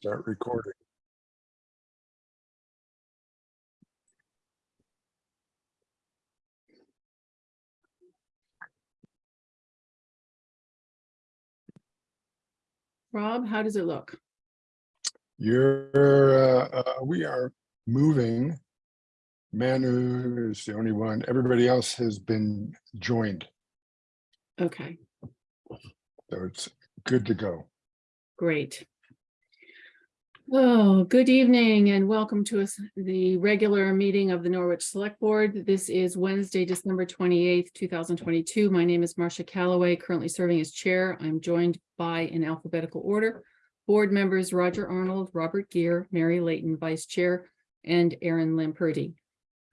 Start recording. Rob, how does it look? You're, uh, uh, we are moving. Manu is the only one. Everybody else has been joined, Okay, so it's good to go. great. Oh, good evening and welcome to the regular meeting of the Norwich Select Board. This is Wednesday, December twenty-eighth, two thousand twenty-two. My name is Marcia Calloway, currently serving as chair. I'm joined by in alphabetical order. Board members Roger Arnold, Robert Gear, Mary Layton, Vice Chair, and Aaron Lamperti.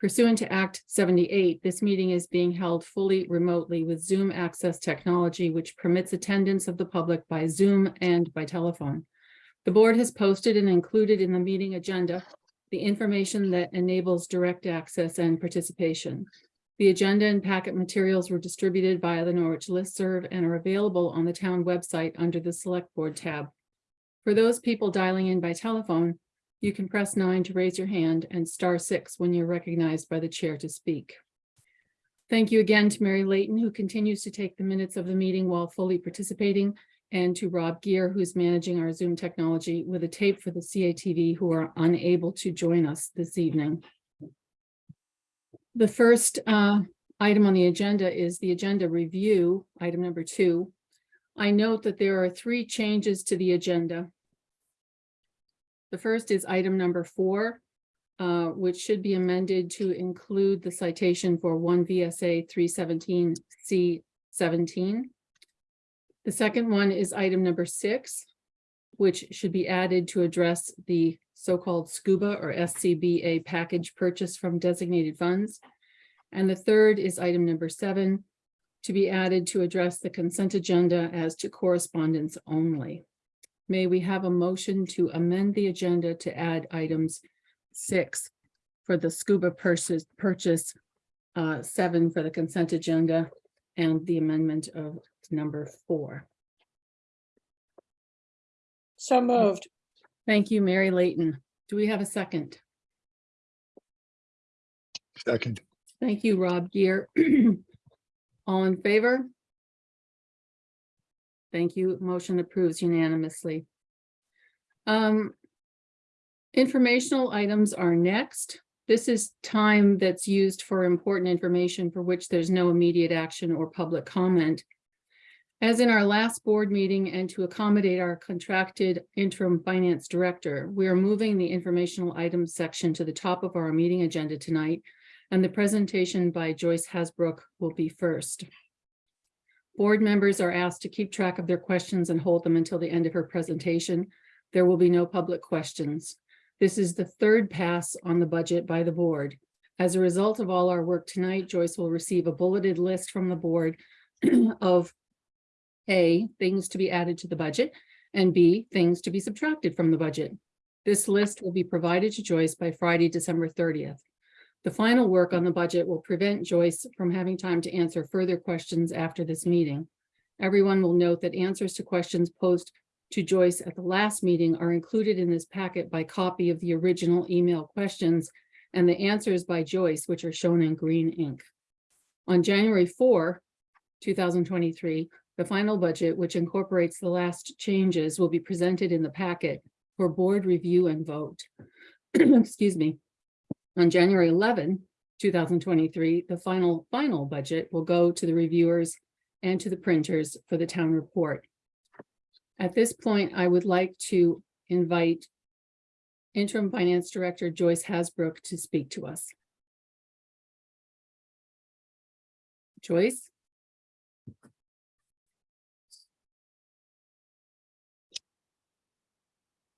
Pursuant to Act seventy-eight, this meeting is being held fully remotely with Zoom access technology, which permits attendance of the public by Zoom and by telephone. The board has posted and included in the meeting agenda the information that enables direct access and participation. The agenda and packet materials were distributed via the Norwich listserv and are available on the town website under the Select Board tab. For those people dialing in by telephone, you can press nine to raise your hand and star six when you're recognized by the chair to speak. Thank you again to Mary Layton, who continues to take the minutes of the meeting while fully participating, and to Rob Gear, who's managing our Zoom technology with a tape for the CATV who are unable to join us this evening. The first uh, item on the agenda is the agenda review, item number two. I note that there are three changes to the agenda. The first is item number four, uh, which should be amended to include the citation for one VSA three seventeen C seventeen. The second one is item number six, which should be added to address the so-called SCUBA or SCBA package purchase from designated funds. And the third is item number seven, to be added to address the consent agenda as to correspondence only. May we have a motion to amend the agenda to add items six for the scuba purchase, purchase, uh, seven for the consent agenda, and the amendment of number four. So moved. Thank you, Mary Layton. Do we have a second? Second, Thank you, Rob Gear. All in favor? Thank you. Motion approves unanimously. Um, informational items are next. This is time that's used for important information for which there's no immediate action or public comment. As in our last board meeting and to accommodate our contracted interim finance director, we are moving the informational items section to the top of our meeting agenda tonight and the presentation by Joyce Hasbrook will be first. Board members are asked to keep track of their questions and hold them until the end of her presentation. There will be no public questions. This is the third pass on the budget by the board. As a result of all our work tonight, Joyce will receive a bulleted list from the board of A, things to be added to the budget, and B, things to be subtracted from the budget. This list will be provided to Joyce by Friday, December thirtieth. The final work on the budget will prevent Joyce from having time to answer further questions after this meeting. Everyone will note that answers to questions posed to Joyce at the last meeting are included in this packet by copy of the original email questions and the answers by Joyce, which are shown in green ink. On January 4, 2023, the final budget, which incorporates the last changes, will be presented in the packet for board review and vote. Excuse me. On January 11, 2023, the final, final budget will go to the reviewers and to the printers for the town report. At this point, I would like to invite interim finance director Joyce Hasbrook to speak to us. Joyce?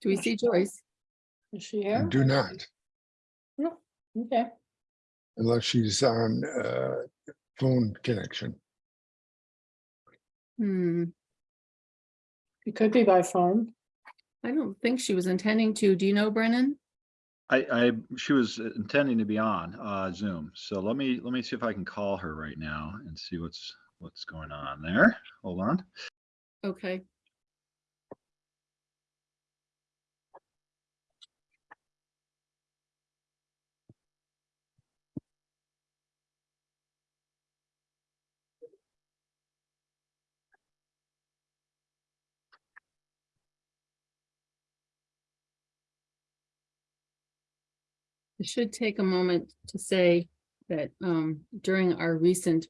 Do we see Joyce? Is she you here? do not, No, okay. unless she's on, uh, phone connection. Hmm, It could be by phone. I don't think she was intending to. Do you know, Brennan? I, I, she was intending to be on, uh, Zoom. So let me, let me see if I can call her right now and see what's, what's going on there. Hold on. Okay. I should take a moment to say that um, during our recent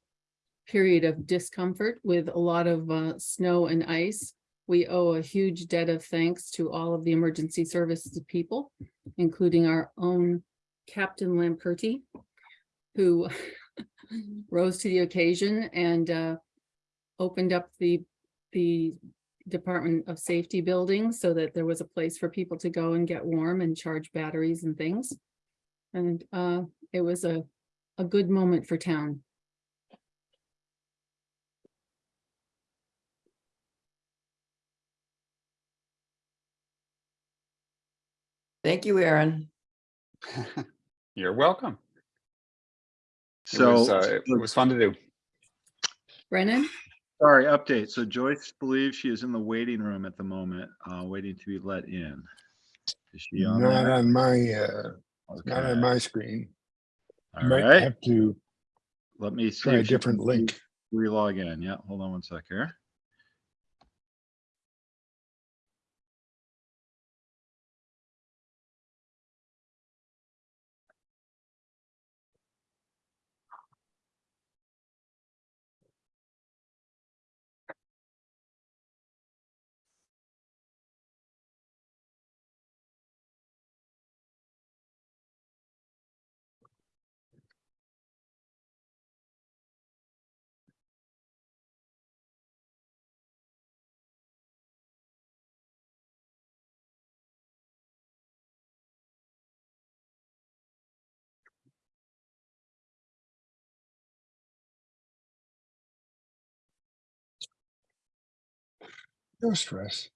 period of discomfort with a lot of uh, snow and ice, we owe a huge debt of thanks to all of the emergency services people, including our own Captain Lamperti, who rose to the occasion and uh, opened up the, the Department of Safety building so that there was a place for people to go and get warm and charge batteries and things. And uh, it was a, a good moment for town. Thank you, Aaron. You're welcome. It So, was, uh, it was fun to do. Brennan? sorry, update. So Joyce believes she is in the waiting room at the moment, uh, waiting to be let in. Is she on Not there? on my, uh, not Okay. on my screen. All Might right, have to let me see. try a if she can different link. Relog in. Yeah, hold on one sec here. No stress.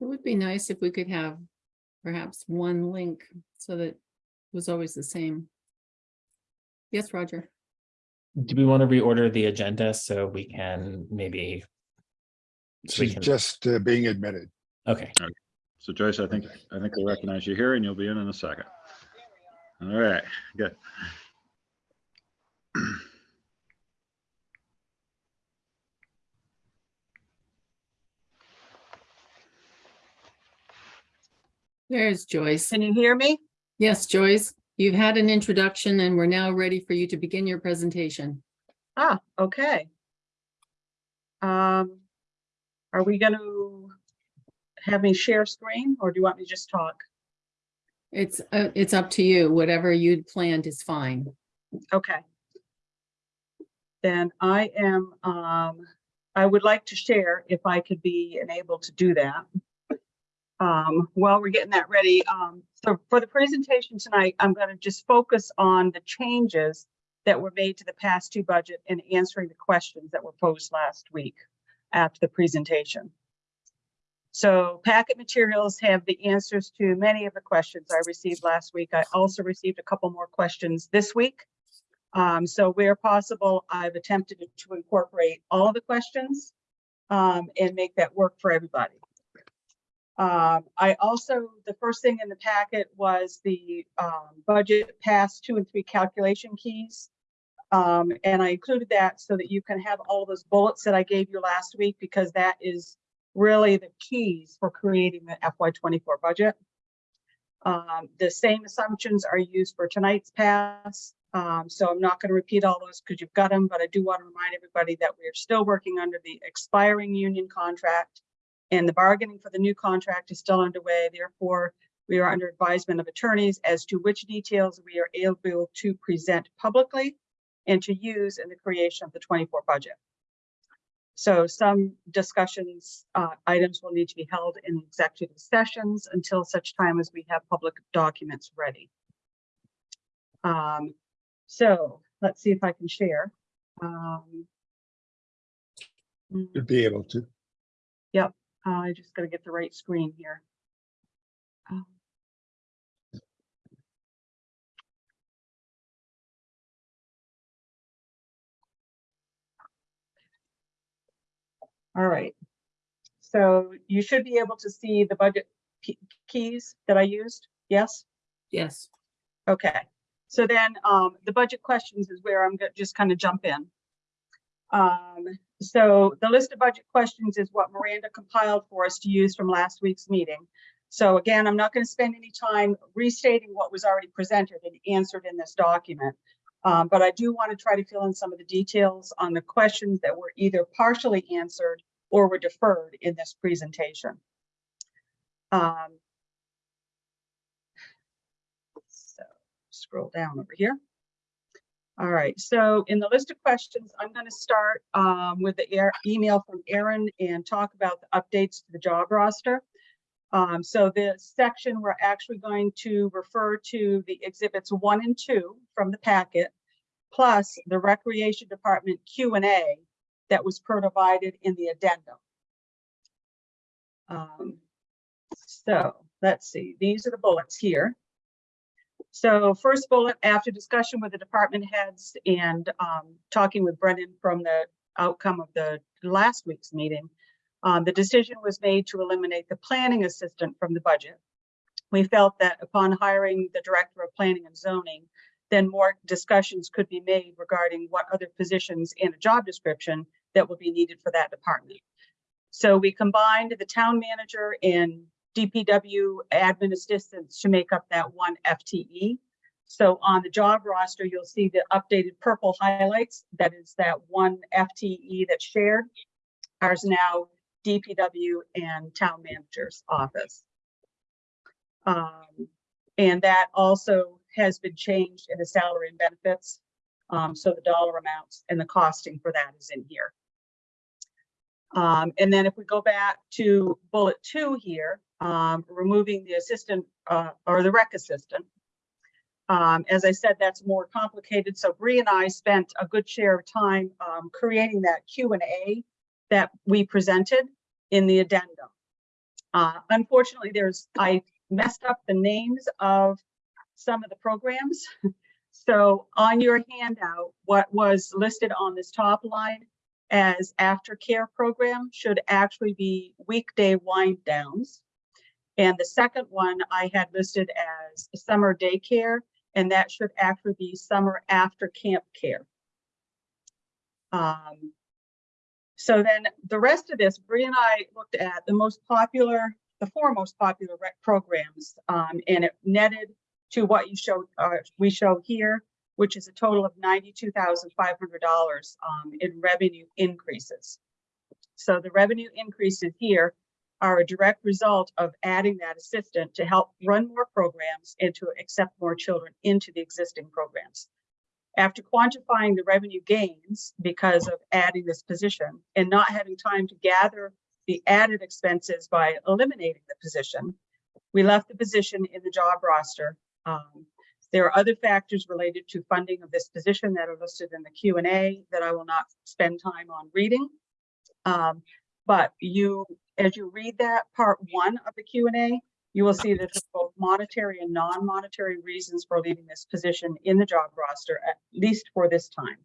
It would be nice if we could have perhaps one link so that it was always the same. Yes, Roger. Do we want to reorder the agenda so we can maybe? so we She's can- just uh, being admitted. Okay, So Joyce, I think, I think they recognize you here and you'll be in in a second. All right, good. There's Joyce. Can you hear me? Yes, Joyce, you've had an introduction and we're now ready for you to begin your presentation. Ah, okay. Um, are we gonna have me share screen or do you want me to just talk? It's, uh, it's up to you. Whatever you'd planned is fine. Okay. Then I am, um, I would like to share if I could be enabled to do that. Um, while we're getting that ready, um, so for the presentation tonight, I'm gonna just focus on the changes that were made to the past two budget and answering the questions that were posed last week after the presentation. So packet materials have the answers to many of the questions I received last week. I also received a couple more questions this week. Um, so where possible, I've attempted to incorporate all of the questions um, and make that work for everybody. Um, I also, the first thing in the packet was the um, budget pass two and three calculation keys. Um, and I included that so that you can have all those bullets that I gave you last week because that is really the keys for creating the FY twenty-four budget. Um, the same assumptions are used for tonight's pass. Um, so I'm not going to repeat all those because you've got them, but I do want to remind everybody that we are still working under the expiring union contract. And the bargaining for the new contract is still underway. Therefore, we are under advisement of attorneys as to which details we are able to present publicly and to use in the creation of the twenty-four budget. So some discussions, uh, items will need to be held in executive sessions until such time as we have public documents ready. Um, so let's see if I can share. Um, to be able to. I just gotta get the right screen here. Um, All right. So you should be able to see the budget keys that I used. Yes? Yes. Okay, so then, um, the budget questions is where I'm gonna just kind of jump in. Um, so the list of budget questions is what Miranda compiled for us to use from last week's meeting. So again, I'm not going to spend any time restating what was already presented and answered in this document. Um, but I do want to try to fill in some of the details on the questions that were either partially answered or were deferred in this presentation. Um, so scroll down over here. All right, so in the list of questions, I'm going to start um, with the air- email from Aaron and talk about the updates to the job roster. Um, so the section, we're actually going to refer to the exhibits one and two from the packet, plus the Recreation Department Q and A that was provided in the addendum. Um, so let's see, these are the bullets here. So first bullet, after discussion with the department heads and um, talking with Brennan from the outcome of the last week's meeting, um, the decision was made to eliminate the planning assistant from the budget. We felt that upon hiring the director of planning and zoning, then more discussions could be made regarding what other positions and a job description that will be needed for that department. So we combined the town manager and DPW admin assistants to make up that one FTE. So on the job roster, you'll see the updated purple highlights. That is that one FTE that's shared. Ours now DPW and town manager's office. Um, and that also has been changed in the salary and benefits. Um, so the dollar amounts and the costing for that is in here. Um, and then if we go back to bullet two here, um, removing the assistant, uh, or the rec assistant. Um, as I said, that's more complicated. So Bree and I spent a good share of time, um, creating that Q and A that we presented in the addendum. Uh, unfortunately, there's, I messed up the names of some of the programs. So on your handout, what was listed on this top line as aftercare program should actually be weekday wind downs. And the second one I had listed as summer daycare, and that should actually be summer after camp care. Um, so then the rest of this, Bree and I looked at the most popular, the four most popular rec programs, um, and it netted to what you showed, uh, we show here, which is a total of ninety-two thousand five hundred dollars um, in revenue increases. So the revenue increases here are a direct result of adding that assistant to help run more programs and to accept more children into the existing programs. After quantifying the revenue gains because of adding this position and not having time to gather the added expenses by eliminating the position, we left the position in the job roster. Um, there are other factors related to funding of this position that are listed in the Q and A that I will not spend time on reading. Um, but you, as you read that part one of the Q and A, you will see that there's both monetary and non-monetary reasons for leaving this position in the job roster, at least for this time.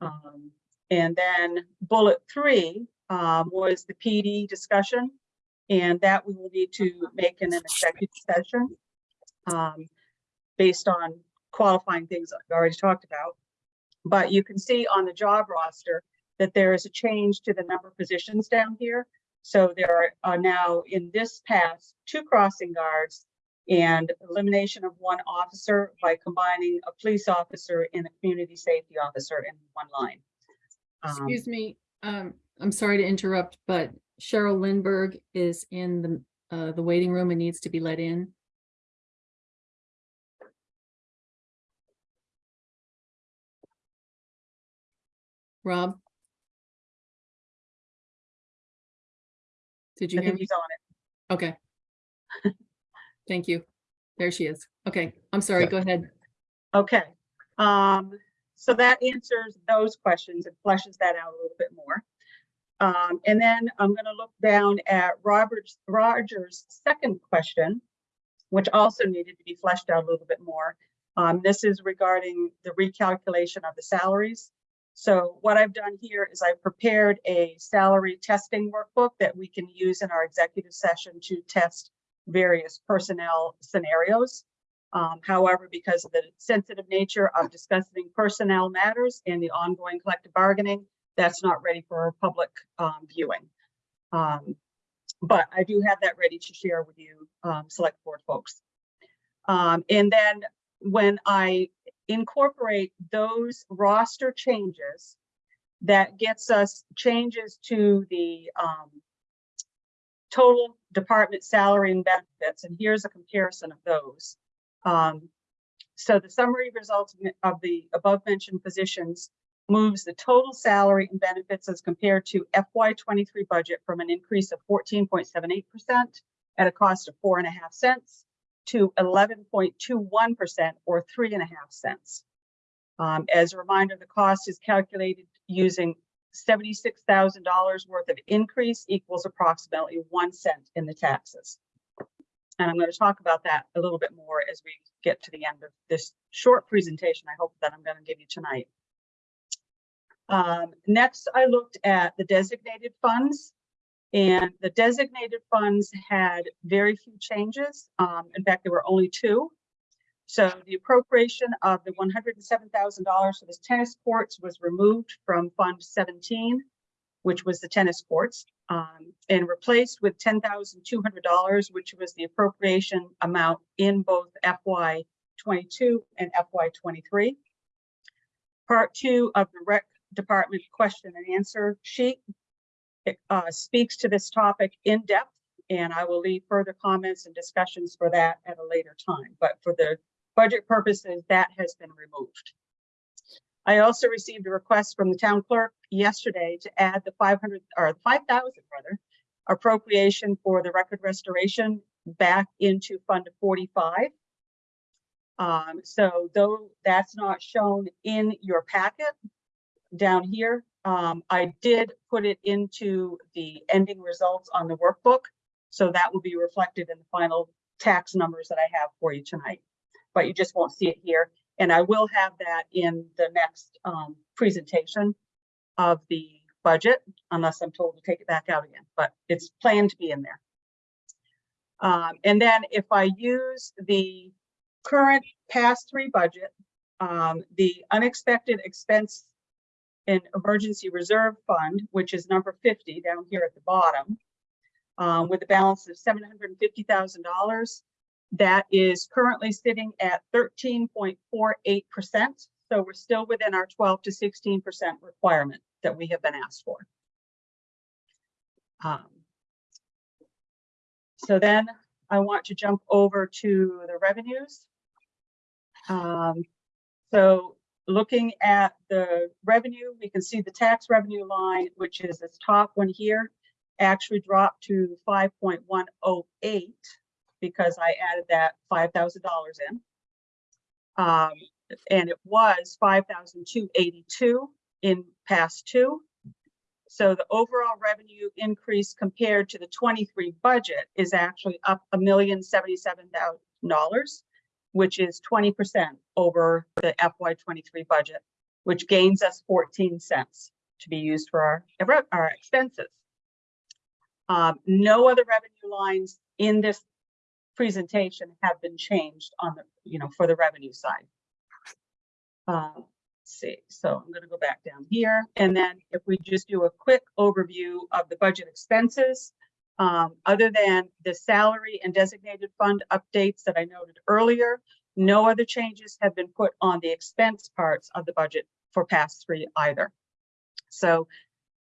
Um, and then bullet three um, was the PD discussion, and that we will need to make in an executive session um, based on qualifying things I've already talked about. But you can see on the job roster that there is a change to the number of positions down here. So there are now in this pass, two crossing guards and elimination of one officer by combining a police officer and a community safety officer in one line. Um, Excuse me, um, I'm sorry to interrupt, but Cheryl Lindberg is in the, uh, the waiting room and needs to be let in. Rob? Did you I hear think me? he's on it. Okay. Thank you. There she is. Okay, I'm sorry, go ahead. Okay, um, so that answers those questions and fleshes that out a little bit more. Um, and then I'm gonna look down at Robert's, Roger's second question, which also needed to be fleshed out a little bit more. Um, this is regarding the recalculation of the salaries. So what I've done here is I've prepared a salary testing workbook that we can use in our executive session to test various personnel scenarios. Um, however, because of the sensitive nature of discussing personnel matters and the ongoing collective bargaining, that's not ready for public um, viewing. Um, But I do have that ready to share with you, um, select board folks. Um, And then when I incorporate those roster changes, that gets us changes to the um, total department salary and benefits, and here's a comparison of those. Um, so the summary results of the above mentioned positions moves the total salary and benefits as compared to FY twenty-three budget from an increase of fourteen point seven eight percent at a cost of four and a half cents to eleven point two one percent or three and a half cents. Um, as a reminder, the cost is calculated using seventy-six thousand dollars worth of increase equals approximately one cent in the taxes. And I'm going to talk about that a little bit more as we get to the end of this short presentation, I hope that I'm going to give you tonight. Um, next, I looked at the designated funds. And the designated funds had very few changes. Um, in fact, there were only two. So the appropriation of the one hundred and seven thousand dollars for the tennis courts was removed from Fund seventeen, which was the tennis courts, um, and replaced with ten thousand two hundred dollars, which was the appropriation amount in both FY twenty-two and FY twenty-three. Part two of the rec department question and answer sheet uh, speaks to this topic in depth, and I will leave further comments and discussions for that at a later time. But for the budget purposes, that has been removed. I also received a request from the town clerk yesterday to add the 500 or 5,000 rather appropriation for the record restoration back into Fund 45. Um, so though that's not shown in your packet down here, um, I did put it into the ending results on the workbook. So that will be reflected in the final tax numbers that I have for you tonight. But you just won't see it here. And I will have that in the next um, presentation of the budget, unless I'm told to take it back out again, but it's planned to be in there. Um, and then if I use the current past three budget, um, the unexpected expense and emergency reserve fund, which is number fifty down here at the bottom, um, with a balance of seven hundred and fifty thousand dollars. That is currently sitting at thirteen point four eight percent. So we're still within our twelve to sixteen percent requirement that we have been asked for. Um, So then I want to jump over to the revenues. Um, so looking at the revenue, we can see the tax revenue line, which is this top one here, actually dropped to five point one oh eight because I added that five thousand dollars in. Um, and it was five thousand two eighty-two in past two. So the overall revenue increase compared to the twenty-three budget is actually up a million seventy-seven thousand dollars, which is twenty percent over the FY twenty-three budget, which gains us fourteen cents to be used for our, our expenses. Um, no other revenue lines in this presentation have been changed on the, you know, for the revenue side. Uh, let's see, so I'm gonna go back down here, and then if we just do a quick overview of the budget expenses, um, other than the salary and designated fund updates that I noted earlier, no other changes have been put on the expense parts of the budget for past three either. So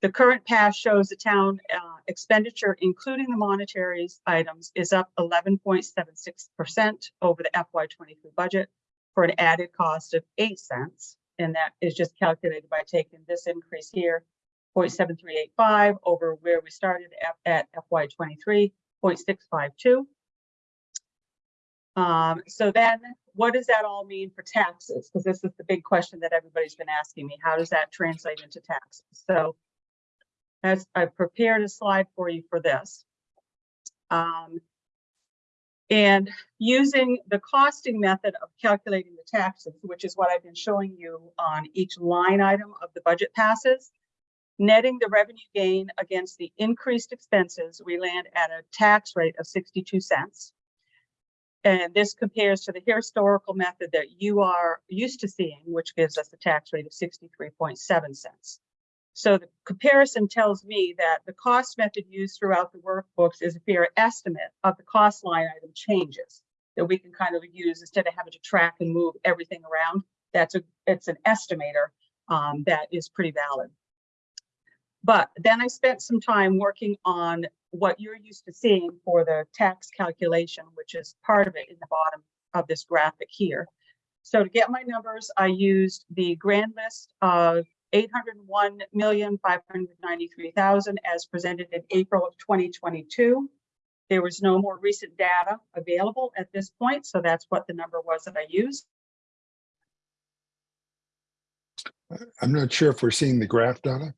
the current pass shows the town uh, expenditure, including the monetaries items, is up eleven point seven six percent over the FY twenty-three budget for an added cost of eight cents. And that is just calculated by taking this increase here, 0.7385 over where we started at, at FY twenty-three, 0.652. Um, so then what does that all mean for taxes? Because this is the big question that everybody's been asking me. How does that translate into taxes? So as I prepared a slide for you for this. Um, and using the costing method of calculating the taxes, which is what I've been showing you on each line item of the budget passes, netting the revenue gain against the increased expenses, we land at a tax rate of 62 cents. And this compares to the historical method that you are used to seeing, which gives us a tax rate of 63.7 cents. So the comparison tells me that the cost method used throughout the workbooks is a fair estimate of the cost line item changes that we can kind of use instead of having to track and move everything around. That's a, it's an estimator um, that is pretty valid. But then I spent some time working on what you're used to seeing for the tax calculation, which is part of it in the bottom of this graphic here. So to get my numbers, I used the grand list of eight hundred and one million, five hundred ninety-three thousand as presented in April of twenty twenty-two. There was no more recent data available at this point, so that's what the number was that I used. I'm not sure if we're seeing the graph data.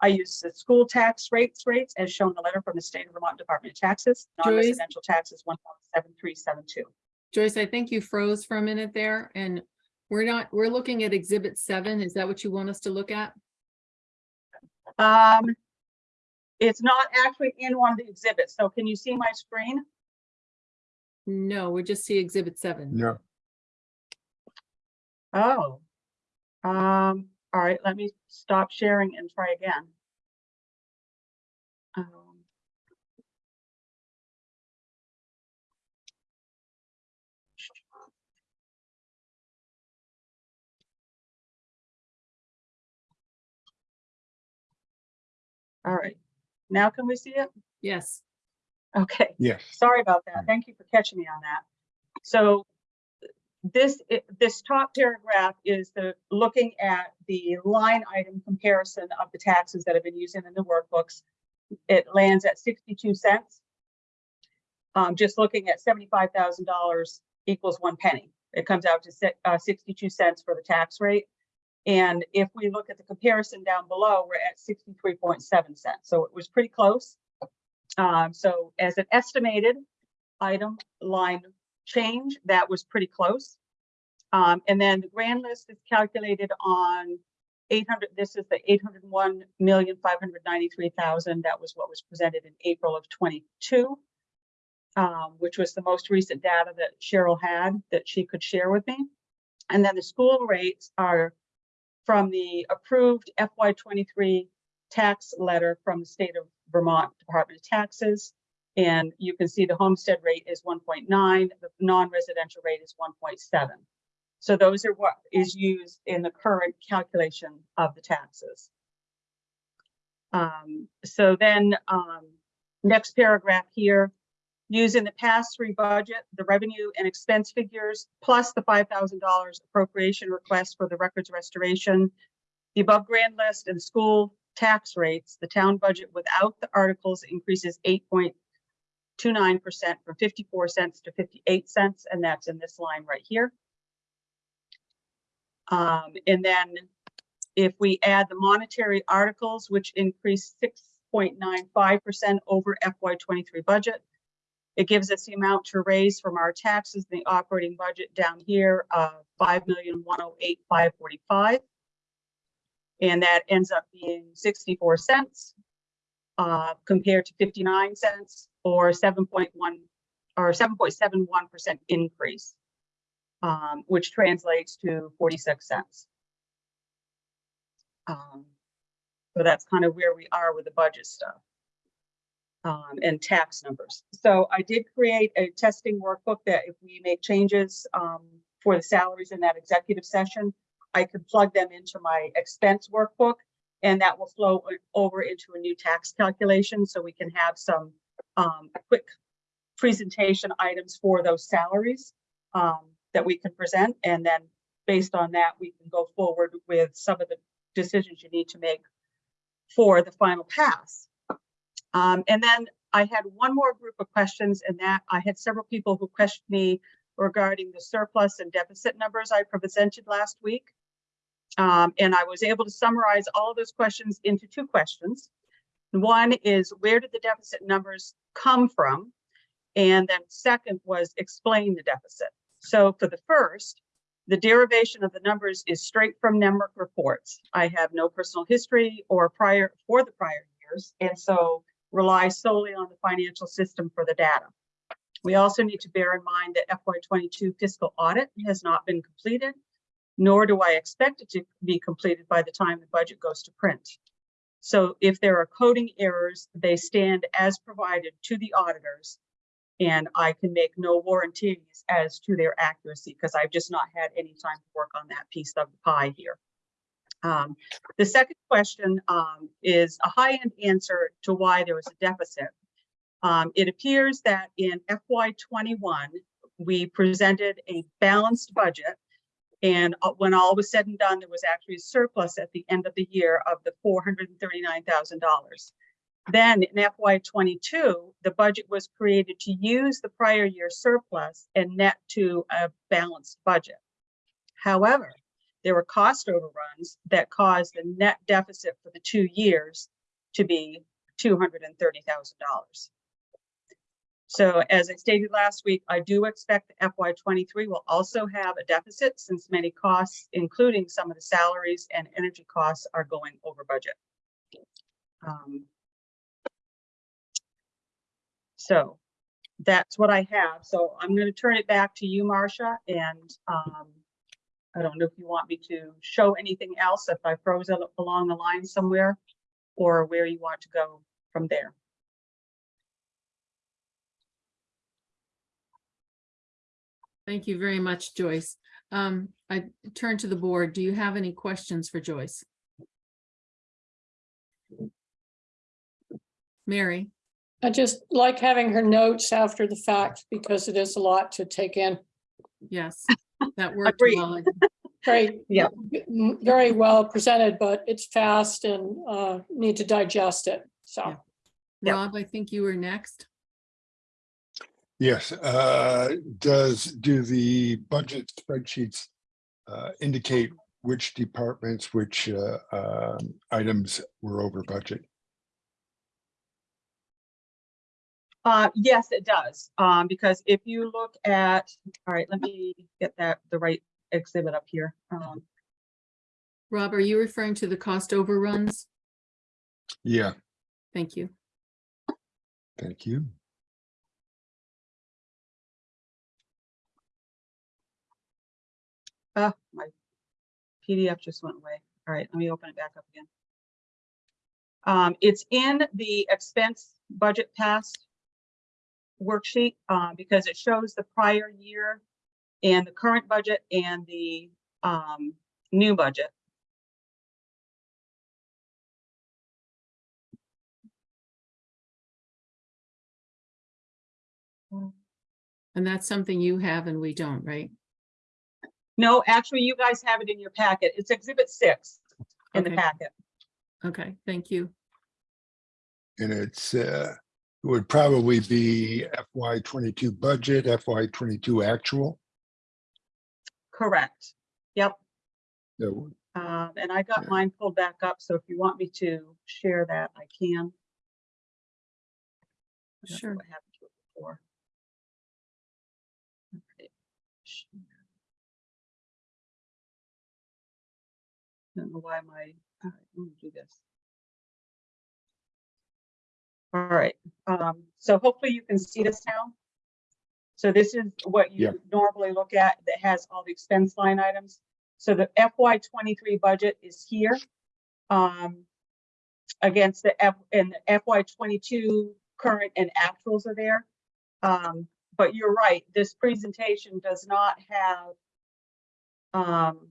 I use the school tax rates rates as shown in the letter from the state of Vermont Department of Taxes. Joyce? Non-residential taxes one point seven three seven two. Joyce, I think you froze for a minute there and we're not, we're looking at exhibit seven. Is that what you want us to look at? Um, it's not actually in one of the exhibits, so can you see my screen? No, we just see exhibit seven. Yeah. Oh. Um, all right, let me stop sharing and try again. Um, All right, now can we see it? Yes, Okay. yes. Sorry about that. Thank you for catching me on that. So this, this top paragraph is the, looking at the line item comparison of the taxes that have been used in the workbooks. It lands at 62 cents. Um, just looking at $75,000 equals one penny. It comes out to uh, 62 cents for the tax rate. And if we look at the comparison down below, we're at 63.7 cents. So it was pretty close. Um, so as an estimated item line change, that was pretty close. Um, and then the grand list is calculated on eight hundred, this is the eight hundred and one million, five hundred ninety-three thousand. That was what was presented in April of twenty-two. Um, which was the most recent data that Cheryl had that she could share with me. And then the school rates are from the approved FY twenty-three tax letter from the state of Vermont Department of Taxes. And you can see the homestead rate is one point nine, the non-residential rate is one point seven. So those are what is used in the current calculation of the taxes. Um, so then, um, next paragraph here, using the past three budget, the revenue and expense figures, plus the five thousand dollars appropriation request for the records restoration, the above grand list and school tax rates, the town budget without the articles increases eight point two nine percent from fifty-four cents to fifty-eight cents, and that's in this line right here. Um, and then if we add the monetary articles, which increased six point nine five percent over FY twenty-three budget, it gives us the amount to raise from our taxes, in the operating budget down here, of uh, five million, one oh eight, five forty-five. And that ends up being sixty-four cents uh, compared to fifty-nine cents or seven point one or seven point seven one percent increase, um, which translates to forty-six cents. Um, so that's kind of where we are with the budget stuff um, and tax numbers. So I did create a testing workbook that if we make changes um, for the salaries in that executive session, I could plug them into my expense workbook and that will flow over into a new tax calculation so we can have some um, quick presentation items for those salaries um, that we can present. And then based on that, we can go forward with some of the decisions you need to make for the final pass. Um, and then I had one more group of questions and that I had several people who questioned me regarding the surplus and deficit numbers I presented last week. Um, and I was able to summarize all those questions into two questions. One is where did the deficit numbers come from? And then second was explain the deficit. So for the first, the derivation of the numbers is straight from NEMRC reports. I have no personal history or prior for the prior years, and so rely solely on the financial system for the data. We also need to bear in mind that FY22 fiscal audit has not been completed. nor do I expect it to be completed by the time the budget goes to print. So if there are coding errors, they stand as provided to the auditors. And I can make no warranties as to their accuracy because I've just not had any time to work on that piece of the pie here. Um, the second question um, is a high-end answer to why there was a deficit. Um, it appears that in FY twenty-one, we presented a balanced budget. And uh, when all was said and done, there was actually a surplus at the end of the year of the $439,000. Then in FY22, the budget was created to use the prior year surplus and net to a balanced budget. However, there were cost overruns that caused the net deficit for the two years to be $230,000. So as I stated last week, I do expect the FY twenty-three will also have a deficit since many costs, including some of the salaries and energy costs are going over budget. Um, So that's what I have. So I'm going to turn it back to you, Marcia, and um, I don't know if you want me to show anything else, if I froze along the line somewhere, or where you want to go from there. Thank you very much, Joyce. Um, I turn to the board. Do you have any questions for Joyce? Mary? I just like having her notes after the fact because it is a lot to take in. Yes, that worked well. Very. Yeah. Very well presented, but it's fast and uh, need to digest it, so. Yeah. Yep. Rob, I think you were next. Yes, uh, does, do the budget spreadsheets uh, indicate which departments, which uh, um, items were over budget? Uh, yes, it does, um, because if you look at, all right, let me get that, the right exhibit up here. Um, Rob, are you referring to the cost overruns? Yeah, Thank you. thank you. PDF just went away. All right, let me open it back up again. Um, it's in the expense budget pass worksheet, uh, because it shows the prior year and the current budget and the, um, new budget. And that's something you have and we don't, right? No, actually, you guys have it in your packet. It's exhibit six in the Okay. packet. Okay, thank you. And it's, uh, it would probably be FY twenty-two budget, FY twenty-two actual. Correct. Yep. So Um, and I got Yeah. mine pulled back up, so if you want me to share that, I can. I don't know Sure. What happened to it before? Okay, share. Don't know why my, all right, let me do this. All right, um, so hopefully you can see this now. So this is what Yeah. you normally look at that has all the expense line items. So the FY twenty-three budget is here. Um, against the F, and the FY twenty-two current and actuals are there. Um, but you're right, this presentation does not have um,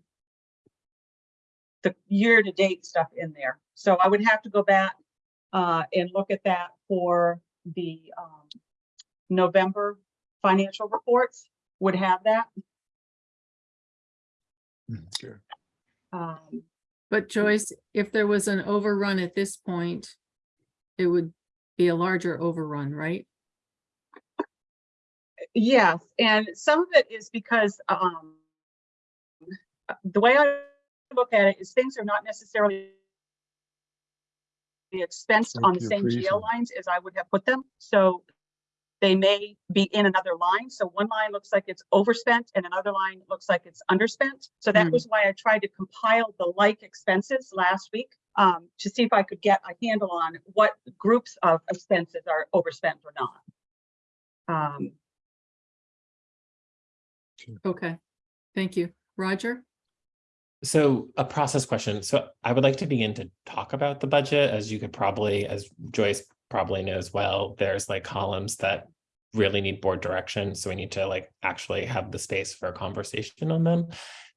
the year-to-date stuff in there. So I would have to go back uh, and look at that for the um, November financial reports would have that. okay. Um, But Joyce, if there was an overrun at this point, it would be a larger overrun, right? Yes, and some of it is because um the way I look at it is things are not necessarily the expensed on the same Teresa. GL lines as I would have put them. So they may be in another line. So one line looks like it's overspent and another line looks like it's underspent. So that Hmm. was why I tried to compile the like expenses last week um to see if I could get a handle on what groups of expenses are overspent or not. Um, Okay, thank you. Roger? So a process question. So I would like to begin to talk about the budget, as you could probably, as Joyce probably knows well, there's like columns that really need board direction, so we need to like actually have the space for a conversation on them.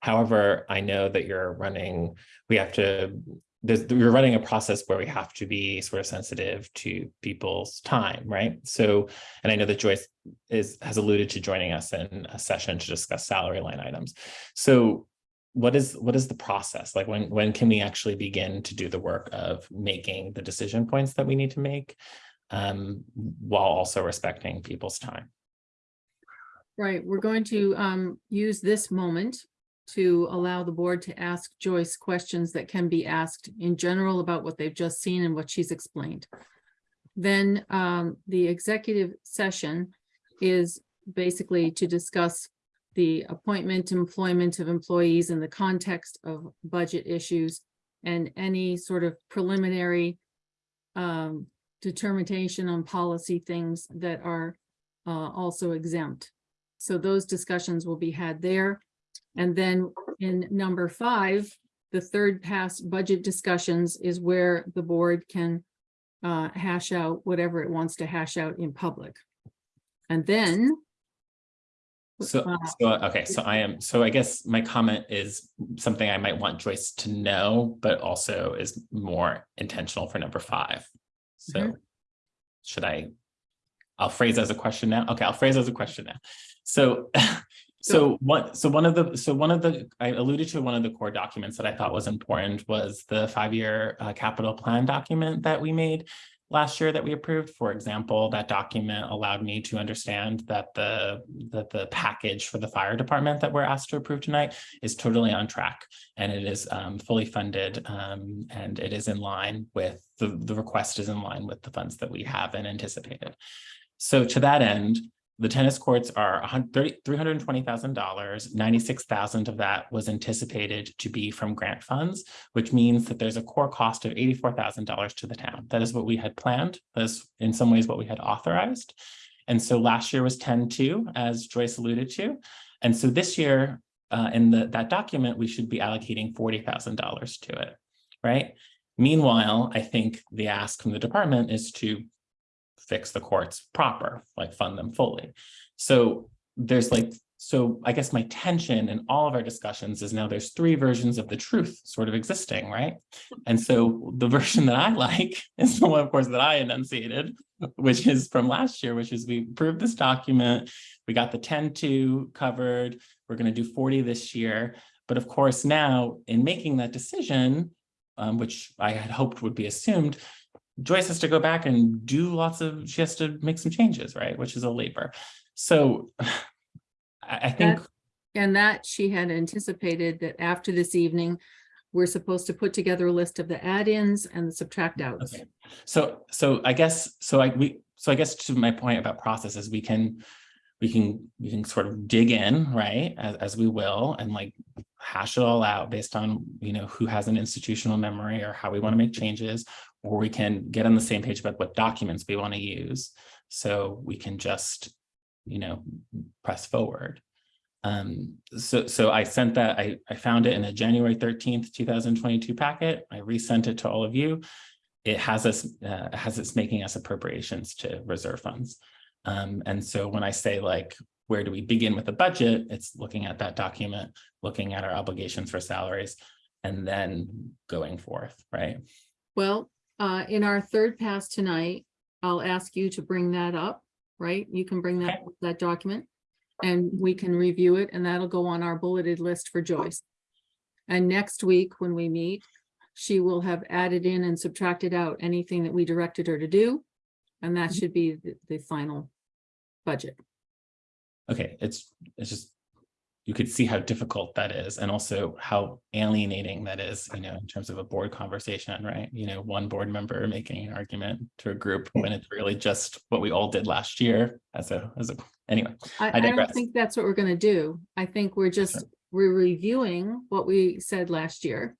However, I know that you're running, we have to, we're running a process where we have to be sort of sensitive to people's time, right? So, and I know that Joyce is, has alluded to joining us in a session to discuss salary line items. So what is, what is the process? Like when, when can we actually begin to do the work of making the decision points that we need to make? Um, while also respecting people's time. Right, we're going to um use this moment to allow the board to ask Joyce questions that can be asked in general about what they've just seen and what she's explained. Then um the executive session is basically to discuss the appointment, employment of employees in the context of budget issues and any sort of preliminary um determination on policy things that are uh, also exempt. So those discussions will be had there. And then in number five, the third pass budget discussions is where the board can uh, hash out whatever it wants to hash out in public. And then So, so, okay, so I am, so I guess my comment is something I might want Joyce to know, but also is more intentional for number five. So should I, I'll phrase as a question now. Okay, I'll phrase as a question now. So, so what, so one of the, so one of the, I alluded to one of the core documents that I thought was important was the five-year uh, capital plan document that we made last year that we approved. For example, that document allowed me to understand that the that the package for the fire department that we're asked to approve tonight is totally on track and it is um, fully funded um, and it is in line with the the request is in line with the funds that we have and anticipated. So to that end, the tennis courts are $320,000. 96,000 of that was anticipated to be from grant funds, which means that there's a core cost of $84,000 to the town. That is what we had planned. That's in some ways what we had authorized. And so last year was 10-2, as Joyce alluded to. And so this year, uh, in the, that document, we should be allocating $40,000 to it, right? Meanwhile, I think the ask from the department is to fix the courts proper, like fund them fully. So there's like, so I guess my tension in all of our discussions is now there's three versions of the truth sort of existing, right? And so the version that I like is the one, of course, that I enunciated, which is from last year, which is we approved this document, we got the 10-2 covered, we're going to do 40 this year. But of course, now in making that decision, um, which I had hoped would be assumed, Joyce has to go back and do lots of, she has to make some changes, right? Which is a labor. So I, think, And that she had anticipated that after this evening, we're supposed to put together a list of the add-ins and the subtract outs. okay. So, so I guess, so I, we, so I guess to my point about processes, we can, we can, we can sort of dig in, right? As, as we will and like hash it all out based on, you know, who has an institutional memory or how we want to make changes. Or we can get on the same page about what documents we want to use. So we can just, you know, press forward. Um, so, so I sent that, I, I found it in a January 13th, 2022 packet. I resent it to all of you. It has us, uh, has us making us appropriations to reserve funds. Um, and so when I say like, where do we begin with the budget? It's looking at that document, looking at our obligations for salaries, and then going forth, right? Well, uh, in our third pass tonight, I'll ask you to bring that up, right? You can bring that, that document. And we can review it and that'll go on our bulleted list for Joyce. And next week, when we meet, she will have added in and subtracted out anything that we directed her to do. And that mm-hmm. should be the, the final budget. Okay, it's, it's just, you could see how difficult that is and also how alienating that is, you know, in terms of a board conversation, right? You know, one board member making an argument to a group mm. when it's really just what we all did last year as a, as a, anyway. I, I I don't think that's what we're gonna do. I think we're just, we're reviewing what we said last year.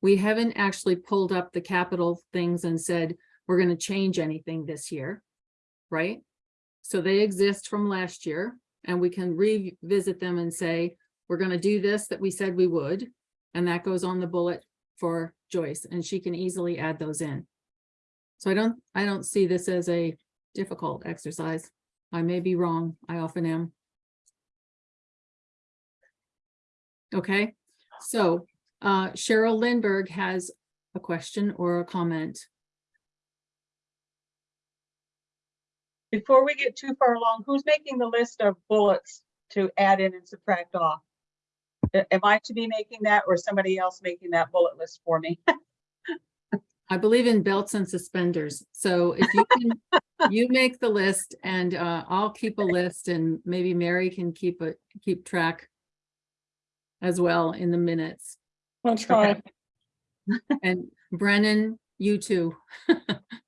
We haven't actually pulled up the capital things and said, we're gonna change anything this year, right? So they exist from last year and we can revisit them and say, we're gonna do this that we said we would. And that goes on the bullet for Joyce, and she can easily add those in. So I don't, I don't see this as a difficult exercise. I may be wrong. I often am. Okay, so uh, Cheryl Lindberg has a question or a comment. Before we get too far along, who's making the list of bullets to add in and subtract off? Am I to be making that or somebody else making that bullet list for me? I believe in belts and suspenders. So if you can, you make the list and uh, I'll keep a list and maybe Mary can keep a, keep track as well in the minutes. I'll try. And Brennan, you too.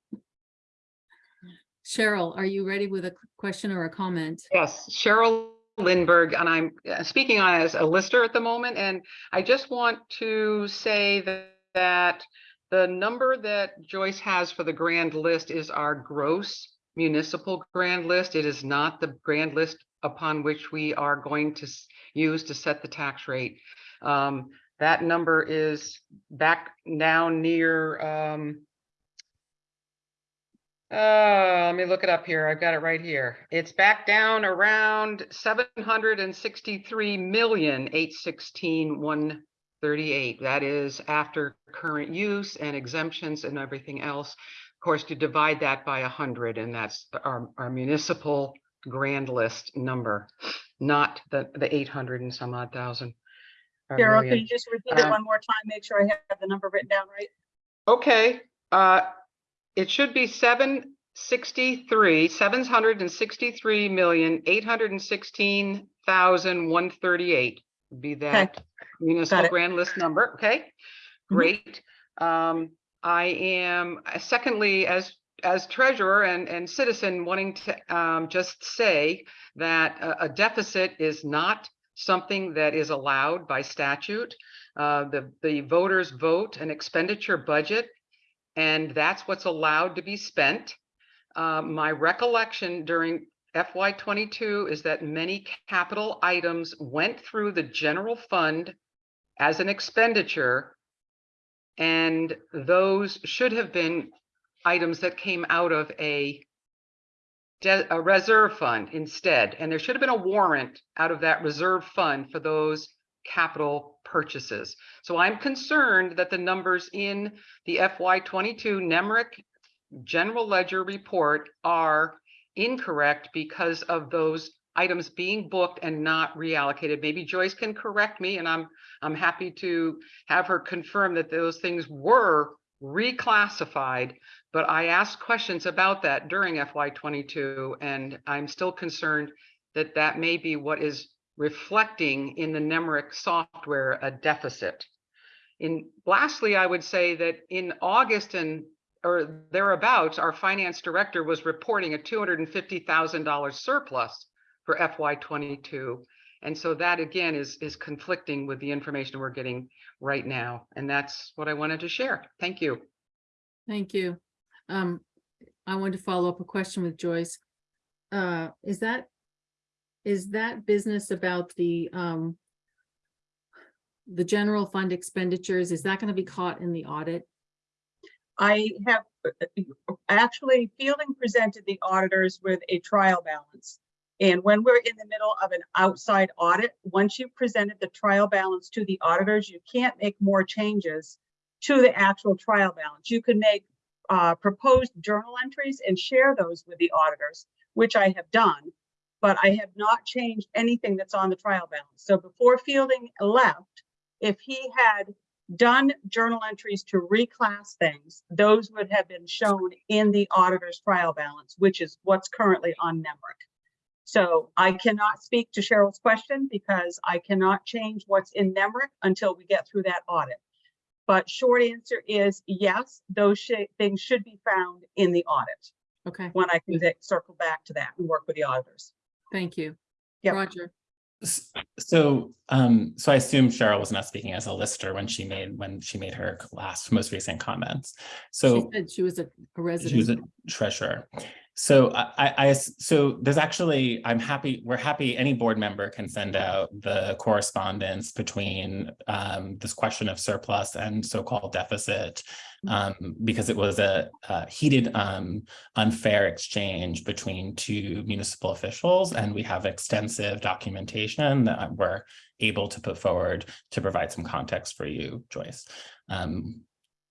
Cheryl, are you ready with a question or a comment? Yes, Cheryl Lindberg, and I'm uh, speaking on as a lister at the moment, and I just want to say that, that the number that Joyce has for the grand list is our gross municipal grand list. It is not the grand list upon which we are going to use to set the tax rate. Um, that number is back now near, um, uh, let me look it up here. I've got it right here. It's back down around 763 million, 816, 138. That is after current use and exemptions and everything else. Of course, to divide that by a hundred, and that's our, our municipal grand list number, not the, the eight hundred and some odd thousand. Cheryl, million. you just repeat it Uh, one more time? Make sure I have the number written down right? Okay, uh, it should be seven sixty-three, seven hundred and sixty-three million, eight hundred and sixteen thousand, one thirty-eight. Be that municipal it. grand list number, okay? Mhm. Great. Um, I am, uh, secondly, as, as treasurer and, and citizen wanting to, um, just say that a, a deficit is not something that is allowed by statute. Uh, the, the voters vote an expenditure budget and that's what's allowed to be spent. Uh, my recollection during FY twenty-two is that many capital items went through the general fund as an expenditure. And those should have been items that came out of a a reserve fund instead, and there should have been a warrant out of that reserve fund for those capital purchases. So I'm concerned that the numbers in the FY twenty-two NEMRC General Ledger Report are incorrect because of those items being booked and not reallocated. Maybe Joyce can correct me and I'm, I'm happy to have her confirm that those things were reclassified. But I asked questions about that during FY twenty-two and I'm still concerned that that may be what is reflecting in the NEMRC software a deficit. In lastly, I would say that in August and or thereabouts, our finance director was reporting a two hundred and fifty thousand dollar surplus for FY twenty-two. And so that again is is conflicting with the information we're getting right now. And that's what I wanted to share. Thank you. Thank you. Um, I wanted to follow up a question with Joyce. Uh, is that, is that business about the, um, the general fund expenditures, is that going to be caught in the audit? I have, uh, actually, Fielding presented the auditors with a trial balance. And when we're in the middle of an outside audit, once you've presented the trial balance to the auditors, you can't make more changes to the actual trial balance. You can make uh, proposed journal entries and share those with the auditors, which I have done. But I have not changed anything that's on the trial balance. So before Fielding left, if he had done journal entries to reclass things, those would have been shown in the auditor's trial balance, which is what's currently on NEMRC. So I cannot speak to Cheryl's question because I cannot change what's in NEMRC until we get through that audit. But short answer is yes, those shi- things should be found in the audit Okay, when I can circle back to that and work with the auditors. Thank you. Yep. Roger, So, um, so I assume Cheryl was not speaking as a lister when she made, when she made her last, most recent comments. So she said she was a a she was a treasurer. So I, I- so there's actually, I'm happy, we're happy, any board member can send out the correspondence between um, this question of surplus and so-called deficit. Um, because it was a a heated, um, unfair exchange between two municipal officials. And we have extensive documentation that we're able to put forward to provide some context for you, Joyce. Um,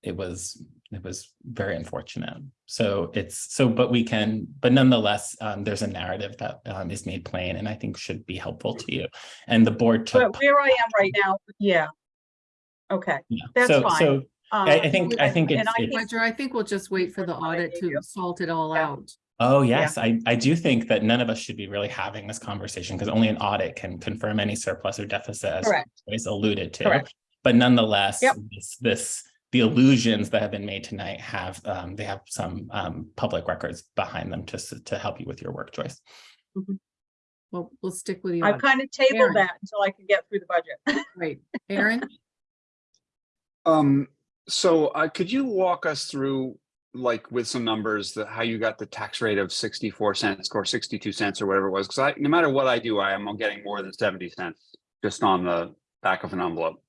it was, it was very unfortunate. So it's, so, but we can, but nonetheless, um, there's a narrative that, um, is made plain and I think should be helpful to you. And the board took. But where I am right now, yeah. Okay, yeah. that's So- fine. So I, I um, think, I think and it's, I it's- think- Roger, I think we'll just wait for the audit to salt it all Yeah. out. oh, yes, I, I do think that none of us should be really having this conversation because only an audit can confirm any surplus or deficit as Correct. Joyce alluded to. Correct. But nonetheless, Yep. this, this, the illusions that have been made tonight have, um, they have some, um, public records behind them to, to help you with your work, Joyce. Well, we'll stick with you. I've kind of tabled Aaron. that until I can get through the budget. Right. Aaron? Um, so uh, could you walk us through, like, with some numbers, that how you got the tax rate of sixty-four cents or sixty-two cents or whatever it was? Because I, no matter what I do, I am getting more than seventy cents just on the back of an envelope.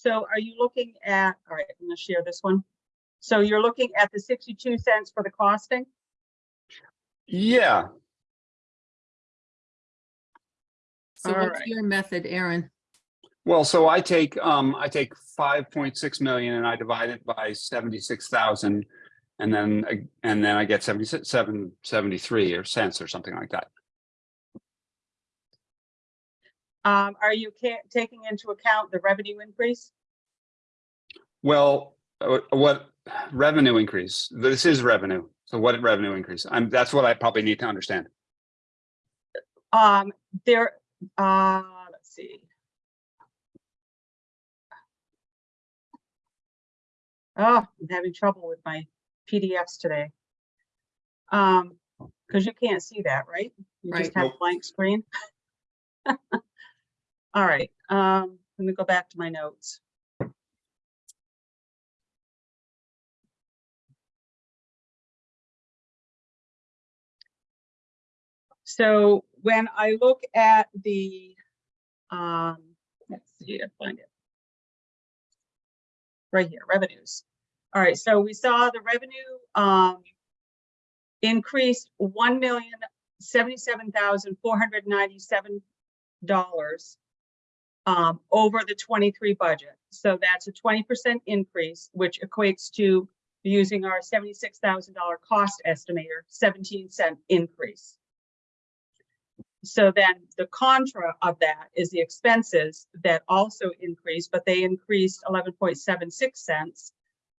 So are you looking at, all right, I'm gonna share this one. So you're looking at the sixty-two cents for the costing? Yeah, So All what's right. your method, Aaron? well, so I take, um, I take five point six million and I divide it by seventy-six thousand. And then, and then I get 77, 73 or cents or something like that. Um, are you taking into account the revenue increase? Well, uh, what revenue increase? This is revenue. So what revenue increase? I'm, that's what I probably need to understand. Um, there, uh, let's see. Oh, I'm having trouble with my PDFs today. Um, because you can't see that, right? You just Right. have a Nope. blank screen. All right, um, let me go back to my notes. So when I look at the, um, let's see, I find it. Right here, revenues. All right, so we saw the revenue, um, increased one million seventy-seven thousand four hundred ninety-seven dollars um, over the twenty-three budget. So that's a twenty percent increase, which equates to using our seventy-six thousand dollar cost estimator, seventeen cent increase. So then the contra of that is the expenses that also increased, but they increased eleven point seven six cents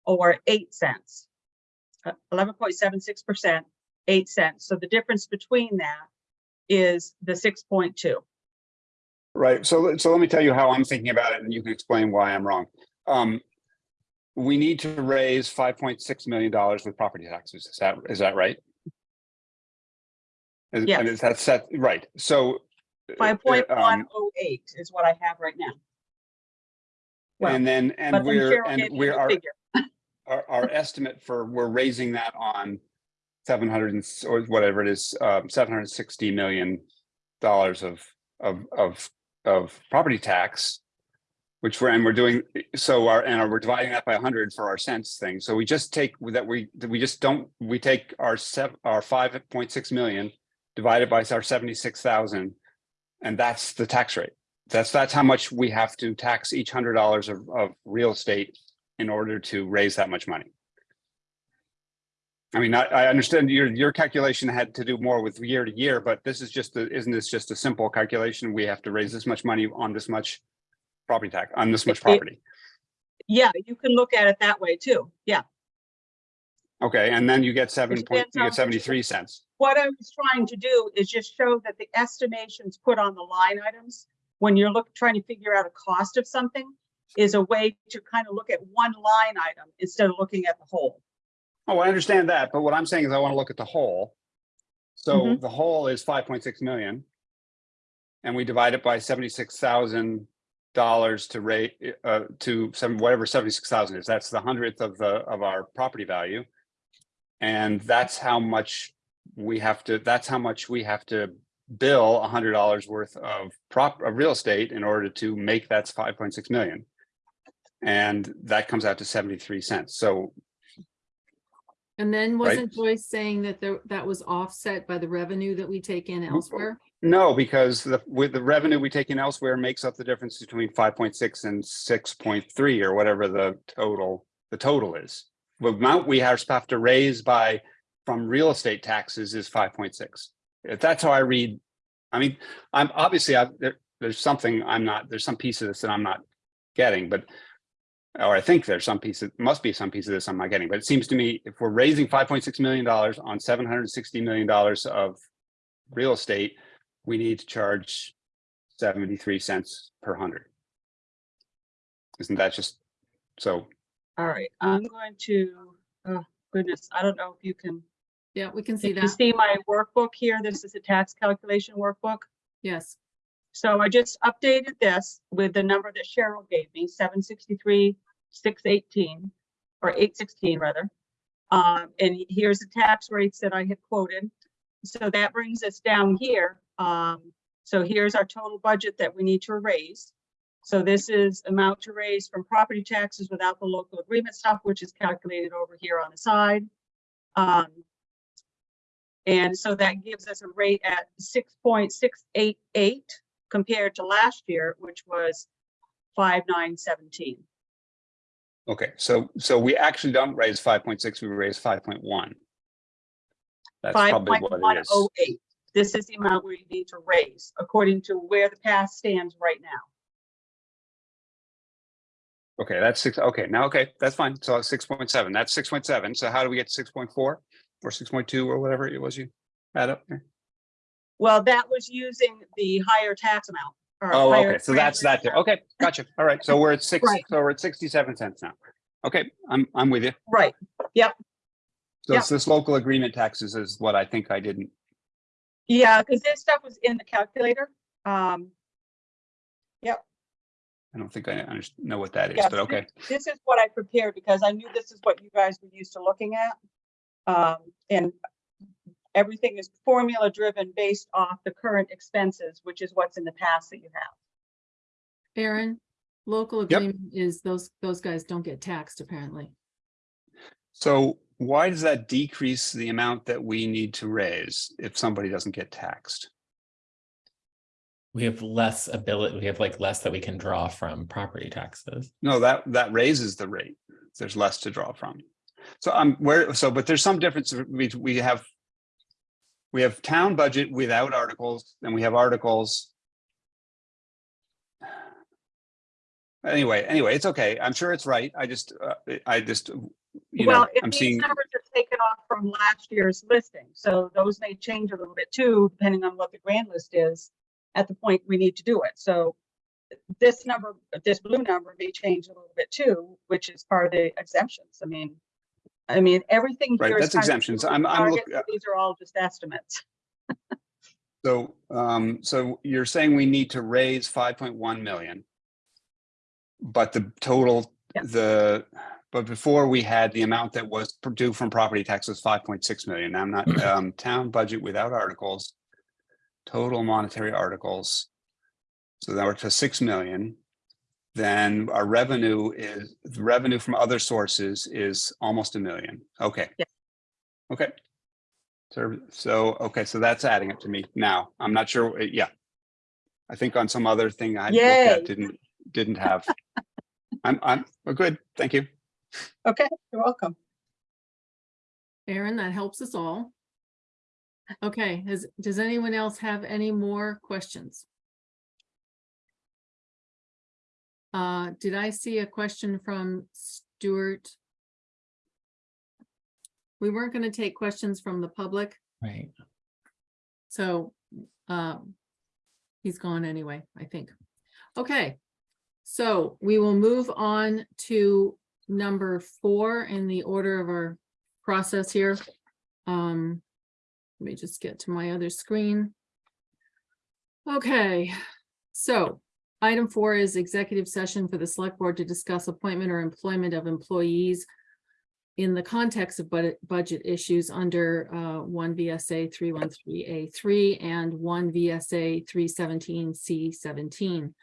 or eight cents. Uh, Eleven point seven six percent, eight cents. So the difference between that is the six point two. Right. So, so let me tell you how I'm thinking about it and you can explain why I'm wrong. Um, we need to raise five point six million dollars with property taxes. Is that, is that right? Is- Yes. And is that set, right? So. 5.108 uh, um, oh is what I have right now. Well, And then, and we're, and we're, our, our, our estimate for, we're raising that on seven hundred and, or whatever it is, um, seven hundred and sixty million dollars of, of, of, of property tax. Which we're, and we're doing, so our, and we're dividing that by hundred for our cents thing. So we just take that we, we just don't, we take our seven, our five point six million. Divided by our seventy-six thousand. And that's the tax rate. That's, that's how much we have to tax each hundred dollars of, of real estate in order to raise that much money. I mean, I, I understand your, your calculation had to do more with year to year, but this is just, a- isn't this just a simple calculation? We have to raise this much money on this much property tax, on this much It- property. Yeah, you can look at it that way too. Yeah. Okay, and then you get seven point, you get seventy-three cents. What I was trying to do is just show that the estimations put on the line items, when you're look, trying to figure out a cost of something, is a way to kind of look at one line item instead of looking at the whole. Oh, I understand that, but what I'm saying is I want to look at the whole. So Mhm. the whole is five point six million. And we divide it by seventy-six thousand dollars to rate, uh, to some, whatever seventy-six thousand is. That's the hundredth of the, of our property value. And that's how much we have to, that's how much we have to bill a hundred dollars worth of prop, of real estate in order to make that five point six million. And that comes out to seventy-three cents. So And then wasn't Joyce saying that there, that was offset by the revenue that we take in elsewhere? No, because the, with the revenue we take in elsewhere makes up the difference between five point six and six point three or whatever the total, the total is. The amount we have to raise by, from real estate taxes is five point six. If that's how I read, I mean, I'm obviously, I, there, there's something I'm not, there's some piece of this that I'm not getting, but or I think there's some piece, it must be some piece of this I'm not getting, but it seems to me if we're raising five point six million dollars on seven hundred and sixty million dollars of real estate, we need to charge seventy-three cents per hundred. Isn't that just, so, All right, I'm going to, oh goodness, I don't know if you can, Yeah, we can see if you see my workbook here, this is a tax calculation workbook. Yes. So I just updated this with the number that Cheryl gave me, 763, 618, or 816 rather. Um, and here's the tax rates that I had quoted. So that brings us down here. Um, so here's our total budget that we need to raise. So this is amount to raise from property taxes without the local agreement stuff, which is calculated over here on the side. Um, and so that gives us a rate at 6.688 compared to last year, which was five nine seventeen. okay, so, so we actually don't raise five point six, we raise five point one. That's Five probably what it oh is. oh eight. This is the amount we need to raise according to where the pass stands right now. Okay, that's six, okay, now, okay, that's fine. So six point seven, that's six point seven. So how do we get six point four? Or six point two or whatever it was you add up there? Well, that was using the higher tax amount. or Oh, higher okay, so that's that there. Okay, gotcha. All right, so we're at six, Right. so we're at sixty-seven cents now. Okay, I'm, I'm with you. Right, Yep. So it's this local agreement taxes is what I think I didn't, yeah, because this stuff was in the calculator. Um, I don't think I underst- know what that is, but okay. this is what I prepared because I knew this is what you guys were used to looking at. Um, and everything is formula driven based off the current expenses, which is what's in the past that you have. Aaron, local Yep. agreement is those, those guys don't get taxed apparently. So why does that decrease the amount that we need to raise if somebody doesn't get taxed? We have less ability, we have like less that we can draw from property taxes. No, that, that raises the rate. There's less to draw from. So I'm where, so, but there's some difference. We, we have, we have town budget without articles and we have articles. Anyway, anyway, it's okay. I'm sure it's right. I just, uh, I just, you know, Well, if I'm these seeing, numbers are taken off from last year's listing, so those may change a little bit too, depending on what the grand list is at the point we need to do it. So this number, this blue number may change a little bit too, which is part of the exemptions. I mean, I mean, everything Right, here is that's exemptions. I'm- I'm look- targets, These are all just estimates. so, um, so you're saying we need to raise five point one million. But the total, Yeah. the, but before we had the amount that was due from property taxes, five point six million. Now I'm not, um, town budget without articles. Total monetary articles. So now we're to six million. Then our revenue is, the revenue from other sources is almost a million. Okay. Yeah. Okay. So, so, okay, so that's adding up to me now. I'm not sure, uh, yeah. I think on some other thing I looked Yay. at didn't, didn't have. I'm, I'm, we're good. Thank you. Okay, you're welcome. Aaron, that helps us all. Okay, has, does anyone else have any more questions? Uh, did I see a question from Stuart? We weren't gonna take questions from the public, Right. so, um, he's gone anyway, I think. Okay, so we will move on to number four in the order of our process here. Um, let me just get to my other screen. Okay, so item four is executive session for the select board to discuss appointment or employment of employees in the context of budget, issues under uh, one VSA three one three A three and one VSA three seventeen C seventeen.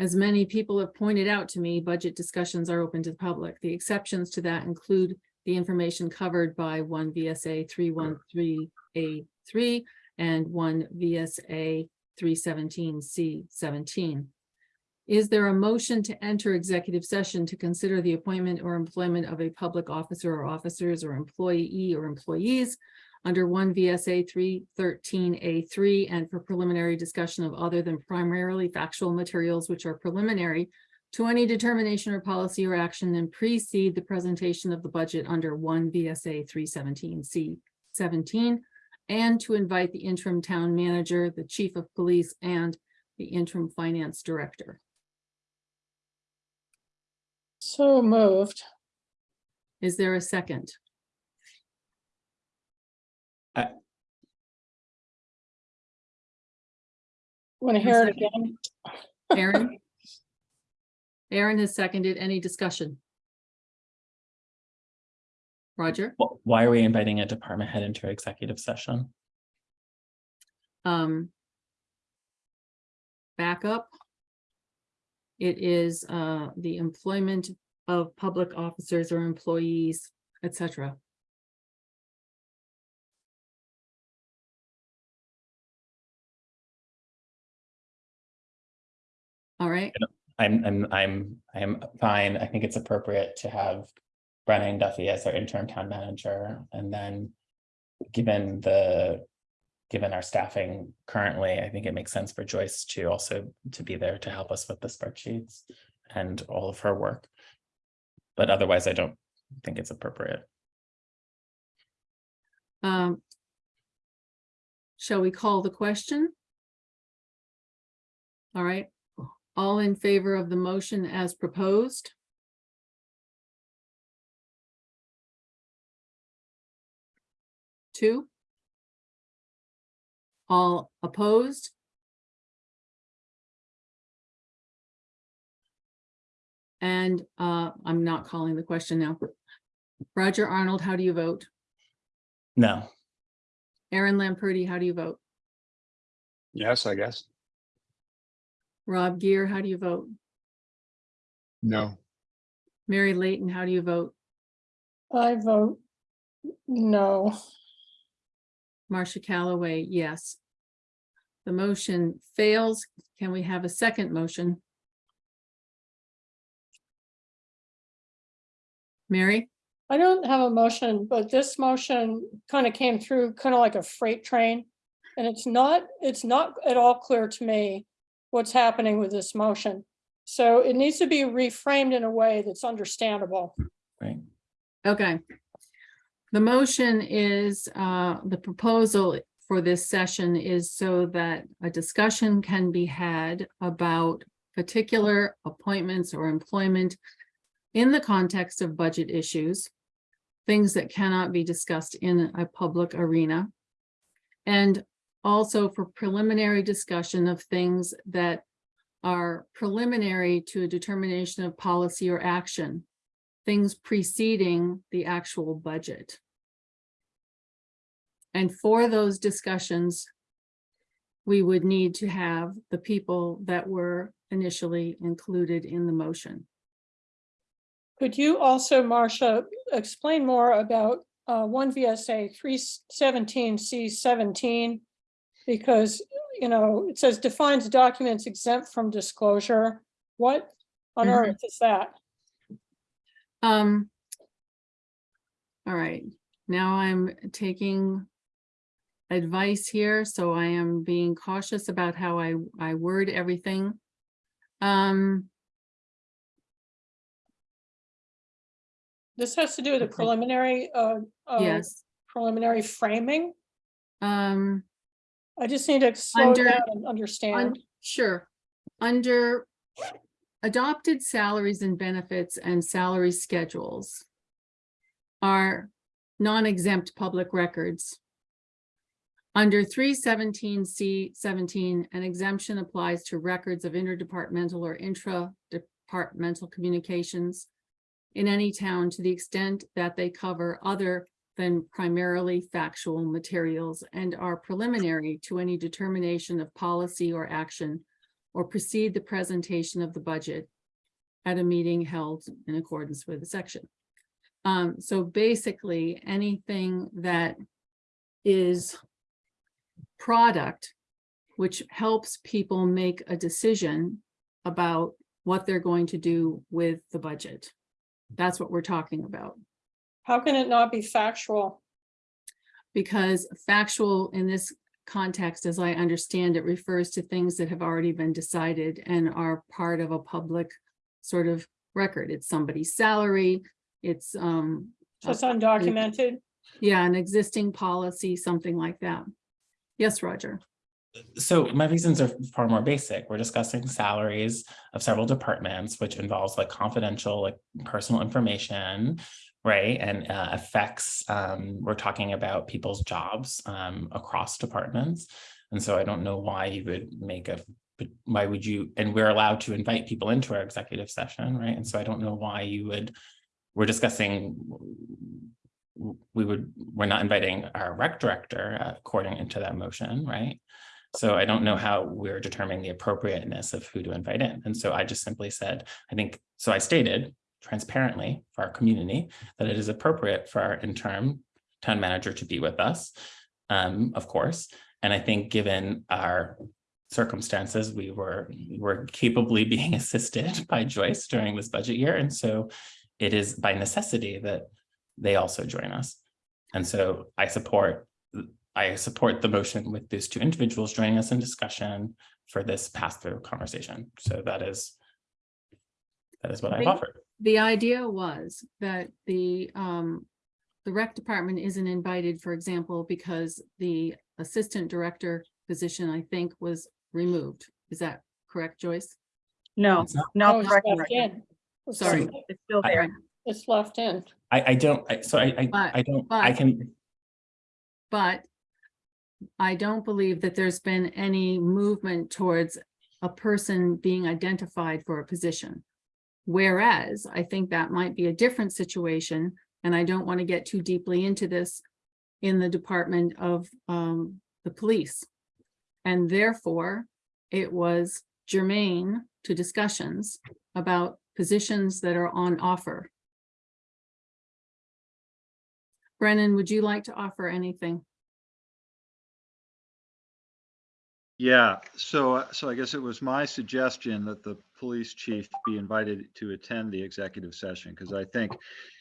As many people have pointed out to me, budget discussions are open to the public. The exceptions to that include the information covered by one VSA three one three A three and one VSA three seventeen C seventeen. Is there a motion to enter executive session to consider the appointment or employment of a public officer or officers or employee or employees under one VSA three thirteen A three and for preliminary discussion of other than primarily factual materials which are preliminary to any determination or policy or action and precede the presentation of the budget under one VSA three seventeen C seventeen and to invite the interim town manager, the chief of police, and the interim finance director. So moved. Is there a second? Want to hear it again? Aaron? Aaron has seconded. Any discussion? Roger? Wh- Why are we inviting a department head into executive session? Um. Backup. It is uh the employment of public officers or employees, etc. All right, I'm, I'm, I'm, I'm fine. I think it's appropriate to have Brennan Duffy as our interim town manager and then given the, given our staffing currently, I think it makes sense for Joyce to also to be there to help us with the spreadsheets and all of her work. But otherwise, I don't think it's appropriate. um. Shall we call the question? All right, all in favor of the motion as proposed? Two? All opposed? And uh, I'm not calling the question now. Roger Arnold, how do you vote? No, Aaron Lamperti, how do you vote? Yes, I guess. Rob Gear, how do you vote? No, Mary Layton, how do you vote? I vote no. Marcia Calloway, yes. The motion fails. Can we have a second motion? Mary? I don't have a motion, but this motion kind of came through kind of like a freight train. And it's not, it's not at all clear to me what's happening with this motion. So it needs to be reframed in a way that's understandable. right? Okay. The motion is, uh, the proposal for this session is so that a discussion can be had about particular appointments or employment in the context of budget issues, things that cannot be discussed in a public arena. And also for preliminary discussion of things that are preliminary to a determination of policy or action things preceding the actual budget. And for those discussions, we would need to have the people that were initially included in the motion. Could you also, Marcia, explain more about uh, one VSA three seventeen C seventeen? Because, you know, it says defines documents exempt from disclosure. What on Mhm. earth is that? Um. All right, now I'm taking advice here, so I am being cautious about how I, I word everything. Um, This has to do with the preliminary, uh, uh, yes, preliminary framing. um. I just need to slow Under- down and Un- understand. Sure, under adopted salaries and benefits and salary schedules are non-exempt public records. Under three seventeen C seventeen, an exemption applies to records of interdepartmental or intra-departmental communications in any town to the extent that they cover other than primarily factual materials and are preliminary to any determination of policy or action or precede the presentation of the budget at a meeting held in accordance with the section. Um, so basically, anything that is product which helps people make a decision about what they're going to do with the budget. That's what we're talking about. How can it not be factual? Because factual in this context, as I understand it, refers to things that have already been decided and are part of a public sort of record. It's somebody's salary, it's, um, So It's undocumented. yeah, an existing policy, something like that. Yes, Roger. So my reasons are far more basic. We're discussing salaries of several departments, which involves like confidential, like personal information, right? And uh, affects, um, we're talking about people's jobs um, across departments. And so I don't know why you would make a, why would you, and we're allowed to invite people into our executive session, right? And so I don't know why you would, we're discussing we would, we're not inviting our rec director uh, according to that motion, right? So I don't know how we're determining the appropriateness of who to invite in. And so I just simply said, I think, so I stated transparently for our community that it is appropriate for our interim town manager to be with us, um, of course. And I think given our circumstances, we were, we were capably being assisted by Joyce during this budget year. And so it is by necessity that they also join us. And so I support, I support the motion with these two individuals joining us in discussion for this pass-through conversation. So that is, that is what I've offered. The idea was that the, um, the rec department isn't invited, for example, because the assistant director position, I think, was removed. Is that correct, Joyce? No, It's not- Oh, it's correct. left in. It's Sorry. left- It's still I- there. It's left in. I, I don't, I, so I, I, But- I don't, I can, But I don't believe that there's been any movement towards a person being identified for a position. Whereas I think that might be a different situation, and I don't want to get too deeply into this in the Department of um, the Police. And therefore, it was germane to discussions about positions that are on offer. Brennan, would you like to offer anything? Yeah, so, so I guess it was my suggestion that the police chief be invited to attend the executive session, because I think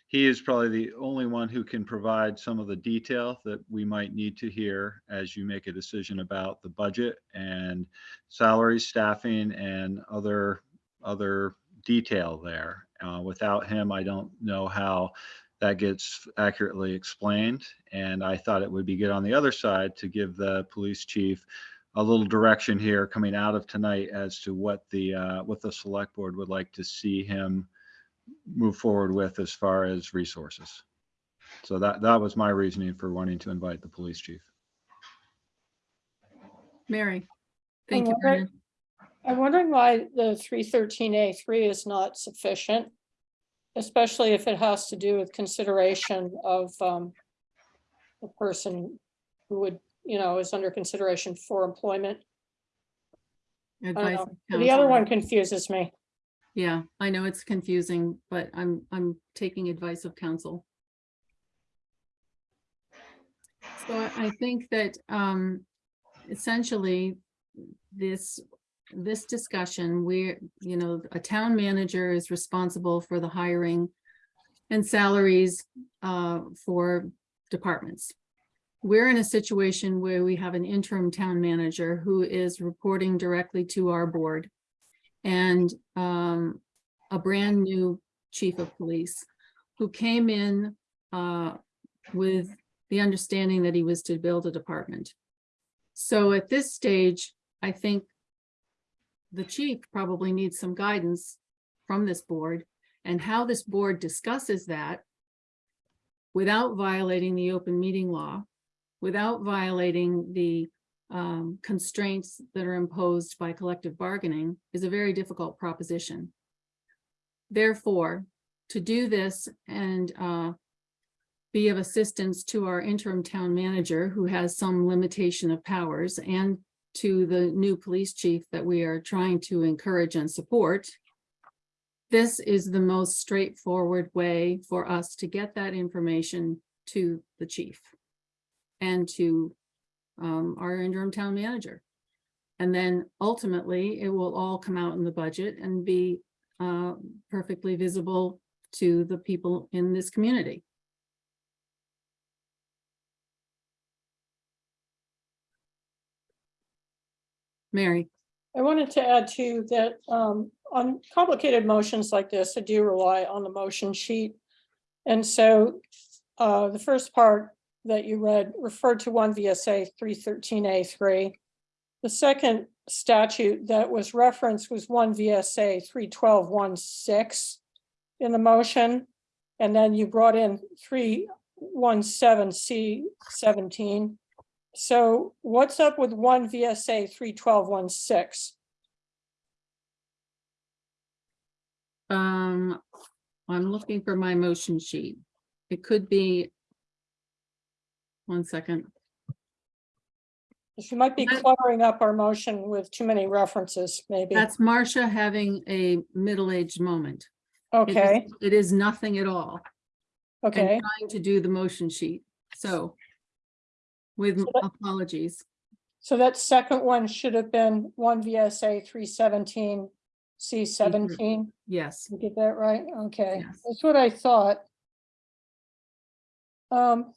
he is probably the only one who can provide some of the detail that we might need to hear as you make a decision about the budget and salaries, staffing, and other, other detail there. Uh, Without him, I don't know how that gets accurately explained. And I thought it would be good on the other side to give the police chief a little direction here coming out of tonight as to what the, uh, what the select board would like to see him move forward with as far as resources. So that, that was my reasoning for wanting to invite the police chief. Mary? Thank you, wondering- I'm wondering why the three thirteen A three is not sufficient. Especially if it has to do with consideration of um. The person who would, you know, is under consideration for employment. I don't Advice know. of The other counsel. one confuses me. Yeah, I know it's confusing, but I'm, I'm taking advice of counsel. So I- I think that, um, essentially, this, this discussion, where, you know, a town manager is responsible for the hiring and salaries, uh, for departments. We're in a situation where we have an interim town manager who is reporting directly to our board and um, a brand new chief of police who came in uh, with the understanding that he was to build a department. So at this stage, I think the chief probably needs some guidance from this board and how this board discusses that without violating the open meeting law without violating the um, constraints that are imposed by collective bargaining is a very difficult proposition. Therefore, to do this and uh, be of assistance to our interim town manager, who has some limitation of powers, and to the new police chief that we are trying to encourage and support, this is the most straightforward way for us to get that information to the chief and to um, our interim town manager. And then ultimately, it will all come out in the budget and be uh, perfectly visible to the people in this community. Mary. I wanted to add too that um, on complicated motions like this, I do rely on the motion sheet. And so uh, the first part that you read referred to 1 VSA 313A3. The second statute that was referenced was 1 VSA 31216 in the motion. And then you brought in 317C17 so what's up with one VSA three twelve one six? um, I'm looking for my motion sheet. It could be. One second. She might be That- cluttering up our motion with too many references, maybe. That's Marcia having a middle-aged moment. It is- Okay, It is nothing at all. and okay. Trying to do the motion sheet, so. With So that- apologies, So that second one should have been one VSA three seventeen C seventeen. yes, You get that right? Okay, Yes. that's what I thought. Um.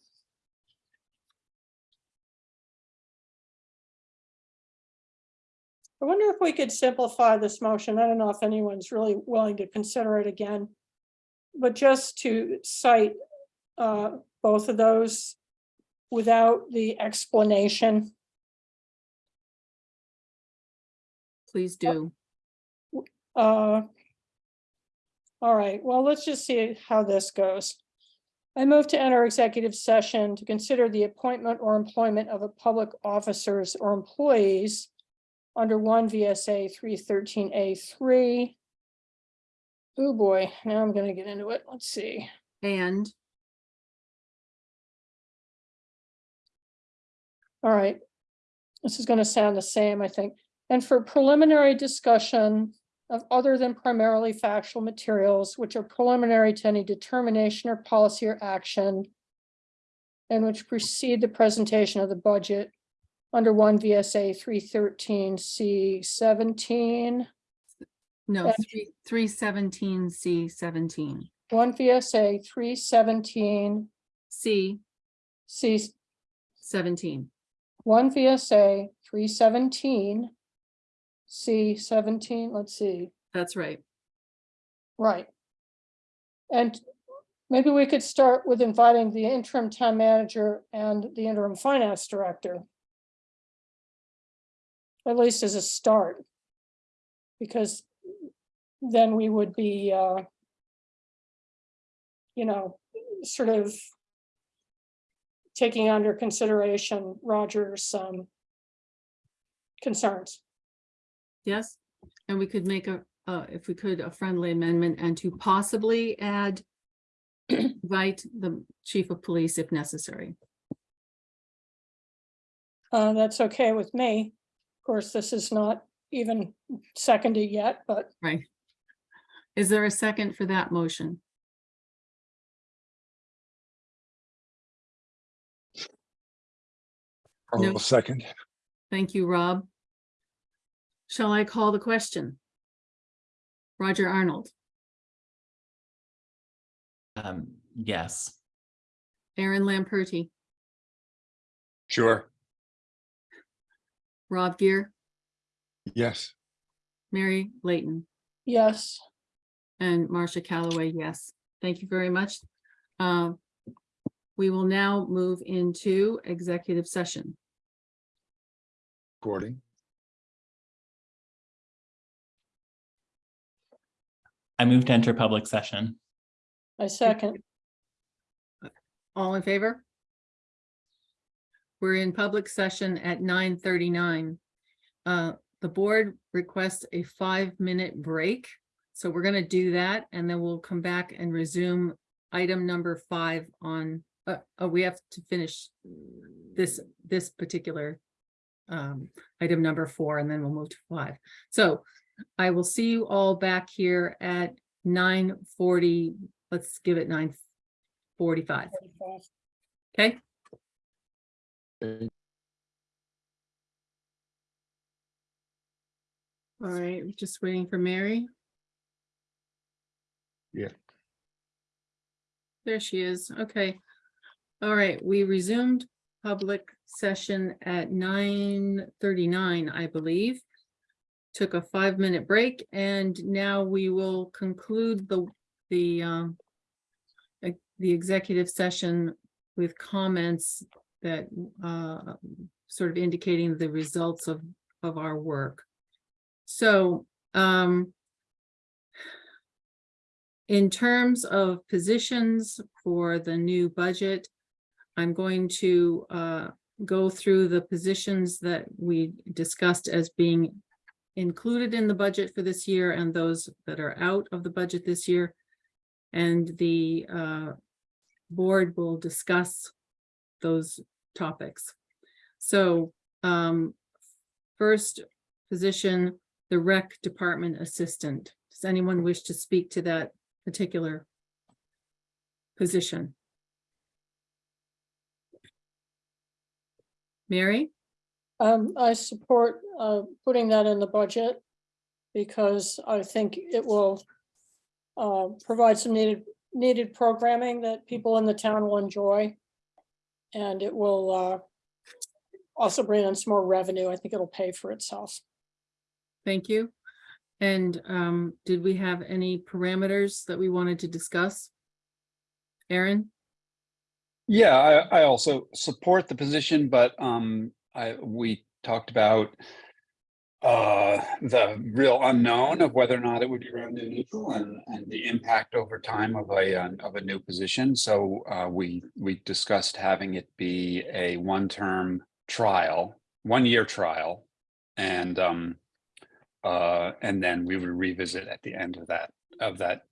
I wonder if we could simplify this motion. I don't know if anyone's really willing to consider it again. But just to cite uh both of those without the explanation. please do. Uh. All right, well, let's just see how this goes. I move to enter executive session to consider the appointment or employment of a public officers or employees. Under one VSA three thirteen A three. Oh, boy, now I'm gonna get into it. Let's see. And All right. This is gonna sound the same, I think. And for preliminary discussion of other than primarily factual materials which are preliminary to any determination or policy or action. And which precede the presentation of the budget under one VSA three thirteen C seventeen. no, And- three, three seventeen C seventeen, One VSA three seventeen C C seventeen, one VSA three seventeen. C seventeen, let's see. that's right. Right. And maybe we could start with inviting the interim town manager and the interim finance director. At least as a start. Because then we would be, uh, you know, sort of taking under consideration Roger's, um, concerns. Yes, and we could make a, uh, if we could, a friendly amendment and to possibly add. Invite the chief of police if necessary. Uh, that's okay with me. Of course, this is not even seconded yet, but Right. Is there a second for that motion? No. I'll second. Thank you, Rob. Shall I call the question? Roger Arnold, Um, yes. Aaron Lamperty, Sure. Rob Gear, Yes. Mary Layton, yes. and Marcia Calloway, yes. Thank you very much. Um, We will now move into executive session. Gordon. I move to enter public session. I second. All in favor? we're in public session at nine thirty-nine. Uh, the board requests a five-minute break. So we're gonna do that and then we'll come back and resume item number five on, uh, oh, we have to finish this, this particular um, item number four, and then we'll move to five. So I will see you all back here at nine forty, let's give it nine forty-five, okay? All right, just waiting for Mary. Yeah. There she is, okay. All right, we resumed public session at nine thirty-nine, I believe. Took a five-minute break and now we will conclude the, the, um, the executive session with comments that, uh, sort of indicating the results of, of our work. So, um, in terms of positions for the new budget, I'm going to uh, go through the positions that we discussed as being included in the budget for this year and those that are out of the budget this year. And the uh, board will discuss those topics. So um, first position, the rec department assistant. Does anyone wish to speak to that particular position? Mary? Um, I support, uh, putting that in the budget. Because I think it will. Uh, provide some needed, needed programming that people in the town will enjoy. And it will, uh. Also bring in some more revenue. I think it'll pay for itself. Thank you. And um, did we have any parameters that we wanted to discuss? Aaron? Yeah, I, I also support the position, but um, I, we talked about uh, the real unknown of whether or not it would be revenue neutral and, and the impact over time of a, uh, of a new position. So uh, we, we discussed having it be a one-term trial, one-year trial. And um, uh, and then we would revisit at the end of that, of that,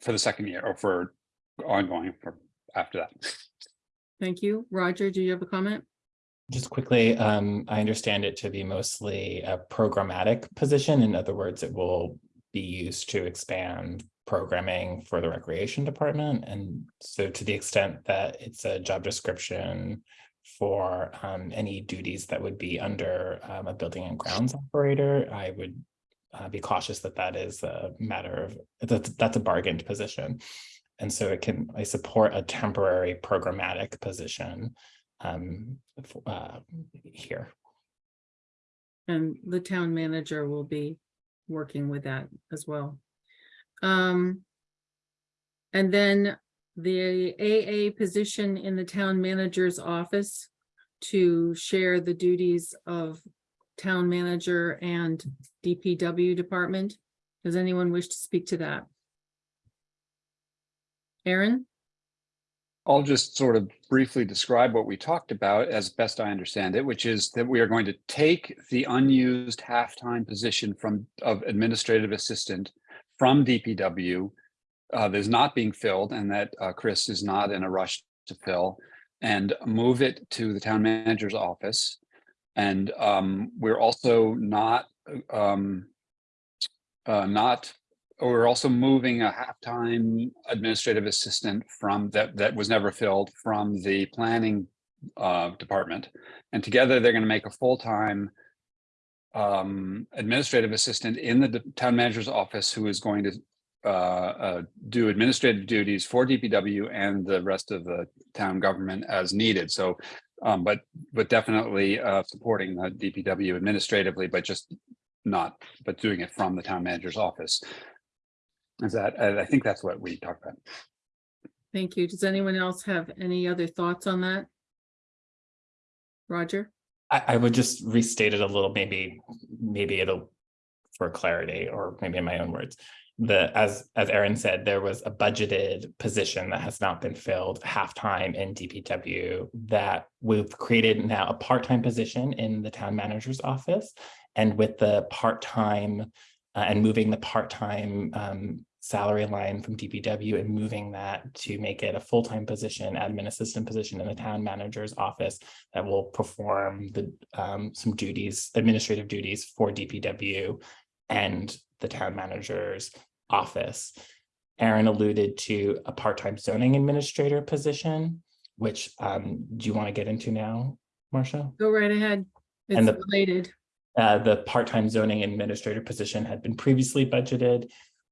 for the second year or for ongoing for after that. Thank you. Roger, do you have a comment? Just quickly, um, I understand it to be mostly a programmatic position. In other words, it will be used to expand programming for the recreation department. And so to the extent that it's a job description for um, any duties that would be under um, a building and grounds operator, I would uh, be cautious that that is a matter of, that, that's a bargained position. And so it can, I support a temporary programmatic position um, uh, here. And the town manager will be working with that as well. Um. And then the AA position in the town manager's office to share the duties of town manager and DPW department. Does anyone wish to speak to that? Aaron? I'll just sort of briefly describe what we talked about as best I understand it, which is that we are going to take the unused half-time position from of administrative assistant from DPW uh, that is not being filled and that uh, Chris is not in a rush to fill and move it to the town manager's office. And um, we're also not um, uh, not we're also moving a half-time administrative assistant from that that was never filled from the planning uh, department. And together they're going to make a full-time um, administrative assistant in the town manager's office who is going to uh, uh, do administrative duties for DPW and the rest of the town government as needed. So, um, but but definitely uh, supporting the DPW administratively, but just not, but doing it from the town manager's office. Is that, I I think that's what we talked about. Thank you. Does anyone else have any other thoughts on that? Roger? I, I would just restate it a little, maybe, maybe it'll for clarity, or maybe in my own words. The, as, as Aaron said, there was a budgeted position that has not been filled half-time in DPW that we've created now a part-time position in the town manager's office. And with the part-time uh, and moving the part-time um, salary line from DPW and moving that to make it a full-time position, admin assistant position in the town manager's office that will perform the um, some duties, administrative duties for DPW and the town manager's office. Aaron alluded to a part-time zoning administrator position, which um, do you want to get into now, Marcia? Go right ahead. It's And the- related. Uh, the part-time zoning administrator position had been previously budgeted.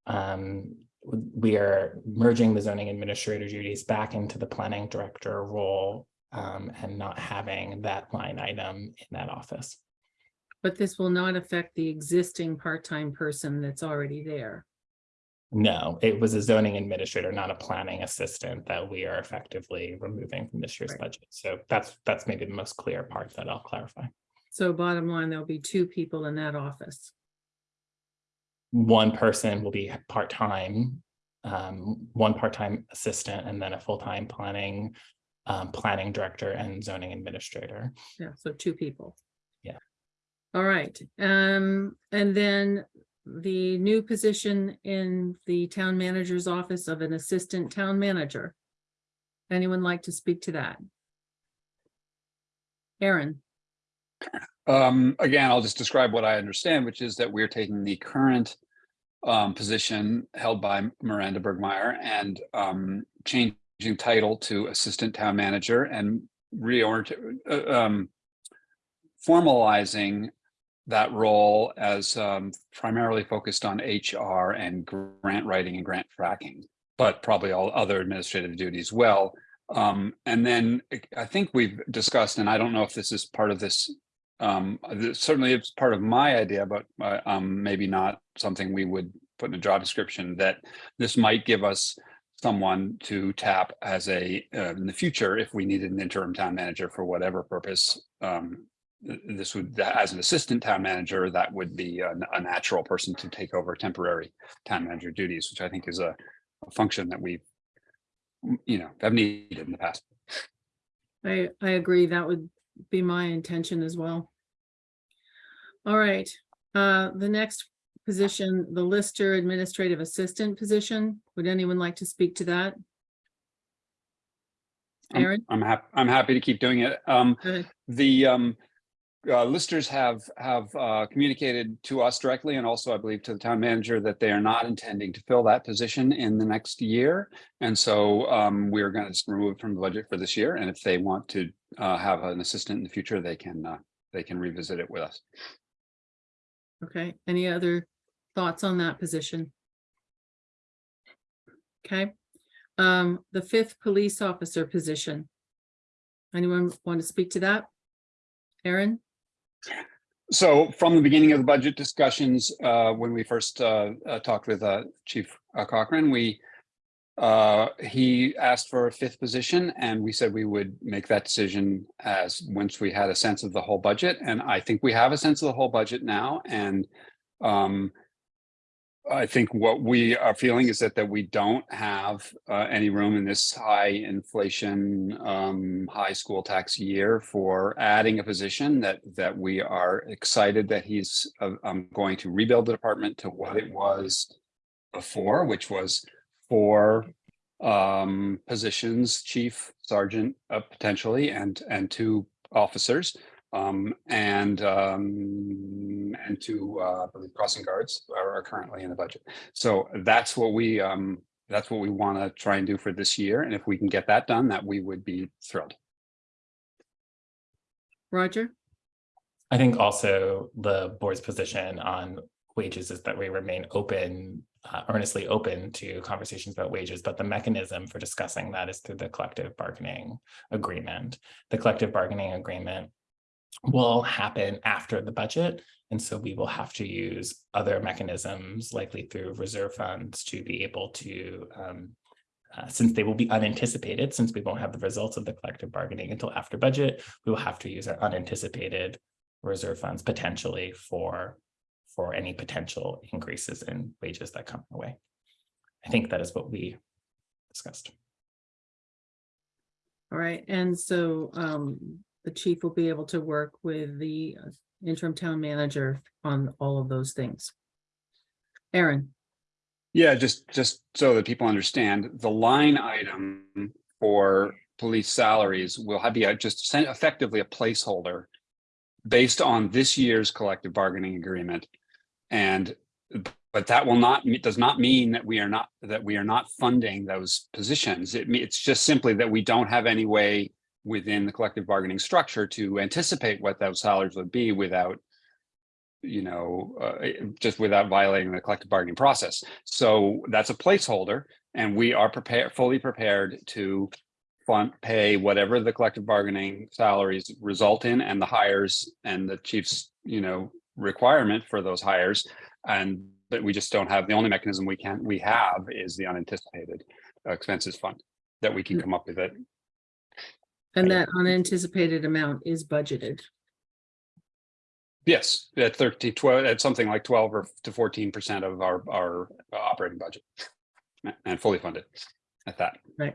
Um, we are merging the zoning administrator duties back into the planning director role um, and not having that line item in that office. But this will not affect the existing part-time person that's already there. No, it was a zoning administrator, not a planning assistant that we are effectively removing from this year's Right. budget. So that's, that's maybe the most clear part that I'll clarify. So bottom line, there'll be two people in that office. One person will be part-time, um, one part-time assistant, and then a full-time planning, um, planning director and zoning administrator. Yeah, so two people. Yeah. All right, um, and then the new position in the town manager's office of an assistant town manager. Anyone like to speak to that? Aaron, Um, again, I'll just describe what I understand, which is that we're taking the current um, position held by Miranda Bergmeyer and um, changing title to Assistant Town Manager and reorient, uh, um, formalizing that role as um, primarily focused on HR and grant writing and grant tracking, but probably all other administrative duties well. Um, and then I think we've discussed, and I don't know if this is part of this um, certainly it's part of my idea, but uh, um, maybe not something we would put in a job description that this might give us someone to tap as a, uh, in the future, if we needed an interim town manager for whatever purpose. Um, this would, as an assistant town manager, that would be a, a natural person to take over temporary town manager duties, which I think is a, a function that we, you know, have needed in the past. I, I agree, that would be my intention as well. All right, uh, the next position, the Lister Administrative Assistant position, would anyone like to speak to that? I'm- Aaron? I'm happy, I'm happy to keep doing it. Um, The um, uh, listers have, have uh, communicated to us directly and also I believe to the town manager that they are not intending to fill that position in the next year. And so um, we're going to remove it from the budget for this year. And if they want to uh, have an assistant in the future, they can, uh, they can revisit it with us. Okay, any other thoughts on that position? Okay, um, the fifth police officer position. Anyone want to speak to that? Aaron? So from the beginning of the budget discussions, uh, when we first uh, uh, talked with uh, Chief uh, Cochran, we uh, he asked for a fifth position and we said we would make that decision as once we had a sense of the whole budget. And I think we have a sense of the whole budget now. And um, I think what we are feeling is that that we don't have uh, any room in this high inflation, um, high school tax year for adding a position that that we are excited that he's uh, um, going to rebuild the department to what it was before, which was four um, positions, chief, sergeant, uh, potentially, and and two officers. Um, and um, and two, uh, I believe, crossing guards are, are currently in the budget. So that's what we um, that's what we want to try and do for this year. And if we can get that done, that we would be thrilled. Roger? I think also the board's position on wages is that we remain open, uh, earnestly open to conversations about wages, but the mechanism for discussing that is through the collective bargaining agreement. The collective bargaining agreement will happen after the budget. And so we will have to use other mechanisms, likely through reserve funds, to be able to um, uh, since they will be unanticipated, since we won't have the results of the collective bargaining until after budget, we will have to use our unanticipated reserve funds potentially for for any potential increases in wages that come our way. I think that is what we discussed. All right, and so um, the chief will be able to work with the uh, interim town manager on all of those things. Aaron, Yeah, just, just so that people understand, the line item for police salaries will have be a- just effectively a placeholder based on this year's collective bargaining agreement. And, but that will not, does not mean that we are not, that we are not funding those positions. It, it's just simply that we don't have any way within the collective bargaining structure to anticipate what those salaries would be without you know, uh, just without violating the collective bargaining process. So that's a placeholder and we are prepared, fully prepared to fund, pay whatever the collective bargaining salaries result in and the hires and the chief's, you know, requirement for those hires. And but we just don't have, the only mechanism we can, we have is the unanticipated expenses fund that we can come up with it. And that unanticipated amount is budgeted. Yes, at 30, 12, at something like 12 or to 14% of our, our operating budget. And fully funded at that. Right.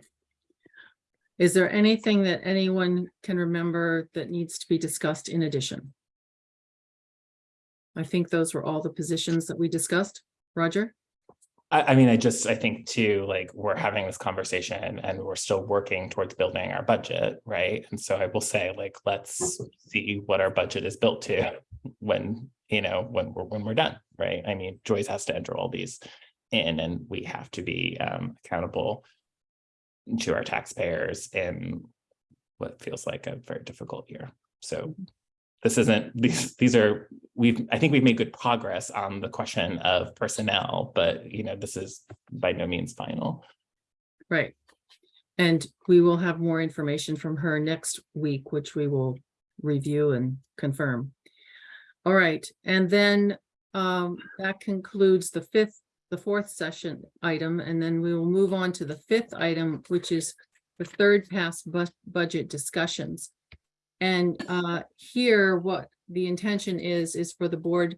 Is there anything that anyone can remember that needs to be discussed in addition? I think those were all the positions that we discussed. Roger? I, I mean, I just, I think too, like, we're having this conversation and we're still working towards building our budget, right? And so I will say, like, let's see what our budget is built to when, you know, when we're, when we're done, right? I mean, Joyce has to enter all these in and we have to be um accountable to our taxpayers in what feels like a very difficult year. So this isn't, these, these are, we've, I think we've made good progress on the question of personnel, but you know, this is by no means final. Right. And we will have more information from her next week, which we will review and confirm. All right, and then um, that concludes the fifth, the fourth session item, and then we will move on to the fifth item, which is the third pass bu- budget discussions. And uh, here, what the intention is, is for the board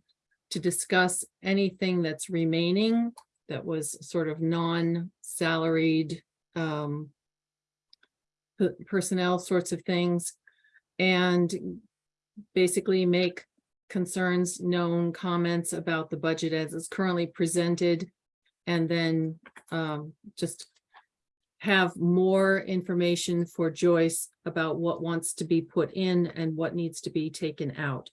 to discuss anything that's remaining that was sort of non-salaried um, personnel sorts of things, and basically make concerns known, comments about the budget as it's currently presented, and then um, just have more information for Joyce about what wants to be put in and what needs to be taken out.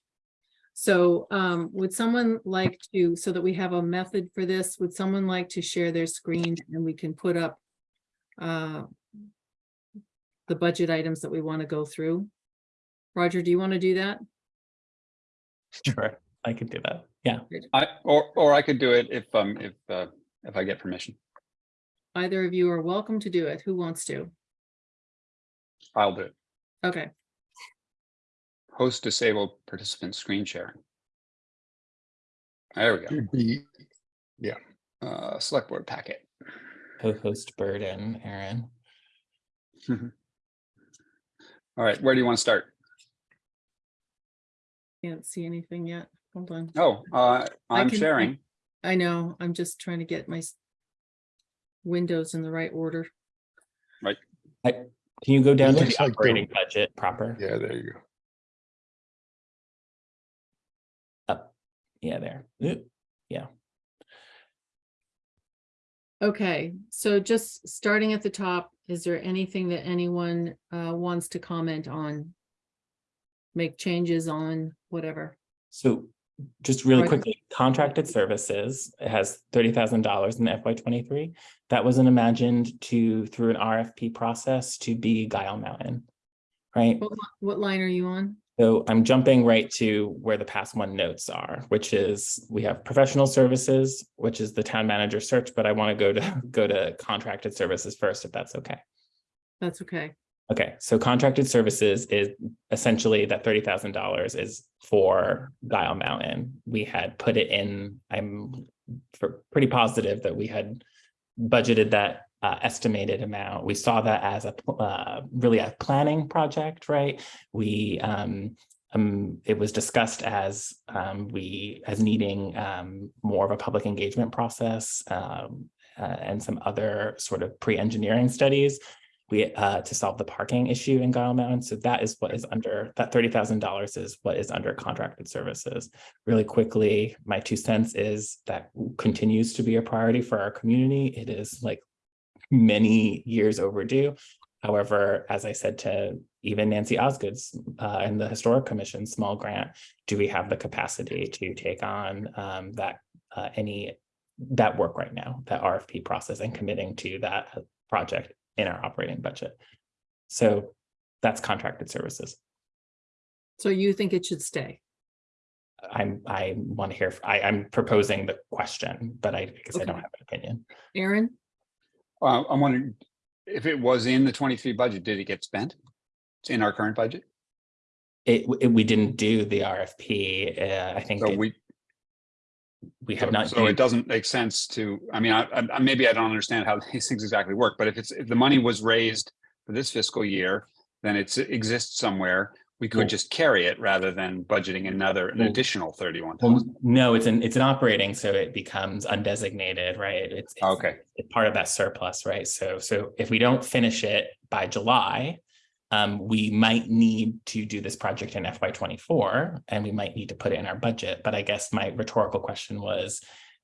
So um, would someone like to, so that we have a method for this, would someone like to share their screen and we can put up uh, the budget items that we want to go through? Roger, do you want to do that? Sure, I could do that. Yeah. I, or, or I could do it if, um, if, uh, if I get permission. Either of you are welcome to do it. Who wants to? I'll do it. Okay, Host disabled participant screen sharing. There we go. Should be, Uh, select board packet. Co-host Burden, Aaron. All right, where do you want to start? can't see anything yet. Hold on. Oh, uh, I I'm can- sharing. I know, I'm just trying to get my s- windows in the right order. Right. Can you go down to looks the like the- operating budget proper? yeah, there you go. Up. Yeah, there. Oop, Okay, so just starting at the top, is there anything that anyone uh wants to comment on? Make changes on, whatever. So just really Right. quickly, contracted services, it has thirty thousand dollars in FY twenty-three. That was imagined to, through an RFP process, to be Gile Mountain. Right? What, what line are you on? So I'm jumping right to where the past one notes are, which is we have professional services, which is the town manager search, but I want to go to go to contracted services first, if that's okay. That's okay. Okay, so contracted services is essentially that thirty thousand dollars is for Gile Mountain. We had put it in, I'm pretty positive that we had budgeted that uh, estimated amount. We saw that as a uh, really a planning project, right? We um, um, it was discussed as um, we, as needing um, more of a public engagement process um, uh, and some other sort of pre-engineering studies we, uh, to solve the parking issue in Gile Mountain. So that is what is under, that thirty thousand dollars is what is under contracted services. Really quickly, my two cents is that continues to be a priority for our community. It is like many years overdue. However, as I said to even Nancy Osgood's uh, and the Historic Commission small grant, do we have the capacity to take on um, that uh, any that work right now, that RFP process and committing to that project in our operating budget? So that's contracted services. So you think it should stay? I'm, I want to hear, I, I'm proposing the question, but I guess I don't have an opinion. Aaron? Uh, I'm wondering if it was in the twenty-three budget, did it get spent? It's in our current budget? It, it- we didn't do the RFP. uh, I think So it- we, we have so not. so it doesn't make sense to, I mean, I, I, maybe I don't understand how these things exactly work, but if it's, if the money was raised for this fiscal year, then it's, it exists somewhere. We Well- could just carry it rather than budgeting another, an Well- additional thirty-one Well, no, it's an, it's an operating, so it becomes undesignated, right? It's. it's- Okay. It's part of that surplus, right? So, so if we don't finish it by July, um, we might need to do this project in FY twenty-four, and we might need to put it in our budget. But I guess my rhetorical question was,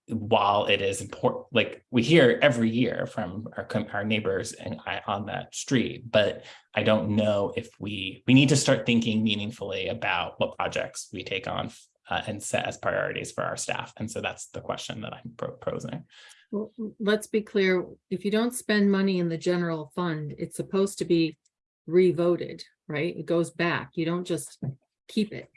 while it is important, like we hear every year from our, our neighbors and I, on that street, but I don't know if we, we need to start thinking meaningfully about what projects we take on uh, and set as priorities for our staff. And so that's the question that I'm proposing. Well, let's be clear, if you don't spend money in the general fund, it's supposed to be revoted, right? It goes back. You don't just keep it.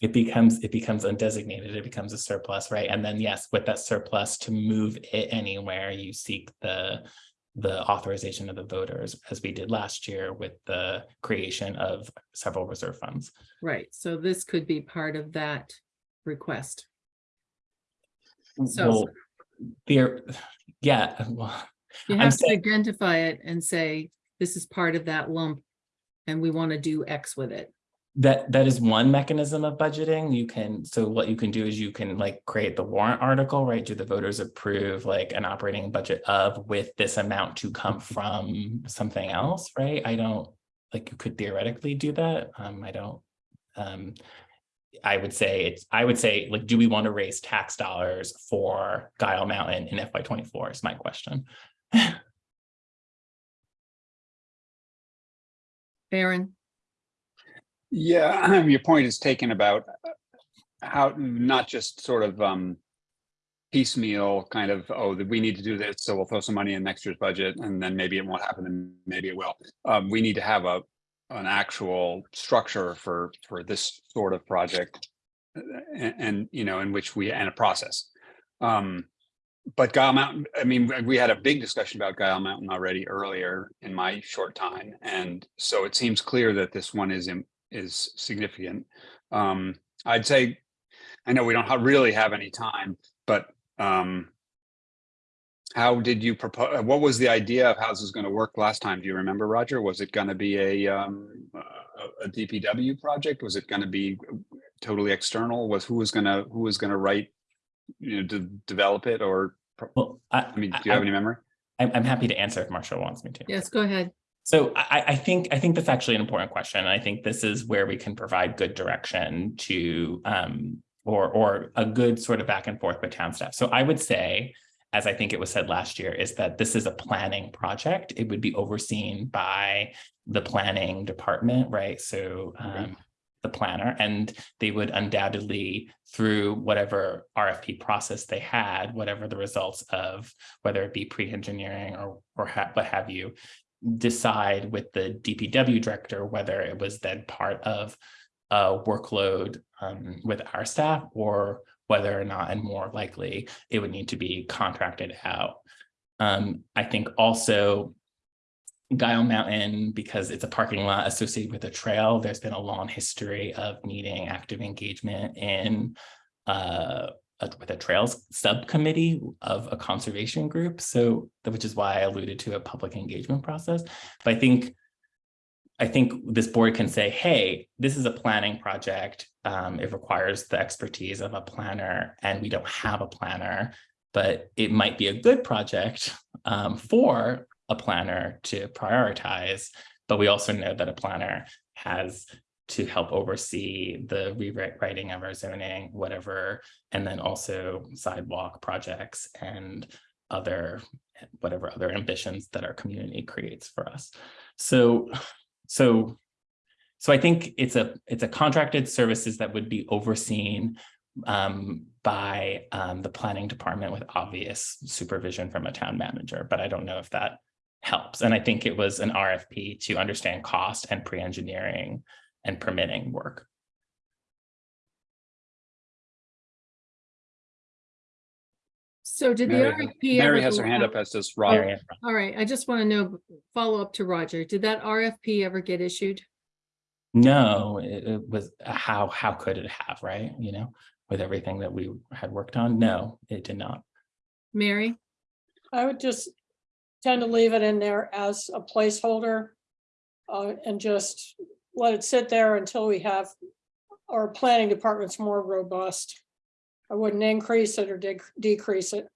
It becomes, it becomes undesignated, it becomes a surplus, right? And then yes, with that surplus to move it anywhere, you seek the the authorization of the voters, as we did last year with the creation of several reserve funds. Right, so this could be part of that request. So- Well, there, yeah, well, You I'm have to saying- identify it and say, this is part of that lump. And we want to do X with it. That, that is one mechanism of budgeting. You can, so what you can do is you can like create the warrant article, right? Do the voters approve like an operating budget of with this amount to come from something else, right? I don't, like you could theoretically do that. Um, I don't. Um, I would say it's, I would say, like, do we want to raise tax dollars for Gile Mountain in FY twenty-four is my question. Aaron, Yeah, your point is taken about uh, how, not just sort of um piecemeal kind of, oh, that we need to do this, so we'll throw some money in next year's budget and then maybe it won't happen and maybe it will. Um, we need to have a, an actual structure for, for this sort of project. uh, And, and, you know, in which we, and a process. Um, but Gile Mountain, I mean, we- had a big discussion about Gile Mountain already earlier in my short time. And so it seems clear that this one is, is significant. Um, I'd say, I know we don't ha- really have any time, but, um, how did you propose, what was the idea of how this was going to work last time? Do you remember, Roger? Was it going to be a, um, a, a DPW project? Was it going to be totally external? Was, who was gonna, who was gonna write, you know, to develop it or, Well, I, I mean, do you have any memory? I'm, I'm happy to answer if Marshall wants me to. yes, go ahead. So I, I think, I think that's actually an important question. I think this is where we can provide good direction to, um, or, or a good sort of back and forth with town staff. So I would say, as I think it was said last year, is that this is a planning project. It would be overseen by the planning department, right? So, um, the planner, and they would undoubtedly, through whatever RFP process they had, whatever the results of, whether it be pre-engineering or, or ha- what have you, decide with the DPW director whether it was then part of a workload um, with our staff or whether or not, and more likely, it would need to be contracted out. Um, I think also Gile Mountain, because it's a parking lot associated with a trail, there's been a long history of needing active engagement in uh, a- with a trails subcommittee of a conservation group. So, which is why I alluded to a public engagement process. But I think I think this board can say, hey, this is a planning project. Um, it requires the expertise of a planner and we don't have a planner, but it might be a good project um, for a planner to prioritize. But we also know that a planner has to help oversee the rewriting of our zoning, whatever, and then also sidewalk projects and other, whatever other ambitions that our community creates for us. So, so, so I think it's a, it's a contracted services that would be overseen um, by um, the planning department with obvious supervision from a town manager, but I don't know if that helps. And mm. I think it was an RFP to understand cost and pre-engineering and permitting work. So did the Mary- RFP? Mary ever has her hand up, as does Roger. Mary Ann. All right, I just want to know, follow up to Roger, did that RFP ever get issued? No, it, it was, uh, how, how could it have, right? You know, with everything that we had worked on? No, it did not. Mary? I would just tend to leave it in there as a placeholder. Uh, and just let it sit there until we have our planning department's more robust. I wouldn't increase it or dec- decrease it.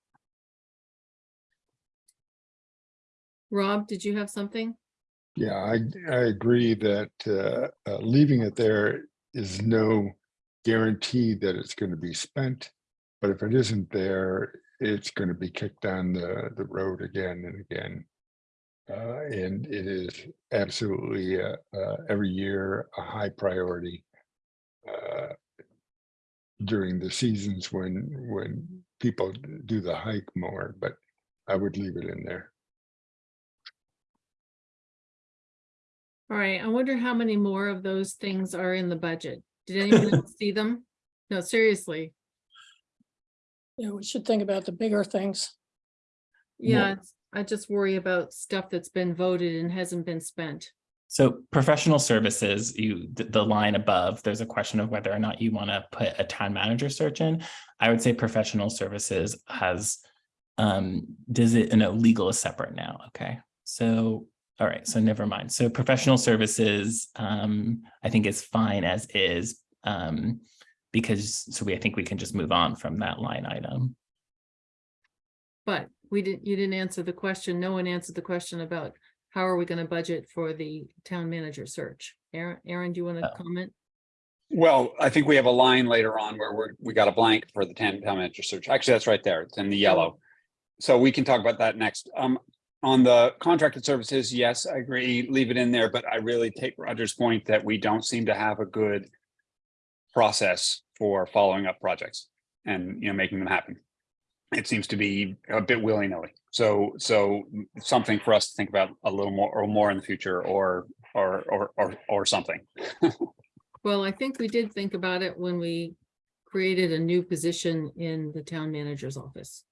Rob, did you have something? Yeah, I, I agree that uh, uh, leaving it there is no guarantee that it's going to be spent. But if it isn't there, it's going to be kicked down the, the road again and again. Uh, And it is absolutely uh, uh, every year a high priority. uh, During the seasons when, when people do the hike more, but I would leave it in there. All right, I wonder how many more of those things are in the budget? Did anyone see them? No, seriously. Yeah, we should think about the bigger things. Yeah, it's- I just worry about stuff that's been voted and hasn't been spent. So professional services, you, the, the line above, there's a question of whether or not you want to put a town manager search in. I would say professional services has, um, does it, no, legal is separate now, okay? So, all right, so never mind. So professional services, um, I think is fine as is. Um, because, so we, I think we can just move on from that line item. But we didn't, you didn't answer the question. No one answered the question about how are we gonna budget for the town manager search? Aaron, Aaron, do you want to Oh. comment? Well, I think we have a line later on where we're, we got a blank for the town town manager search. Actually, that's right there. It's in the yellow. So we can talk about that next. Um, on the contracted services, yes, I agree, leave it in there, but I really take Roger's point that we don't seem to have a good process for following up projects and, you know, making them happen. It seems to be a bit willy-nilly. So, so something for us to think about a little more or more in the future or, or, or, or, or something. Well, I think we did think about it when we created a new position in the town manager's office.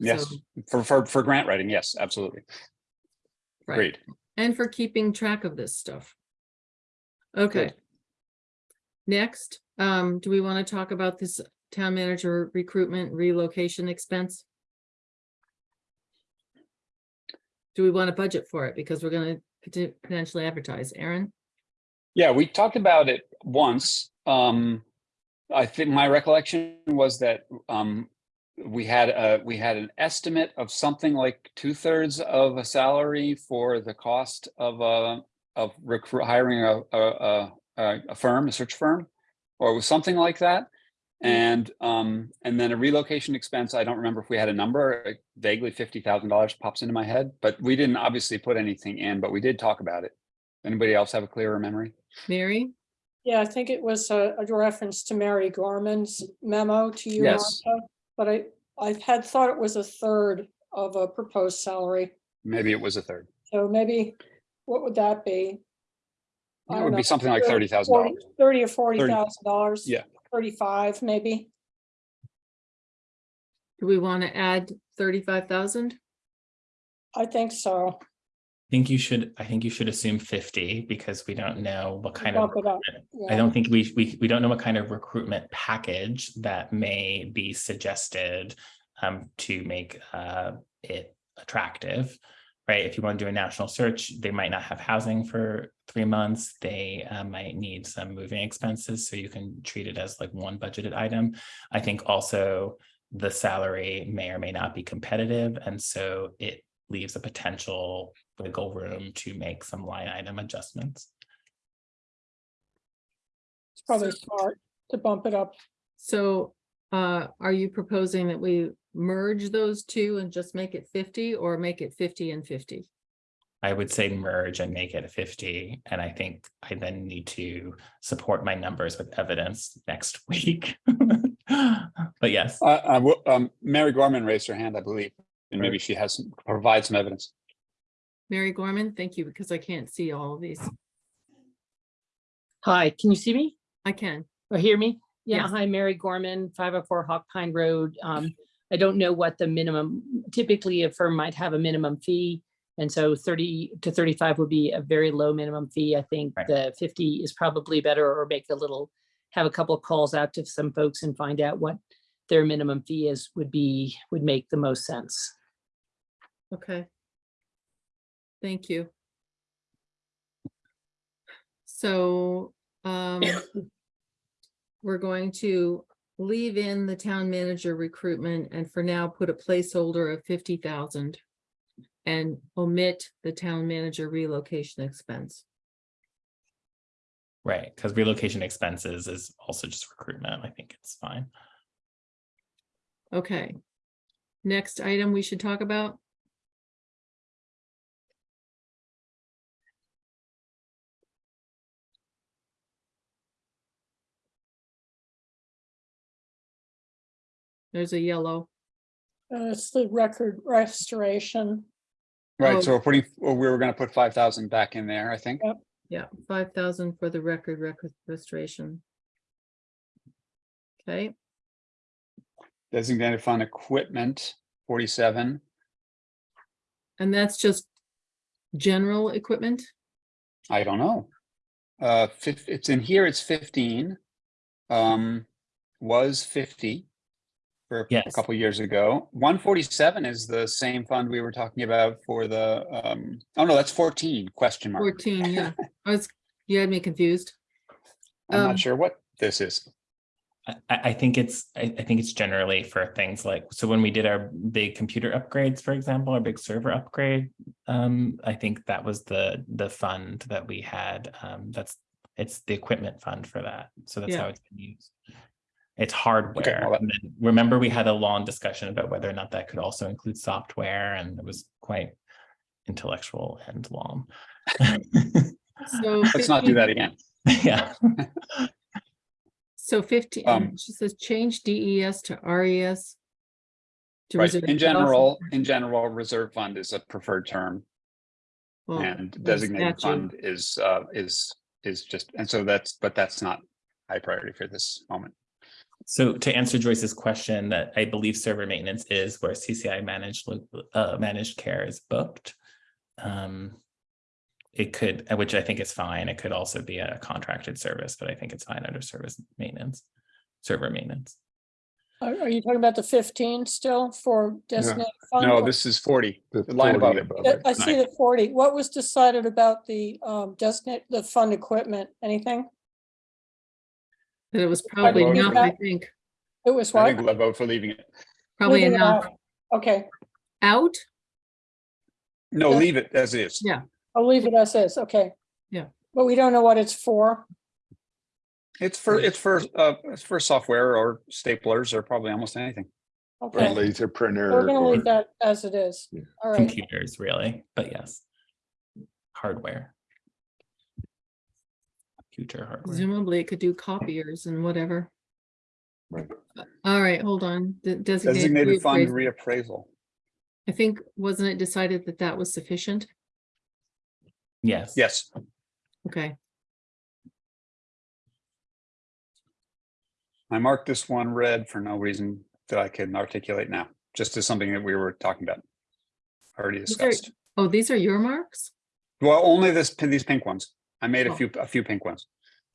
Yes, So, for, for, for grant writing, yes, absolutely. right. Agreed. And for keeping track of this stuff. Okay. Good. Next, um, do we want to talk about this town manager recruitment relocation expense? Do we want to budget for it? Because we're gonna potentially advertise. Aaron? Yeah, we talked about it once. Um, I think my recollection was that, um, we had a, we had an estimate of something like two thirds of a salary for the cost of a, of recruit, hiring a, a, a, a firm, a search firm. Or it was something like that. And, um, and then a relocation expense, I don't remember if we had a number, vaguely fifty thousand dollars pops into my head, but we didn't obviously put anything in, but we did talk about it. Anybody else have a clearer memory? Mary? Yeah, I think it was a, a reference to Mary Gorman's memo to you, Yes. Martha. But I, I had thought it was a third of a proposed salary. Maybe it was a third. So maybe, what would that be? I It don't would know, be something like 30, thirty thousand 40 dollars. Thirty or forty thousand dollars? Yeah. Thirty-five, maybe. Do we want to add thirty-five thousand? I think so. I think you should, I think you should assume fifty because we don't know what kind of. Bump it up. recruitment- I Yeah. don't think we, we, we don't know what kind of recruitment package that may be suggested um, to make uh, it attractive. Right? right? If you want to do a national search, they might not have housing for three months. They uh, might need some moving expenses, so you can treat it as like one budgeted item. I think also the salary may or may not be competitive, and so it leaves a potential wiggle room to make some line item adjustments. It's probably smart to bump it up. So uh, are you proposing that we merge those two and just make it fifty or make it fifty and fifty? I would say merge and make it a fifty, and I think I then need to support my numbers with evidence next week. But yes, Uh, uh, wo- um, Mary Gorman raised her hand, I believe, and maybe she has, some provide some evidence. Mary Gorman, thank you, because I can't see all of these. Hi, can you see me I can. or hear me? Yeah, Yes. hi, Mary Gorman, five oh four Hawk Pine Road. Um, I don't know what the minimum, typically a firm might have a minimum fee. And so thirty to thirty-five would be a very low minimum fee. I think Right. the fifty is probably better or make a little, have a couple of calls out to some folks and find out what their minimum fee is, would be, would make the most sense. Okay. Thank you. So, um, we're going to leave in the town manager recruitment and for now put a placeholder of fifty thousand and omit the town manager relocation expense. right, because relocation expenses is also just recruitment. I think it's fine. Okay. Next item we should talk about? There's a yellow. Uh, It's the record restoration. Oh. Right, so we're putting, we were gonna put five thousand back in there, I think. Yeah, five thousand for the record record restoration. Okay, Designated fund equipment, forty-seven. and that's just general equipment? I don't know. Uh, fif- it's in here, it's fifteen. Um, was fifty. For a Yes. couple years ago. One forty-seven is the same fund we were talking about for the, um, oh no, that's fourteen, question mark. Fourteen, yeah. I was, you had me confused. I'm um, not sure what this is. I, I I think it's, I, I think it's generally for things like, so when we did our big computer upgrades, for example, our big server upgrade. Um, I think that was the, the fund that we had, um, that's, it's the equipment fund for that, so that's Yeah. how it's been used. It's hardware, well, then remember, we had a long discussion about whether or not that could also include software, and it was quite intellectual and long. So. Let's not do that again. Yeah, So fifteen, Um, she says change DES to RES. to Right, in general, office. in general, reserve fund is a preferred term Well, and designated statute. fund is, uh, is, is just, and so that's, but that's not high priority for this moment. So to answer Joyce's question, that I believe server maintenance is where CCI managed, uh, managed care is booked. Um, It could, which I think is fine. It could also be a contracted service, but I think it's fine under service maintenance, server maintenance. Are, are you talking about the fifteen still for designated fund? No, this is forty, The the line above 40 it. above Yeah, it. I see the forty. What was decided about the um designate, the fund equipment? Anything? That it was probably vote enough, I think, It was I what? think I vote for leaving it. probably Leaving it enough. out. Okay, Out? No, Yeah. leave it as is. Yeah. I'll leave it as is, okay. Yeah. But we don't know what it's for. It's for, it's for, uh, it's for software or staplers or probably almost anything. Or Okay, laser printer. we're gonna or- leave that as it is. Yeah. All right, Computers, really, but yes. Hardware. Future hardware. Presumably it could do copiers and whatever. Right. All right, hold on. The Designated Designated fund reappraisal. reappraisal. I think, wasn't it decided that that was sufficient? Yes. Yes, Okay, I marked this one red for no reason that I can articulate now, just as something that we were talking about. Already These are- discussed. oh, these are your marks? Well, only this, these pink ones. I made a few, a few pink ones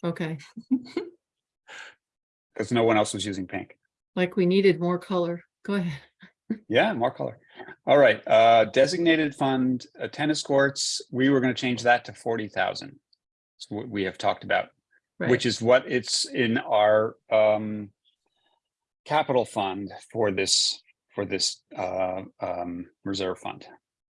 Okay, because no one else was using pink. like we needed more color. Go ahead. Yeah, more color. All right, uh, designated fund, uh, tennis courts, we were gonna change that to forty thousand. It's what we have talked about, Right. which is what it's in our, um, capital fund for this, for this, uh, um, reserve fund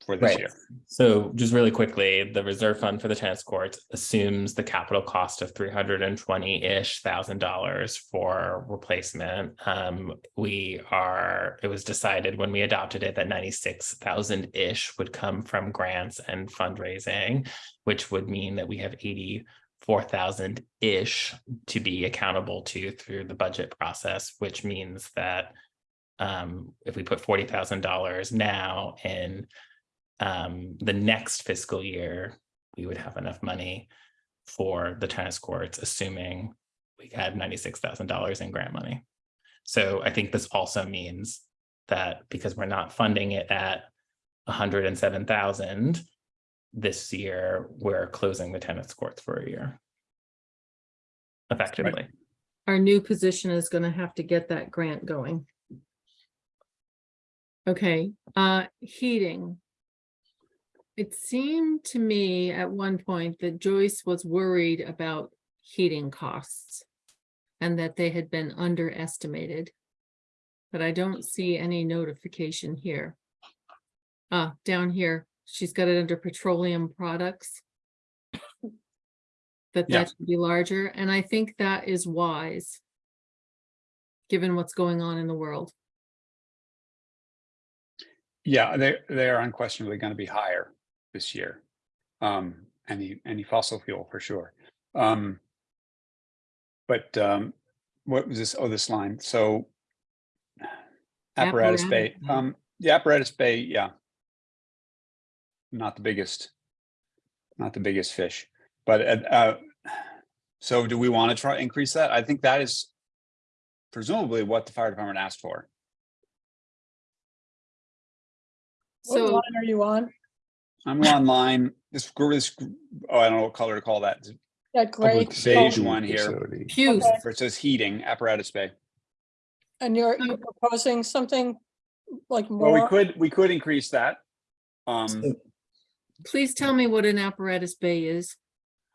for this Right. year. So just really quickly, the reserve fund for the tennis courts assumes the capital cost of three hundred and twenty-ish thousand dollars for replacement. Um, we are, it was decided when we adopted it that ninety-six thousand-ish would come from grants and fundraising, which would mean that we have eighty-four thousand-ish to be accountable to through the budget process, which means that um, if we put forty thousand dollars now in um, the next fiscal year, we would have enough money for the tennis courts, assuming we had ninety-six thousand dollars in grant money. So I think this also means that because we're not funding it at hundred and seven thousand this year, we're closing the tennis courts for a year. Effectively. Our new position is gonna have to get that grant going. Okay, uh, heating. It seemed to me at one point that Joyce was worried about heating costs. And that they had been underestimated. But I don't see any notification here. Ah, down here, she's got it under petroleum products. That Yeah. that should be larger, and I think that is wise. Given what's going on in the world. Yeah, they, they are unquestionably gonna be higher this year. Um, any, any fossil fuel for sure. Um. But, um, what was this? Oh, this line, so. Apparatus bay, Apparatus bay. um, the apparatus bay, yeah. Not the biggest. Not the biggest fish, but, uh, uh, so do we want to try increase that? I think that is. Presumably what the fire department asked for. What So, line are you on? I'm online, this, gr- this, oh, I don't know what color to call that. That gray, Public beige one here. facility. Hughes, Okay. Where it says heating apparatus bay. and you're you're proposing something like more. Well, we could, we could increase that. Um, please tell me what an apparatus bay is.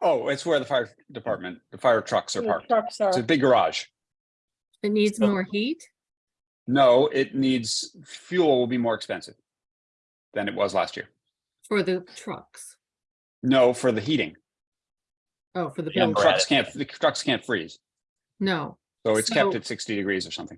oh, it's where the fire department, the fire trucks are parked. Trucks are. It's a big garage. It needs So- more heat? No, it needs, fuel will be more expensive than it was last year. For the trucks. No, for the heating. Oh, for the Yeah, building. trucks can't, the trucks can't freeze. No. So it's kept So- at sixty degrees or something.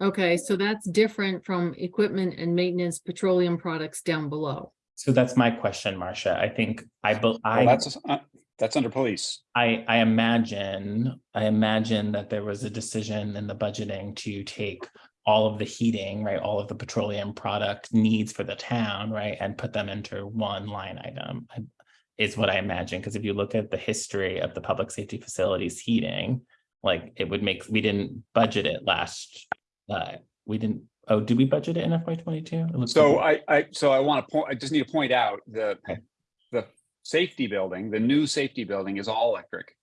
Okay, so that's different from equipment and maintenance petroleum products down below. So that's my question, Marcia. I think I, bel- Well, I that's, uh, that's under police. I, I imagine, I imagine that there was a decision in the budgeting to take all of the heating, right, all of the petroleum product needs for the town, right, and put them into one line item. Is what I imagine, because if you look at the history of the public safety facilities heating, like it would make, we didn't budget it last, uh, we didn't, oh, did we budget it in FY twenty-two? So I, I, so I want to point, I just need to point out the, Okay. the safety building, the new safety building is all electric.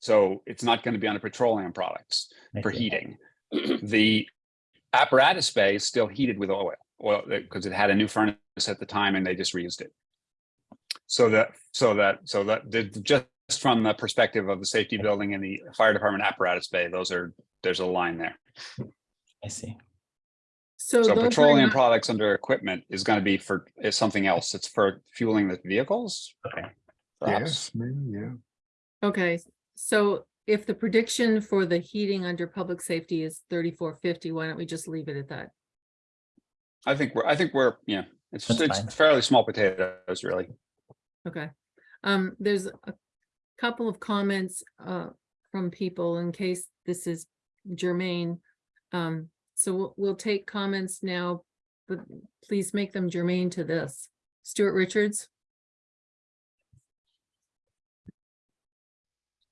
So it's not going to be under petroleum products for heating. The apparatus bay is still heated with oil, oil, eh, because it had a new furnace at the time and they just reused it. So that, so that, so that, the- just from the perspective of the safety building and the fire department apparatus bay, those are, there's a line there. I see. So So petroleum not- products under equipment is gonna be for, is something else. It's for fueling the vehicles? Okay. Perhaps. Yes, maybe, yeah. Okay, so if the prediction for the heating under public safety is thirty-four fifty, why don't we just leave it at that? I think we're, I think we're, yeah, it's, That's it's fine. fairly small potatoes, really. Okay, um, there's a couple of comments, uh, from people in case this is germane. Um, so we'll, we'll take comments now, but please make them germane to this. Stuart Richards?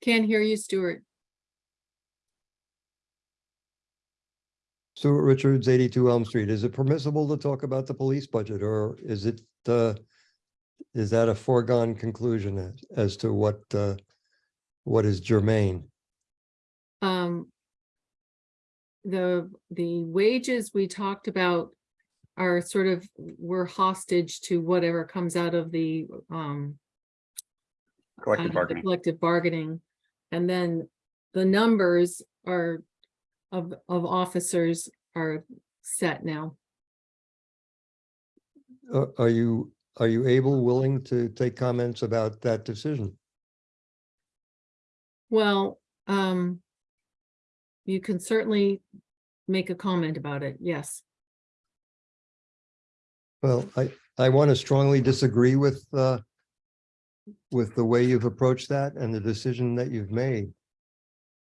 Can't hear you, Stuart. Stuart Richards, eighty-two Elm Street. Is it permissible to talk about the police budget or is it, uh, is that a foregone conclusion as, as to what, uh, what is germane? Um. The, the wages we talked about are sort of, we're hostage to whatever comes out of the, um, out Collective of the bargaining. Collective bargaining. And then the numbers are of, of officers are set now. Uh, Are you, are you able, willing to take comments about that decision? Well, um, you can certainly make a comment about it, yes. Well, I, I want to strongly disagree with, uh, with the way you've approached that and the decision that you've made.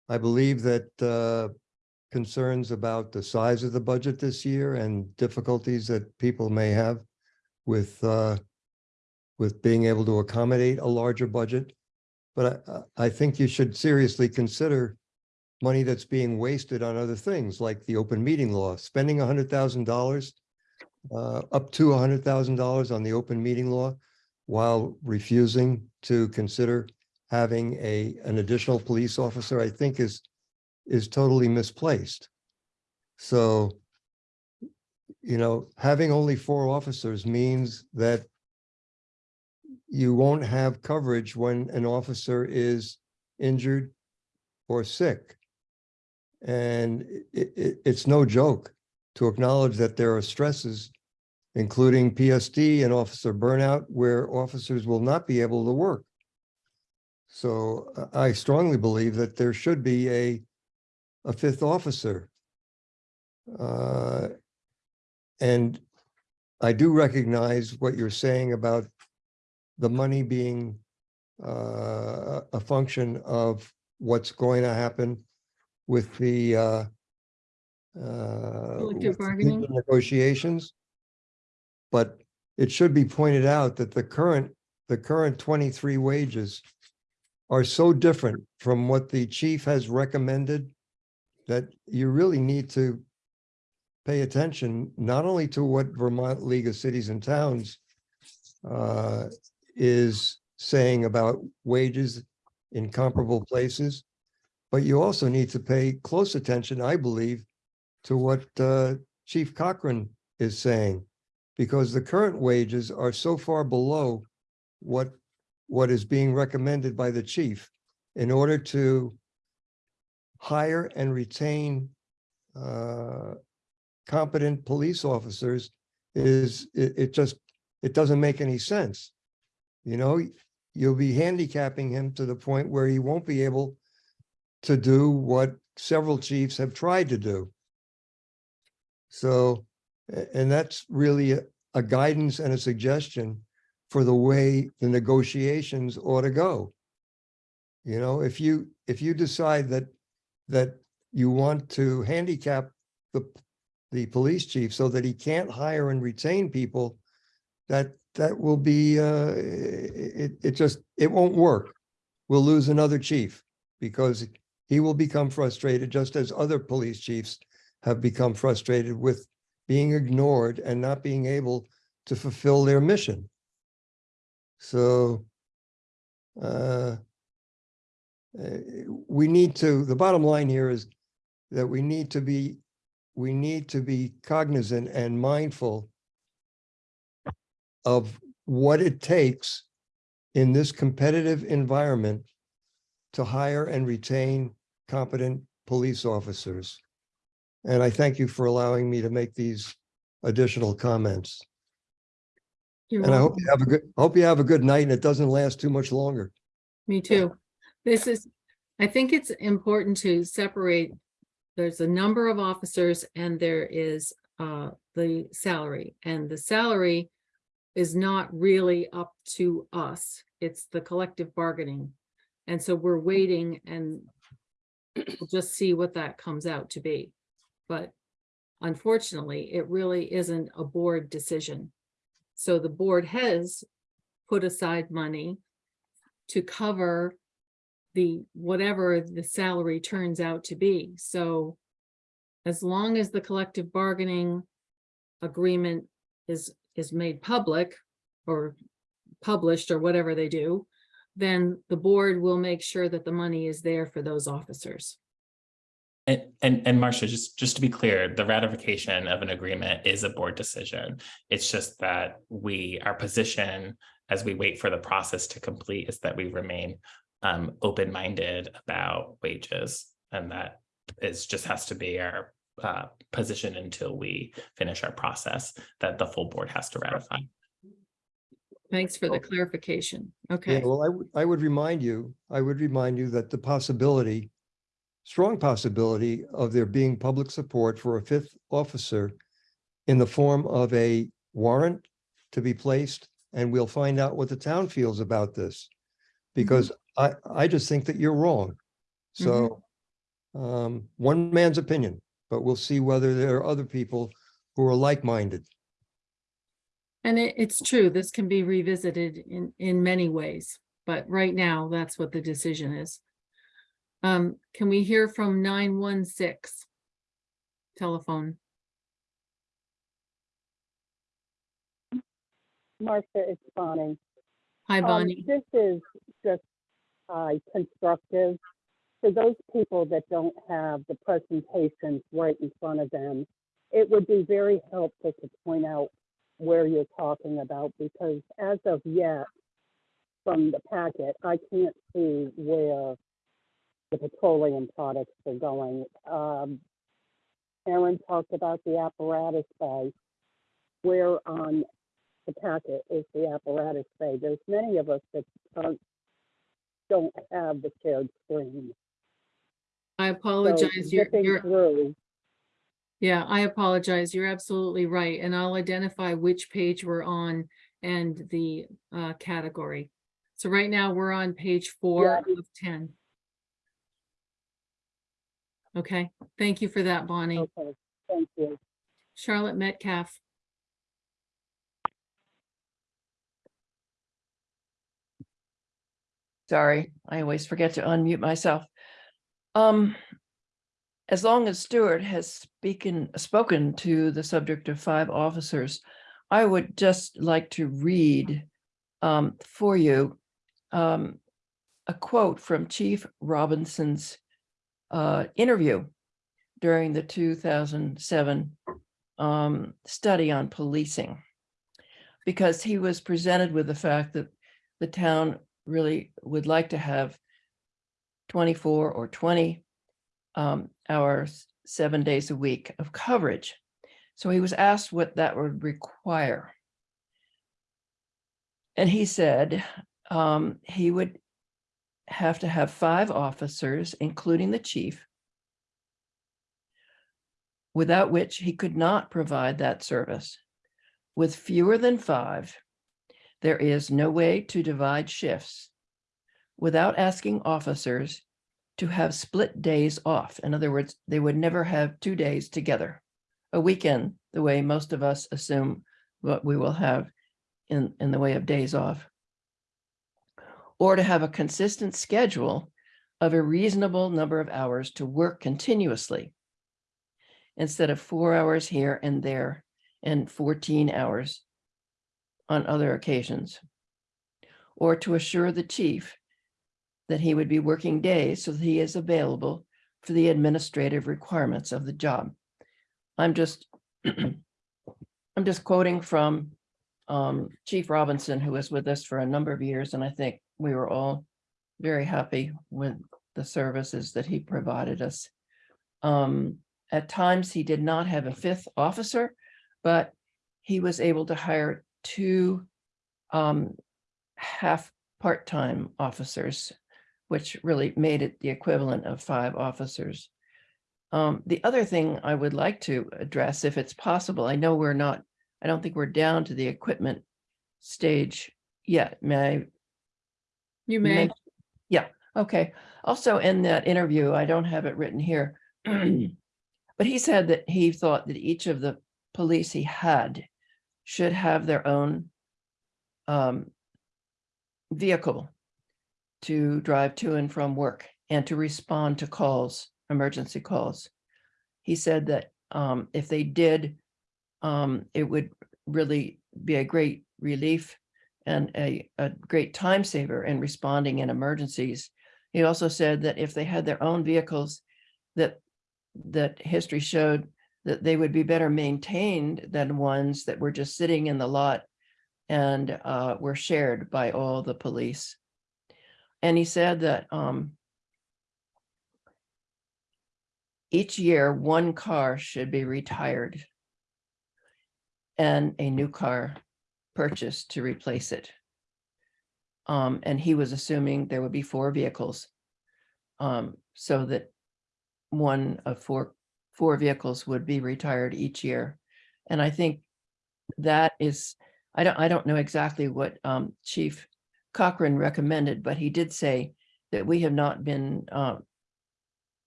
I believe that, uh, concerns about the size of the budget this year and difficulties that people may have with, uh, with being able to accommodate a larger budget. But I, I think you should seriously consider money that's being wasted on other things like the open meeting law, spending a hundred thousand dollars uh, up to a hundred thousand dollars on the open meeting law while refusing to consider having a, an additional police officer, I think is, is totally misplaced. So, you know, having only four officers means that you won't have coverage when an officer is injured or sick. And it, it, it's no joke to acknowledge that there are stresses, including PSD and officer burnout, where officers will not be able to work. So uh, I strongly believe that there should be a, a fifth officer. Uh, And I do recognize what you're saying about the money being uh, a function of what's going to happen with the uh, uh, Collective bargaining? Negotiations. But it should be pointed out that the current, the current twenty-three wages are so different from what the chief has recommended that you really need to pay attention, not only to what Vermont League of Cities and Towns uh, is saying about wages in comparable places, but you also need to pay close attention, I believe, to what uh, Chief Cochran is saying, because the current wages are so far below what, what is being recommended by the chief in order to hire and retain uh, competent police officers is, it, it just, it doesn't make any sense. You know, you'll be handicapping him to the point where he won't be able to do what several chiefs have tried to do. So, and that's really a, a guidance and a suggestion for the way the negotiations ought to go. You know, if you, if you decide that, that you want to handicap the, the police chief so that he can't hire and retain people, that, that will be, uh, it, it just, it won't work. We'll lose another chief because he will become frustrated, just as other police chiefs have become frustrated with being ignored and not being able to fulfill their mission. So, uh, uh, we need to, the bottom line here is that we need to be, we need to be cognizant and mindful of what it takes in this competitive environment to hire and retain competent police officers. And I thank you for allowing me to make these additional comments. You're And I hope you have a good, hope you have a good night and it doesn't last too much longer. Me too. This is, I think it's important to separate. There's a number of officers and there is uh the salary and the salary. Is not really up to us. It's the collective bargaining. And so we're waiting and. We'll just see what that comes out to be. But unfortunately, it really isn't a board decision. So the board has put aside money to cover the, whatever the salary turns out to be. So as long as the collective bargaining agreement is, is made public or published or whatever they do, then the board will make sure that the money is there for those officers. And, and, and Marcia, just, just to be clear, the ratification of an agreement is a board decision. It's just that we, our position as we wait for the process to complete is that we remain um, open-minded about wages. And that is, just has to be our uh, position until we finish our process that the full board has to ratify. Thanks for the clarification. Yeah, Okay, well, I would, I would remind you, I would remind you that the possibility, strong possibility of there being public support for a fifth officer in the form of a warrant to be placed, and we'll find out what the town feels about this. Because I, I just think that you're wrong. So um, one man's opinion, but we'll see whether there are other people who are like-minded. and it, it's true, this can be revisited in, in many ways, but right now, that's what the decision is. Um, can we hear from nine one six? Telephone. Marcia, it's Bonnie. Hi, Um, Bonnie. This is just uh, constructive. For those people that don't have the presentations right in front of them, it would be very helpful to point out where you're talking about because as of yet, from the packet, I can't see where the petroleum products are going. Um, Aaron talked about the apparatus bay. Where on the packet is the apparatus bay. There's many of us that aren't, don't have the shared screen. I So apologize. You're, zipping you're, through, yeah, I apologize. You're absolutely right. And I'll identify which page we're on and the uh, category. So right now, we're on page four of ten. Okay, thank you for that, Bonnie. okay, thank you. Charlotte Metcalf. Sorry, I always forget to unmute myself. Um, as long as Stuart has speaking, spoken to the subject of five officers, I would just like to read um, for you um, a quote from Chief Robinson's uh, interview during the 2007 um, study on policing. Because he was presented with the fact that the town really would like to have 24 or 20 um, hours, seven days a week of coverage. So he was asked what that would require. And he said um, he would have to have five officers, including the chief, without which he could not provide that service. With fewer than five, there is no way to divide shifts without asking officers to have split days off. In other words, they would never have two days together. A weekend, the way most of us assume what we will have in, in the way of days off. Or to have a consistent schedule of a reasonable number of hours to work continuously instead of four hours here and there and 14 hours on other occasions. Or to assure the chief that he would be working days so that he is available for the administrative requirements of the job. I'm just, I'm just quoting from um, Chief Robinson, who was with us for a number of years, and I think we were all very happy with the services that he provided us. Um, at times, he did not have a fifth officer, but he was able to hire two um, half part-time officers, which really made it the equivalent of five officers. Um, the other thing I would like to address, if it's possible, I know we're not, I don't think we're down to the equipment stage yet. May I You may. Yeah, okay. Also in that interview, I don't have it written here. But he said that he thought that each of the police he had should have their own um, vehicle to drive to and from work and to respond to calls, emergency calls. He said that um, if they did, um, it would really be a great relief and a, a great time saver in responding in emergencies. He also said that if they had their own vehicles, that that history showed that they would be better maintained than ones that were just sitting in the lot and uh, were shared by all the police. And he said that um, each year, one car should be retired and a new car purchased to replace it. Um, and he was assuming there would be four vehicles. Um, so that one of four, four vehicles would be retired each year. And I think that is, I don't, I don't know exactly what um, Chief Cochran recommended, but he did say that we have not been uh,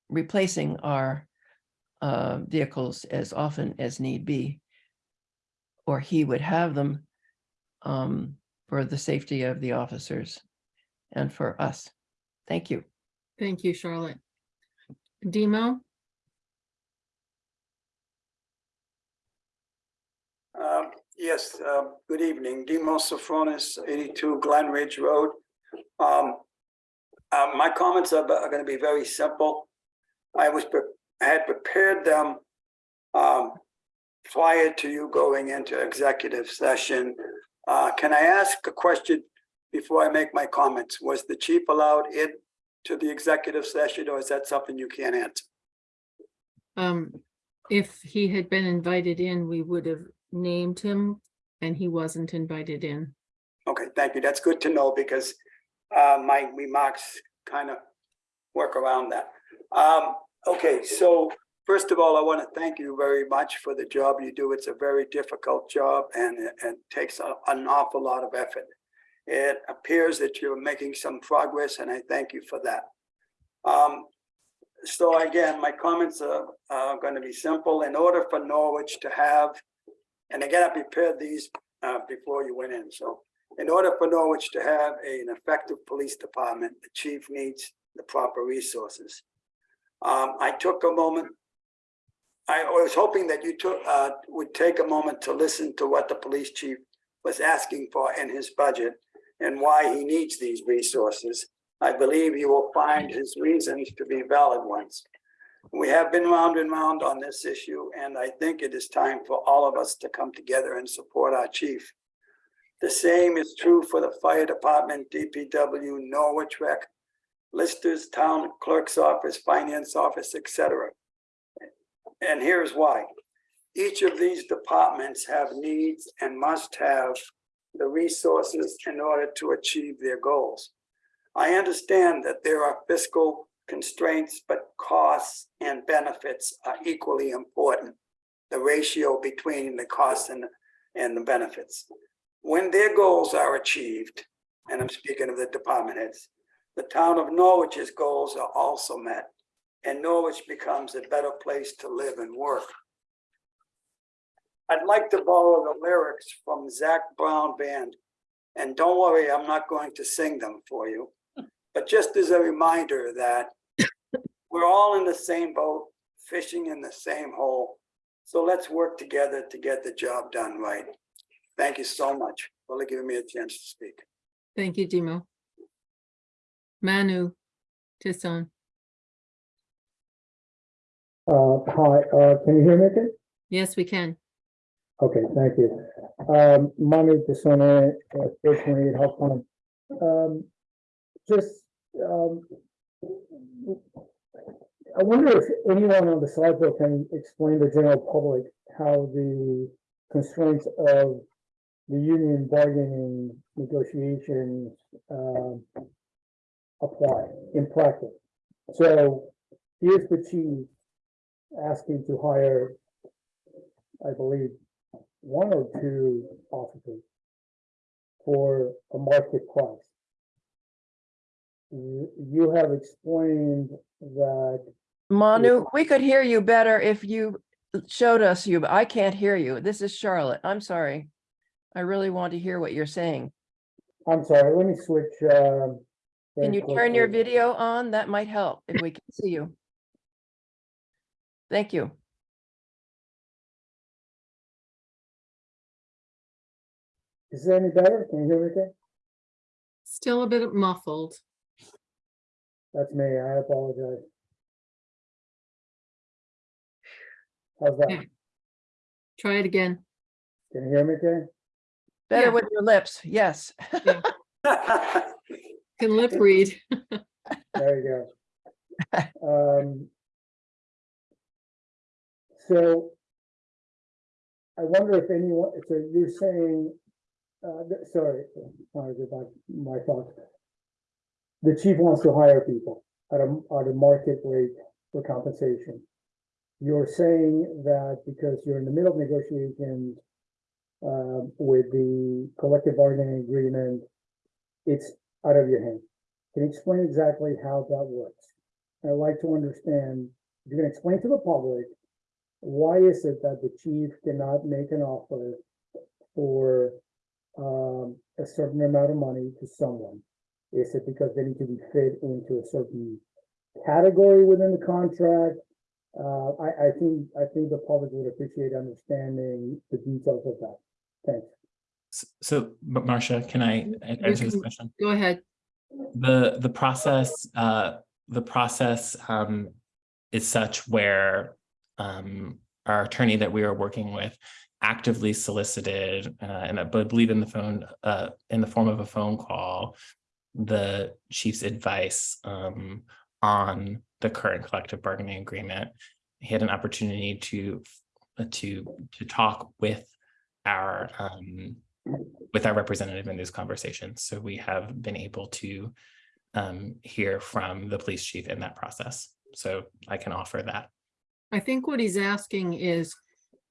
replacing our uh, vehicles as often as need be. Or he would have them um, for the safety of the officers and for us. Thank you. Thank you, Charlotte. Demo, Um, Yes, um, good evening. Demos Sophonis, 82 Glen Ridge Road. Um, uh, My comments are going to be very simple. I was, I had prepared them um, prior to you going into executive session. Uh, Can I ask a question before I make my comments? Was the chief allowed in to the executive session or is that something you can't answer? um, if he had been invited in, we would have named him and he wasn't invited in. Okay, thank you. That's good to know because uh, my remarks kind of work around that. Um, Okay, so first of all, I want to thank you very much for the job you do. It's a very difficult job and it and takes a- an awful lot of effort. It appears that you're making some progress and I thank you for that. Um, So again, my comments are, are going to be simple. In order for Norwich to have, and again, I prepared these uh, before you went in, so in order for Norwich to have an effective police department, the chief needs the proper resources. Um, I took a moment. I was hoping that you took, uh, would take a moment to listen to what the police chief was asking for in his budget and why he needs these resources. I believe you will find his reasons to be valid ones. We have been round and round on this issue, and I think it is time for all of us to come together and support our chief. The same is true for the fire department, DPW, Norwich Rec, listers, town clerk's office, finance office, etc. And here's why. Each of these departments have needs and must have the resources in order to achieve their goals. I understand that there are fiscal constraints, but costs and benefits are equally important. The ratio between the costs and, and the benefits. When their goals are achieved, and I'm speaking of the department heads, the town of Norwich's goals are also met, and Norwich becomes a better place to live and work. I'd like to borrow the lyrics from Zac Brown Band, and don't worry, I'm not going to sing them for you. But just as a reminder that we're all in the same boat, fishing in the same hole. So let's work together to get the job done right. Thank you so much for giving me a chance to speak. Thank you, Demo. Manu Tisson, Uh, hi, uh, can you hear me okay? yes, we can. Okay, thank you. Um, Manu Desone, uh, four twenty-eight Health Plan. Um, just, um, I wonder if anyone on the slide bill can explain to the general public how the constraints of the union bargaining negotiations, um, apply in practice. So here's the chief asking to hire, I believe, one or two officers for a market price. You, have explained that, Manu, we could hear you better if you showed us you, but I can't hear you. This is Charlotte. I'm sorry. I really want to hear what you're saying. I'm sorry, let me switch, um. Can you turn your video on? That might help if we can see you. Thank you. Is it any better? Can you hear me okay? Still a bit muffled. That's me, I apologize. How's that? Yeah. Try it again. Can you hear me, okay? Better Yeah. with your lips, yes. Can lip read. There you go. Um, So I wonder if anyone, so you're saying, uh, sorry, sorry about my thoughts. The chief wants to hire people at a, at a market rate for compensation. You're saying that because you're in the middle of negotiations um, with the collective bargaining agreement, it's out of your hands. Can you explain exactly how that works? I'd like to understand, if you can explain to the public, why is it that the chief cannot make an offer for um, a certain amount of money to someone? Is it because they need to be fit into a certain category within the contract? Uh, I, I think, I think the public would appreciate understanding the details of that. Thanks. S- So, but Marcia, can I answer this question? Go ahead. The, the process, uh, the process, um, is such where, um, our attorney that we are working with actively solicited, uh, and I believe in the phone, uh, in the form of a phone call, the chief's advice, um, on the current collective bargaining agreement. He had an opportunity to, uh, to, to talk with our, um, with our representative in these conversations. So we have been able to um, hear from the police chief in that process. So I can offer that. I think what he's asking is,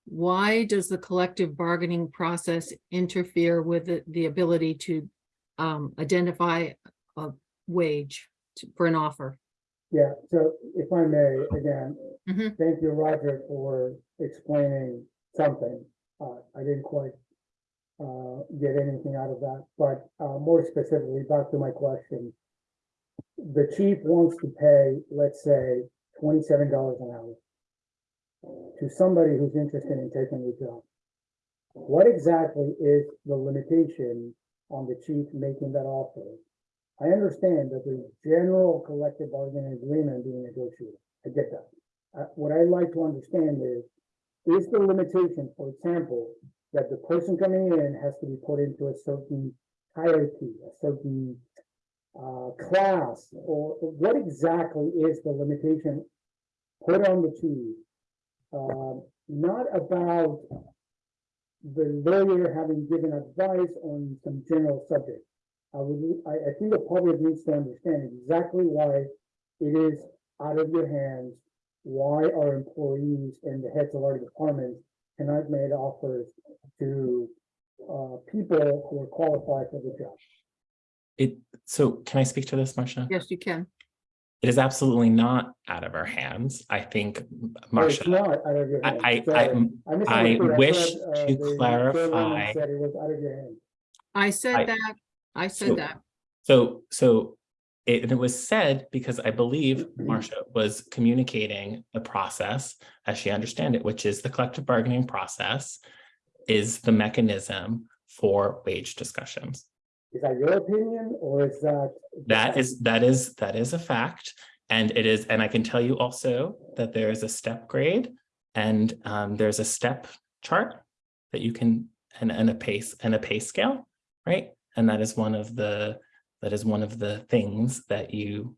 why does the collective bargaining process interfere with the, the ability to um, identify a wage to- for an offer? Yeah, so if I may, again, Mhm. thank you, Roger, for explaining something. Uh, I didn't quite uh, get anything out of that, but uh, more specifically, back to my question. The chief wants to pay, let's say, twenty-seven dollars an hour to somebody who's interested in taking the job. What exactly is the limitation on the chief making that offer? I understand that there's general collective bargaining agreement being negotiated. I get that. Uh, what I'd like to understand is, is the limitation, for example, that the person coming in has to be put into a certain hierarchy, a certain uh, class, or or what exactly is the limitation put on the chief? Um, not about the lawyer having given advice on some general subject. I would, I, I think the public needs to understand exactly why it is out of your hands, why our employees and the heads of our departments cannot make offers to uh, people who are qualified for the job. It, so can I speak to this, Marcia? Yes, you can. It is absolutely not out of our hands. I think, No, It's Marcia, not out of your I- I- I- misunderstood. I thought, wish uh, to clarify- Said it was out of your hands. I I- said that. I So- said that. So, so it, and it was said because I believe Marcia was communicating the process as she understand it, which is the collective bargaining process is the mechanism for wage discussions. Is that your opinion or is that? That is, that is, that is a fact. And it is, and I can tell you also that there is a step grade and um, there's a step chart that you can, and, and a pace, and a pay scale, right? And that is one of the, that is one of the things that you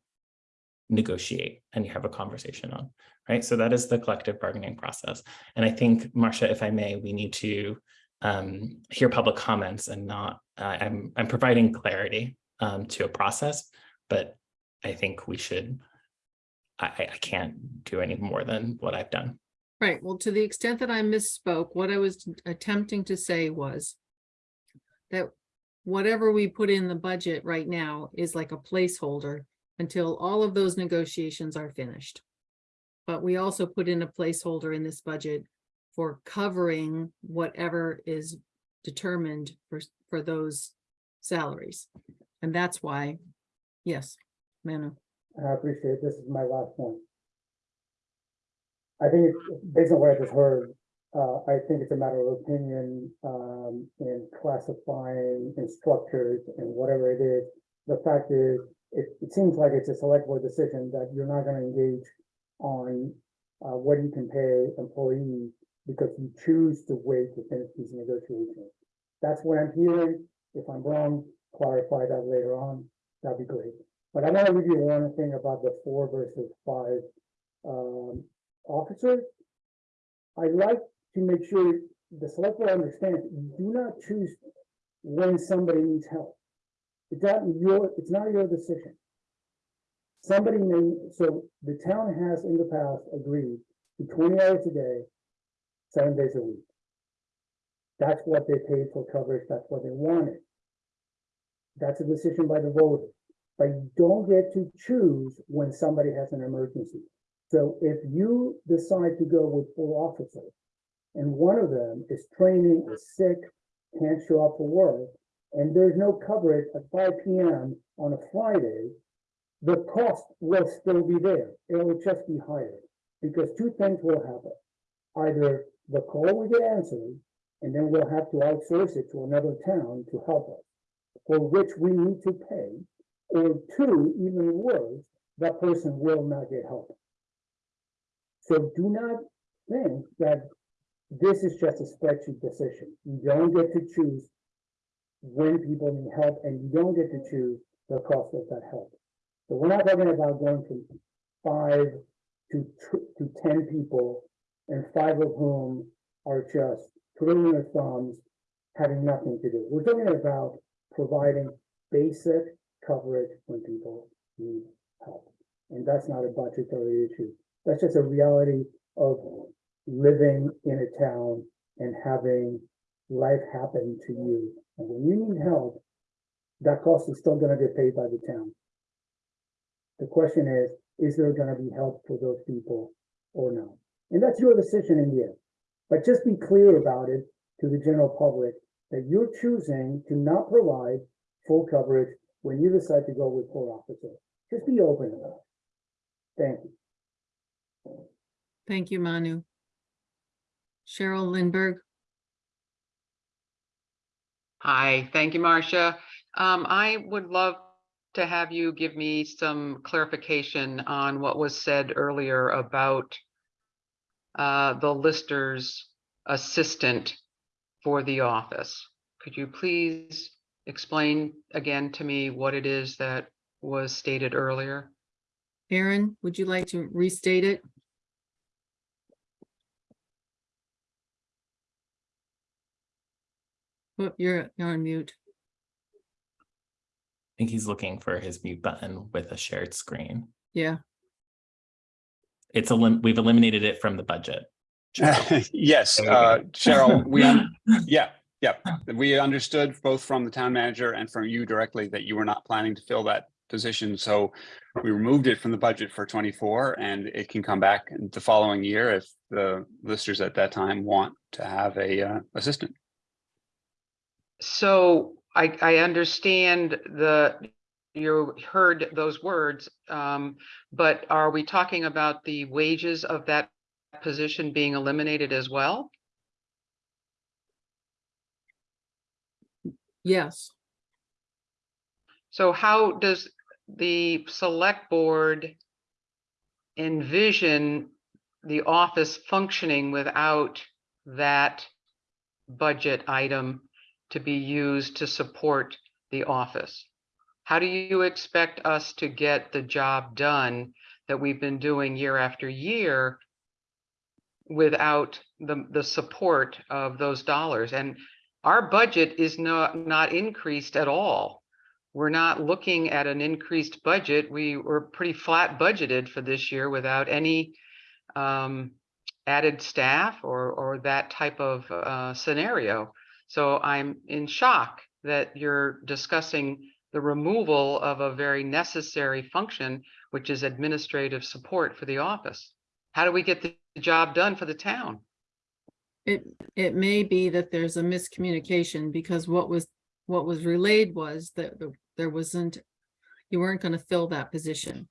negotiate and you have a conversation on, right? So that is the collective bargaining process. And I think, Marcia, if I may, we need to um, hear public comments and not, uh, I'm, I'm providing clarity um, to a process, but I think we should, I, I I can't do any more than what I've done. Right, well, to the extent that I misspoke, what I was attempting to say was that whatever we put in the budget right now is like a placeholder until all of those negotiations are finished. But we also put in a placeholder in this budget for covering whatever is determined for, for those salaries. And that's why, yes, Manu. I appreciate, this is my last point. I think, based on what I just heard, uh, I think it's a matter of opinion, um, in classifying instructors and whatever it is. The fact is, it, it seems like it's a select board decision that you're not gonna engage on uh, what you can pay employees because you choose to wait to finish these negotiations. That's what I'm hearing. If I'm wrong, clarify that later on. That'd be great. But I want to leave you one thing about the four versus five um, officers. I like to make sure the select board understands, you do not choose when somebody needs help. It's not your, it's not your decision. Somebody may, so the town has in the past agreed to twenty hours a day, seven days a week. That's what they paid for coverage, that's what they wanted. That's a decision by the voters, but you don't get to choose when somebody has an emergency. So if you decide to go with four officers, and one of them is training, is sick, can't show up for work, and there's no coverage at five P M on a Friday, the cost will still be there. It will just be higher, because two things will happen. Either the call will get answered, and then we'll have to outsource it to another town to help us, for which we need to pay, or two, even worse, that person will not get help. So do not think that this is just a spreadsheet decision. You don't get to choose when people need help, and you don't get to choose the cost of that help. So we're not talking about going from five to, to ten people, and five of whom are just twiddling their thumbs, having nothing to do. We're talking about providing basic coverage when people need help. And that's not a budgetary issue. That's just a reality of living in a town and having life happen to you. And when you need help, that cost is still gonna get paid by the town. The question is, is there gonna be help for those people or not? And that's your decision in the end. But just be clear about it to the general public that you're choosing to not provide full coverage when you decide to go with four officers. Just be open about it. Thank you. Thank you, Manu. Cheryl Lindberg, Hi, thank you, Marcia. Um, I would love to have you give me some clarification on what was said earlier about uh, the lister's assistant for the office. Could you please explain again to me what it is that was stated earlier? Aaron, would you like to restate it? Oh, you're, you're on mute. I think he's looking for his mute button with a shared screen. Yeah, It's a lim, we've eliminated it from the budget. Yes, There we go. uh, Cheryl, we, yeah, yeah, we understood both from the town manager and from you directly that you were not planning to fill that position, so we removed it from the budget for twenty-four and it can come back the following year if the listers at that time want to have a uh, assistant. So I, I understand the, you heard those words, um, but are we talking about the wages of that position being eliminated as well? yes. So how does the select board envision the office functioning without that budget item to be used to support the office? How do you expect us to get the job done that we've been doing year after year without the, the support of those dollars? And our budget is not, not increased at all. We're not looking at an increased budget. We were pretty flat budgeted for this year without any um, added staff or, or that type of uh, scenario. So I'm in shock that you're discussing the removal of a very necessary function, which is administrative support for the office. How do we get the job done for the town? It, it may be that there's a miscommunication because what was, what was relayed was that the- there wasn't, you weren't gonna fill that position.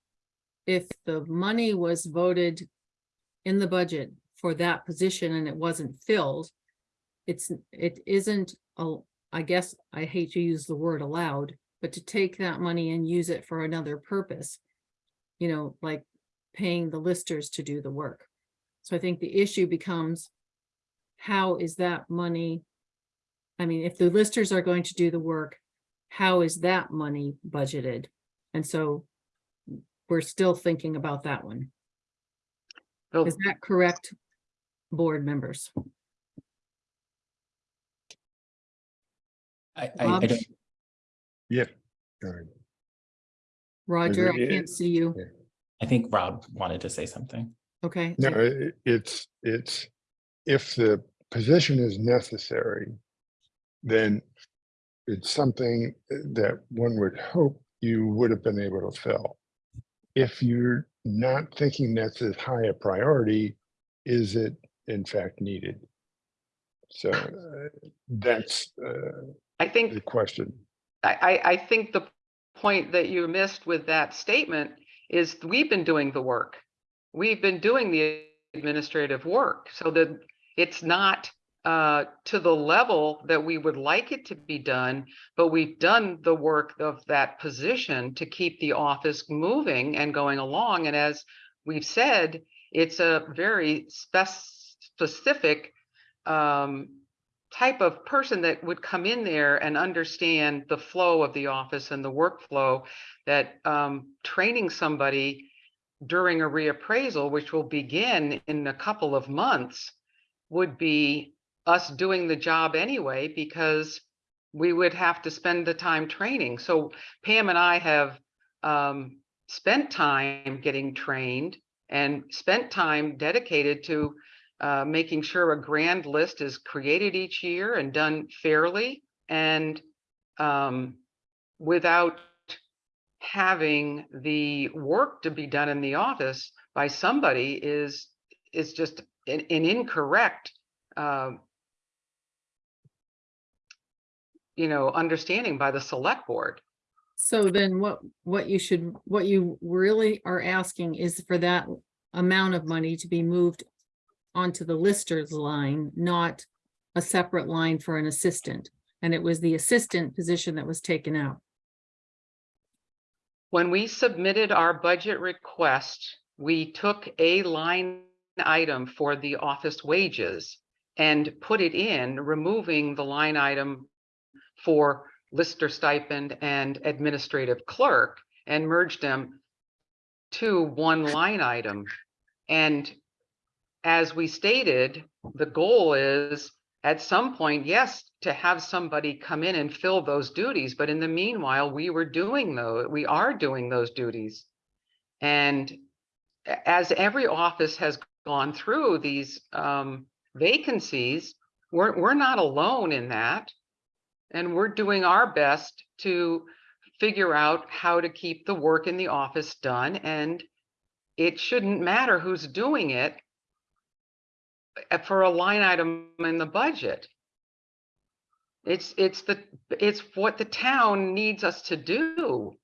If the money was voted in the budget for that position and it wasn't filled, it's, it isn't, a- I guess, I hate to use the word allowed, but to take that money and use it for another purpose. You know, like paying the listers to do the work. So I think the issue becomes, how is that money? I mean, if the listers are going to do the work, how is that money budgeted? And so we're still thinking about that one. Bill, Is that correct, board members? I, I, I don't, Yep. Go ahead. Roger, I it- can't see you. I think Rob wanted to say something. Okay. No, i- it's, it's, if the position is necessary, then it's something that one would hope you would have been able to fill. If you're not thinking that's as high a priority, is it in fact needed? So uh, that's uh, I think the question. I, I, think the point that you missed with that statement is we've been doing the work. We've been doing the administrative work so that it's not uh, to the level that we would like it to be done, but we've done the work of that position to keep the office moving and going along. And as we've said, it's a very spec- specific um, type of person that would come in there and understand the flow of the office and the workflow that um, training somebody during a reappraisal, which will begin in a couple of months, would be us doing the job anyway, because we would have to spend the time training. So Pam and I have um, spent time getting trained and spent time dedicated to uh, making sure a grand list is created each year and done fairly and um, without having the work to be done in the office by somebody is is just an, an incorrect um, you know understanding by the select board. So then what, what you should, what you really are asking is for that amount of money to be moved onto the listers line, not a separate line for an assistant. And it was the assistant position that was taken out. when we submitted our budget request we took a line item for the office wages and put it in removing the line item for lister stipend and administrative clerk and merged them to one line item. And as we stated, the goal is at some point, yes, to have somebody come in and fill those duties, but in the meanwhile, we were doing those, we are doing those duties. And as every office has gone through these um vacancies, we're, we're not alone in that. And we're doing our best to figure out how to keep the work in the office done and it shouldn't matter who's doing it Uh, for a line item in the budget. It's, it's the, it's what the town needs us to do.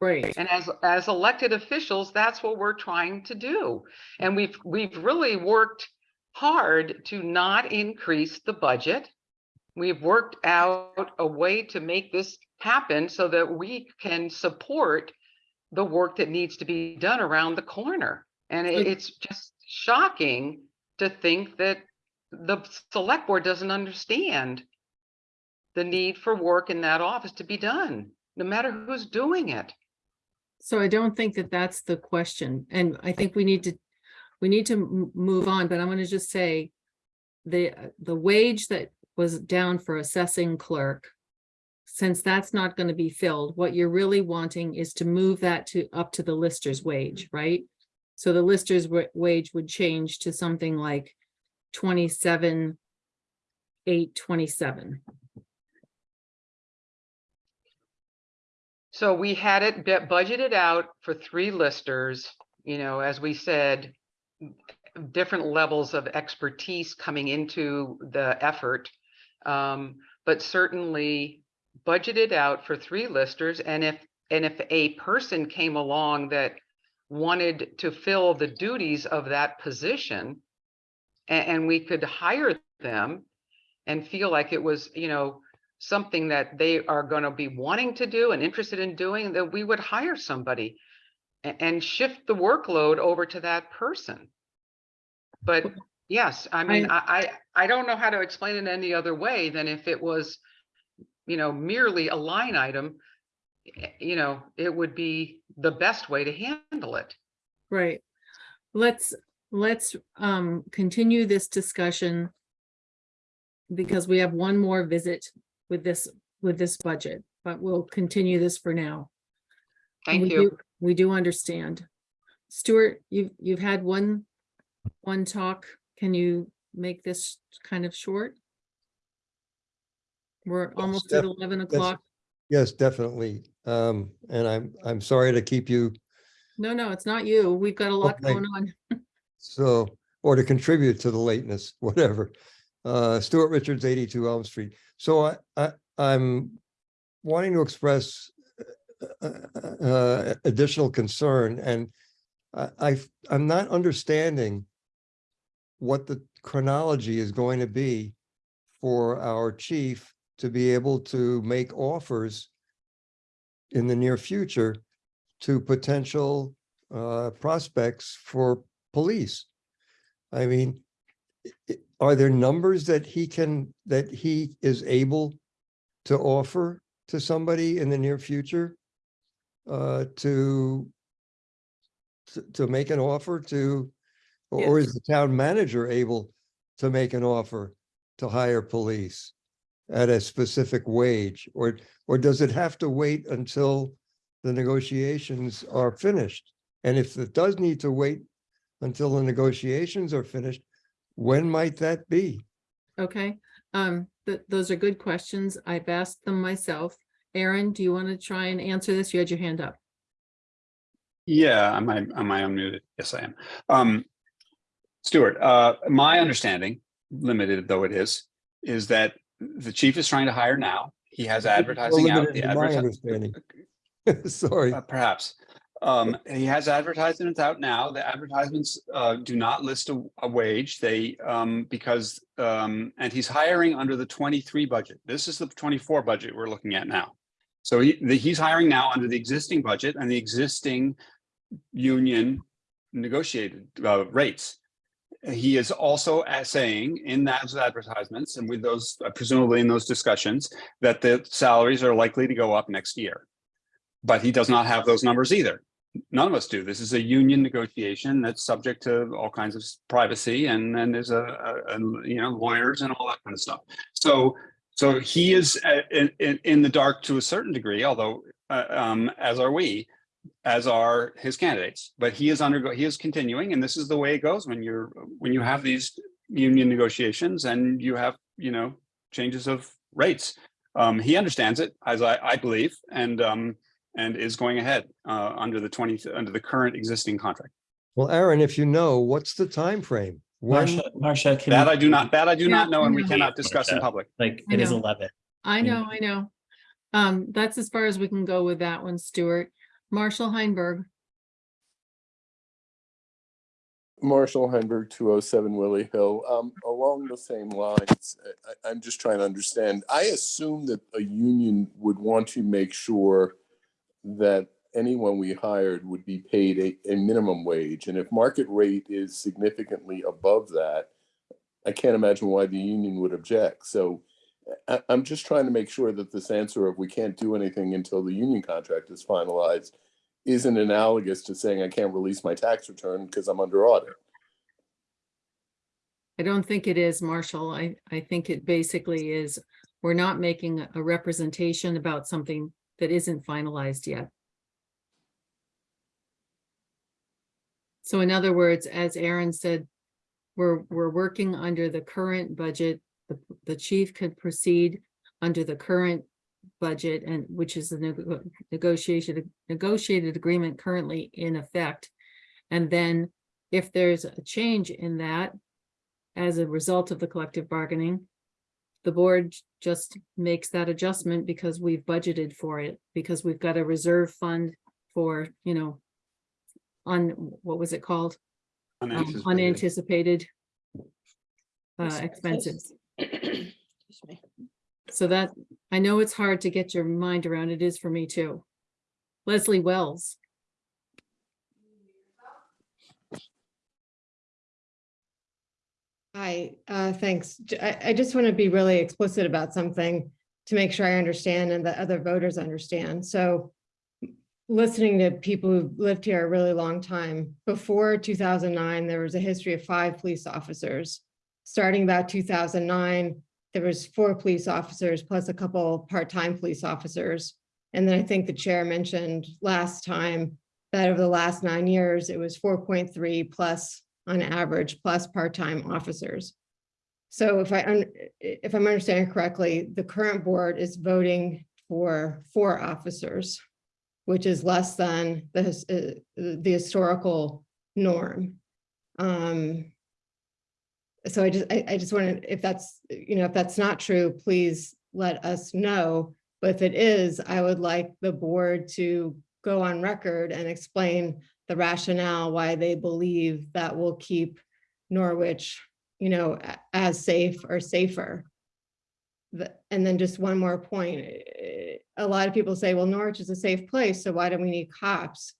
Right. And as, as elected officials, that's what we're trying to do. And we've, we've really worked hard to not increase the budget. We've worked out a way to make this happen so that we can support the work that needs to be done around the corner. And it- it's just shocking to think that the select board doesn't understand the need for work in that office to be done, no matter who's doing it. So I don't think that that's the question. And I think we need to, we need to move on, but I'm gonna just say the, the wage that was down for assessing clerk, since that's not gonna be filled, what you're really wanting is to move that to, up to the lister's wage, right? So the lister's wage would change to something like twenty-seven, eight twenty-seven. So we had it bu- budgeted out for three listers, you know, as we said, different levels of expertise coming into the effort. Um, but certainly budgeted out for three listers. And if, and if a person came along that wanted to fill the duties of that position, a- and we could hire them and feel like it was, you know, something that they are going to be wanting to do and interested in doing, that we would hire somebody a- and shift the workload over to that person. but yes, I mean, I, I, I don't know how to explain it any other way than if it was, you know, merely a line item, you know, it would be the best way to handle it. Right. Let's, let's um continue this discussion. Because we have one more visit with this, with this budget, but we'll continue this for now. Thank We you. do- We do understand. Stuart, you've, you've had one, one talk. Can you make this kind of short? We're almost at eleven o'clock. Yes, definitely. Um, and I'm, I'm sorry to keep you No, no, it's not you. We've got a lot Okay. going on. so, or to contribute to the lateness, whatever. Uh, Stuart Richards, eighty-two Elm Street. So I, I, I'm wanting to express uh, uh, additional concern and I, I, I'm not understanding what the chronology is going to be for our chief to be able to make offers in the near future to potential uh, prospects for police. I mean, are there numbers that he can, that he is able to offer to somebody in the near future? Uh, to to, to make an offer to, or is the town manager able to make an offer to hire police at a specific wage? Or, or does it have to wait until the negotiations are finished? And if it does need to wait until the negotiations are finished, when might that be? Okay, um, th- those are good questions. I've asked them myself. Aaron, do you want to try and answer this? You had your hand up. Yeah, am I, am I unmuted? Yes, I am. Um, Stuart, uh, my understanding, limited though it is, is that the chief is trying to hire now. He has advertising out. the in my adverti- understanding. Sorry. Uh, Perhaps. Um, he has advertisements out now. The advertisements, uh, do not list a, a wage. They, um, because, um, and he's hiring under the twenty-three budget. This is the twenty-four budget we're looking at now. So he, the, he's hiring now under the existing budget and the existing union negotiated, uh, rates. He is also uh, saying in those advertisements and with those, uh, presumably in those discussions, that the salaries are likely to go up next year. But he does not have those numbers either. None of us do. This is a union negotiation that's subject to all kinds of privacy and then there's a, a, a, you know, lawyers and all that kind of stuff. So, so he is uh, in, in, in the dark to a certain degree, although, uh, um, as are we, as are his candidates, but he is undergo, he is continuing, and this is the way it goes when you're, when you have these union negotiations and you have, you know, changes of rates. Um, he understands it, as I, I believe, and, um, and is going ahead, uh, under the twenty, under the current existing contract. Well, Aaron, if you know, what's the time frame? When, Marcia, Marcia, can. That you- I do not, that I do Yeah, not know, and we cannot discuss in public. Like, I it is know. eleven. I Mm. know, I know. Um, that's as far as we can go with that one, Stuart. Marshall Heinberg, Marshall Heinberg, two oh seven Willie Hill. Um, along the same lines, I, I'm just trying to understand. I assume that a union would want to make sure that anyone we hired would be paid a, a minimum wage. And if market rate is significantly above that, I can't imagine why the union would object. So I, I'm just trying to make sure that this answer of we can't do anything until the union contract is finalized isn't analogous to saying I can't release my tax return because I'm under audit. I don't think it is, Marshall. I, I think it basically is, we're not making a representation about something that isn't finalized yet. So in other words, as Aaron said, we're, we're working under the current budget. The, the chief could proceed under the current budget and which is the nego- negotiated, negotiated agreement currently in effect. And then if there's a change in that as a result of the collective bargaining, the board just makes that adjustment because we've budgeted for it, because we've got a reserve fund for, you know, on, what was it called? Um, Unanticipated. Unanticipated uh, Expenses. Expenses. Excuse me. So that, I know it's hard to get your mind around. It is for me too. Leslie Wells. Hi, uh, thanks. I just want to be really explicit about something to make sure I understand and that other voters understand. So listening to people who've lived here a really long time, before two thousand nine, there was a history of five police officers. Starting about two thousand nine, there was four police officers plus a couple part-time police officers. And then I think the chair mentioned last time that over the last nine years, it was four point three plus on average, plus part-time officers. So if I, if I'm understanding correctly, the current board is voting for four officers, which is less than the, uh, the historical norm. Um, So I just, I, I just wanted, if that's, you know, if that's not true, please let us know. But if it is, I would like the board to go on record and explain the rationale why they believe that will keep Norwich, you know, as safe or safer. And then just one more point, eh, a lot of people say, well, Norwich is a safe place, so why do we need cops?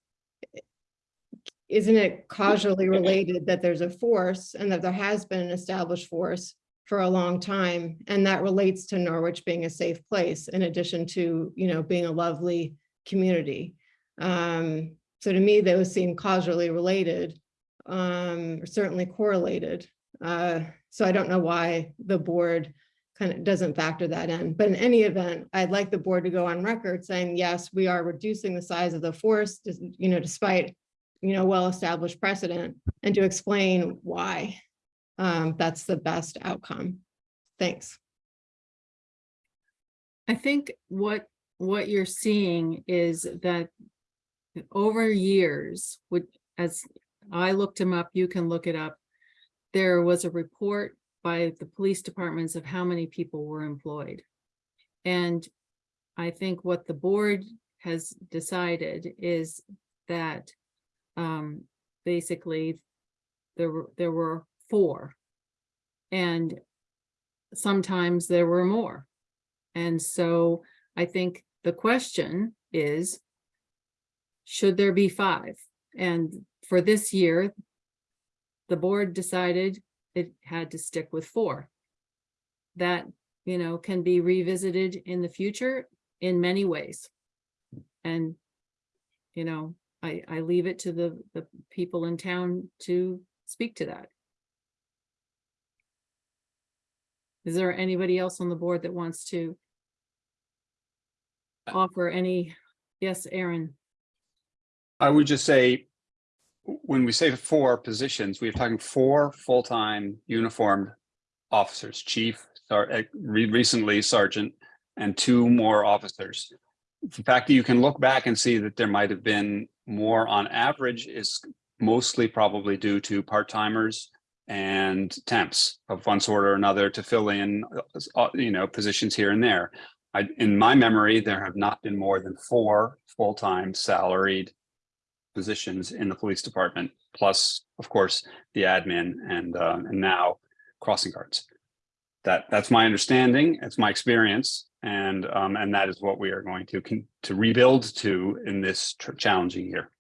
Isn't it causally related that there's a force and that there has been an established force for a long time? And that relates to Norwich being a safe place in addition to, you know, being a lovely community. Um, so to me, those seem causally related, um, or certainly correlated. Uh, so I don't know why the board kind of doesn't factor that in. But in any event, I'd like the board to go on record saying, yes, we are reducing the size of the force, you know, despite, you know, well-established precedent, and to explain why um, that's the best outcome. Thanks. I think what, what you're seeing is that over years, would, as I looked him up, you can look it up. There was a report by the police departments of how many people were employed. And I think what the board has decided is that um, basically there were, there were four. And sometimes there were more. And so I think the question is, should there be five? And for this year, the board decided it had to stick with four. That, you know, can be revisited in the future in many ways. And, you know, I, I leave it to the, the people in town to speak to that. Is there anybody else on the board that wants to offer any? Yes, Aaron. I would just say, when we say four positions, we're talking four full-time uniformed officers, chief, or uh, recently sergeant, and two more officers. The fact that you can look back and see that there might have been more on average is mostly probably due to part-timers and temps of one sort or another to fill in, uh, you know, positions here and there. I, in my memory, there have not been more than four full-time salaried positions in the police department, plus, of course, the admin and, uh, and now crossing guards. That, that's my understanding, it's my experience, and, um, and that is what we are going to, to rebuild to in this challenging year.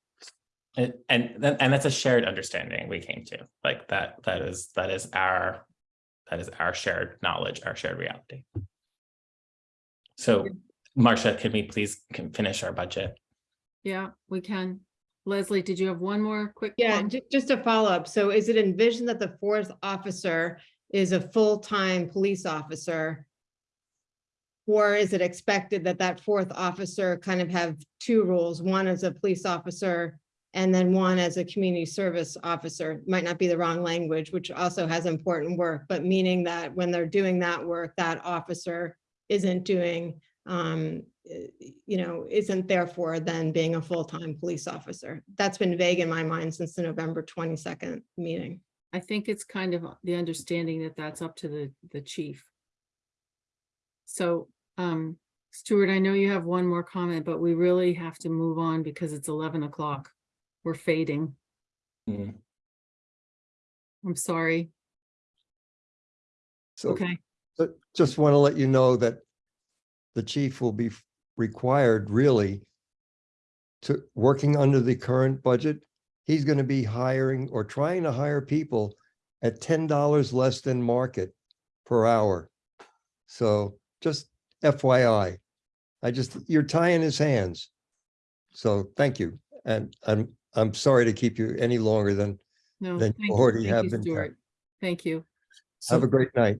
And, and, and that's a shared understanding we came to, like that, that is, that is our, that is our shared knowledge, our shared reality. So, Marcia, can we please can finish our budget? Yeah, we can. Leslie, did you have one more quick? Yeah, comment? just a follow-up. So is it envisioned that the fourth officer is a full-time police officer? Or is it expected that that fourth officer kind of have two roles, one as a police officer and then one as a community service officer? Might not be the wrong language, which also has important work, but meaning that when they're doing that work, that officer isn't doing, um, you know, isn't therefore then being a full-time police officer. That's been vague in my mind since the November twenty-second meeting. I think it's kind of the understanding that that's up to the, the chief. So, um, Stuart, I know you have one more comment, but we really have to move on because it's eleven o'clock. We're fading. Hmm. I'm sorry. So, Okay, but just want to let you know that the chief will be required really to, working under the current budget, he's going to be hiring or trying to hire people at ten dollars less than market per hour. So just FYI, I just, you're tying his hands. So thank you. And I'm, I'm sorry to keep you any longer than, No, than thank you you, already thank have you, been. Stuart. Thank you, Have a great night.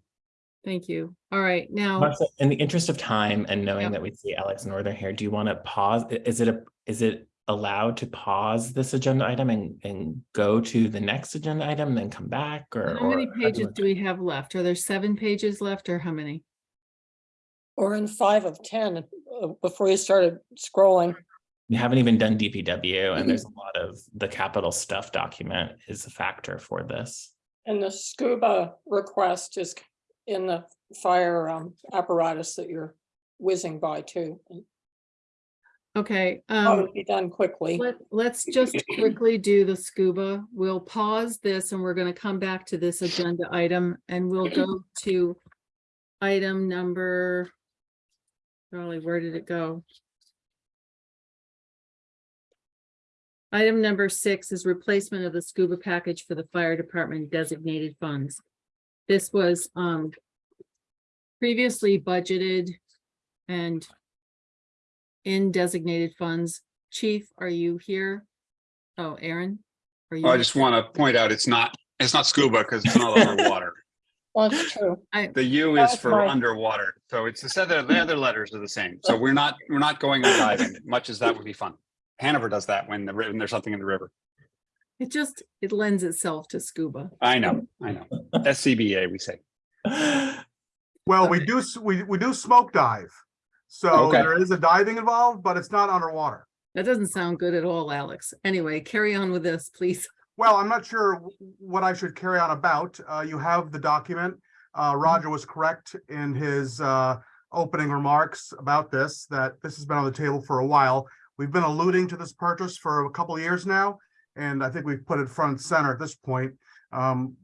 thank you. All right, now, Martha, in the interest of time and knowing Yep. that we see Alex Northern here, do you want to pause? Is it a, is it allowed to pause this agenda item and, and go to the next agenda item and then come back or? how many or how do pages do we have left? Are there seven pages left or how many? Or in five of ten, uh, before you started scrolling. We haven't even done DPW and there's a lot of the capital stuff document is a factor for this. And the scuba request is in the fire um, apparatus that you're whizzing by too. Okay, um, be done quickly. let, let's just quickly do the scuba. We'll pause this and we're gonna come back to this agenda item and we'll go to item number, golly, where did it go? Item number six is replacement of the scuba package for the fire department designated funds. This was, um, previously budgeted and in designated funds. Chief, are you here? Oh, Aaron? Are you? I just want to point out, it's not, it's not scuba because it's not underwater. Well, it's true. The U is for right. underwater. So it's the other, the other letters are the same. So we're not, we're not going on diving, much as that would be fun. Hanover does that when the, when there's something in the river. It just, it lends itself to scuba. I know, I know. SCBA, we say. Well, we do, we, we do smoke dive. So Okay. there is a diving involved, but it's not underwater. That doesn't sound good at all, Alex. Anyway, carry on with this, please. Well, I'm not sure what I should carry on about. Uh, you have the document. Uh, Roger was correct in his, uh, opening remarks about this, that this has been on the table for a while. We've been alluding to this purchase for a couple of years now, and I think we've put it front and center at this point. Um,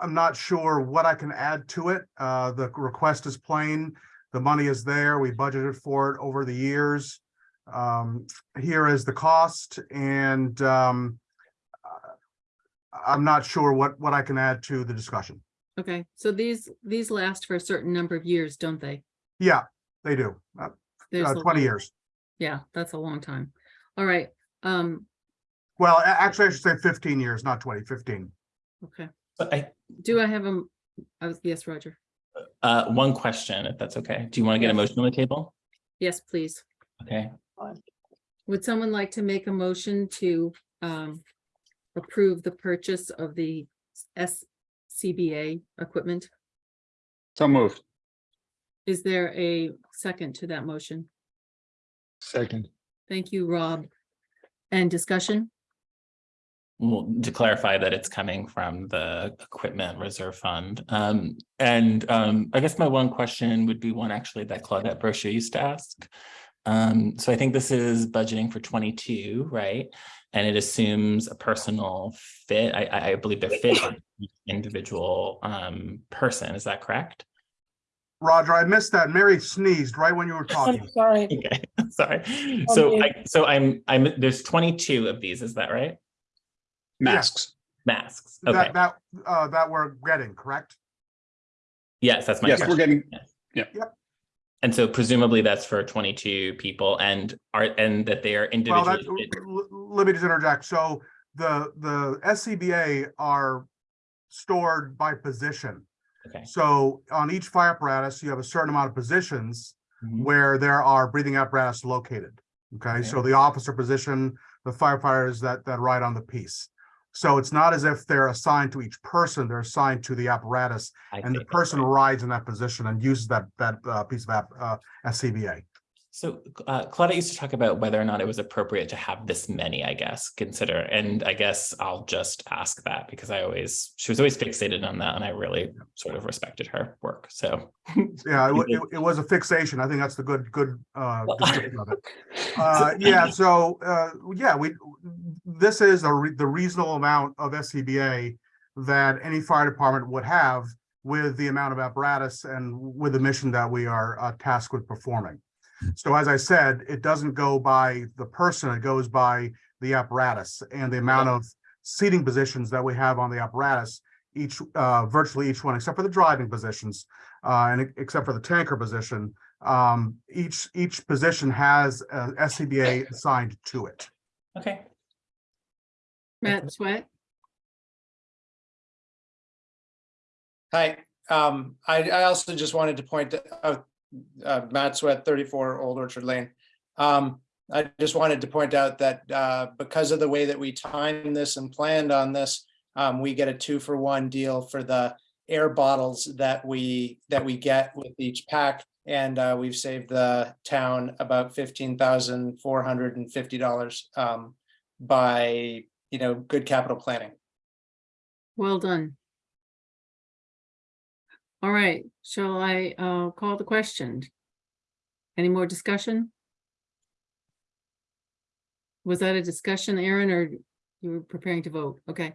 I'm not sure what I can add to it. Uh, the request is plain. The money is there. We budgeted for it over the years. Um, here is the cost and, um, I'm not sure what, what I can add to the discussion. Okay, so these, these last for a certain number of years, don't they? Yeah, they do. Uh, There's uh, a twenty long- years. Yeah, that's a long time. All right, um, Well, a- actually, I should say fifteen years, not 20, 15. okay. But I, Do I have a, I was, yes, Roger. uh, one question, if that's okay. Do you want to get a Yes. motion on the table? Yes, please. Okay, Would someone like to make a motion to um approve the purchase of the SCBA equipment? So moved. Is there a second to that motion? Second, Thank you, Rob. And discussion? well, to clarify that it's coming from the Equipment Reserve Fund. Um, and um, I guess my one question would be one actually that Claudette Brochu used to ask. Um, so I think this is budgeting for twenty-two, right? And it assumes a personal fit. I, I I believe they're fit on each individual um person. Is that correct? Roger, I missed that. Mary sneezed right when you were talking. I'm sorry. Okay, sorry. So I, so I'm, I'm, there's twenty-two of these, is that right? Masks. Masks, okay, That, that, uh, that we're getting, correct? yes, that's my Yes, we're getting, Yes. yeah. And so presumably that's for twenty-two people and are, and that they are Well, individually. l- let me just interject. So the, the SCBA are stored by position. Okay. So on each fire apparatus, you have a certain amount of positions Mhm. where there are breathing apparatus located. Okay, so the officer position, the firefighters that, that ride on the piece. So it's not as if they're assigned to each person, they're assigned to the apparatus I and the person rides in that position and uses that, that, uh, piece of app, uh, SCBA. So uh, Claudia used to talk about whether or not it was appropriate to have this many, I guess, consider, and I guess I'll just ask that because I always, she was always fixated on that and I really sort of respected her work, so. Yeah, it, it, it was a fixation. I think that's the good, good, uh, description of it. Uh, yeah, so, uh, yeah, we, this is a, re- the reasonable amount of SCBA that any fire department would have with the amount of apparatus and with the mission that we are uh, tasked with performing. So as I said, it doesn't go by the person, it goes by the apparatus and the amount of seating positions that we have on the apparatus each, uh, virtually each one, except for the driving positions, uh, and except for the tanker position. Um, each, each position has a SCBA assigned to it. Okay. Matt Sweat, Hi, um, I, I also just wanted to point out, uh, Matt Sweat, thirty-four Old Orchard Lane. Um, I just wanted to point out that, uh, because of the way that we timed this and planned on this, um, we get a two-for-one deal for the air bottles that we, that we get with each pack. And, uh, we've saved the town about fifteen thousand four hundred and fifty dollars, um, by, you know, good capital planning. well done. All right, shall I uh call the question? Any more discussion? Was that a discussion, Aaron, or you were preparing to vote? Okay.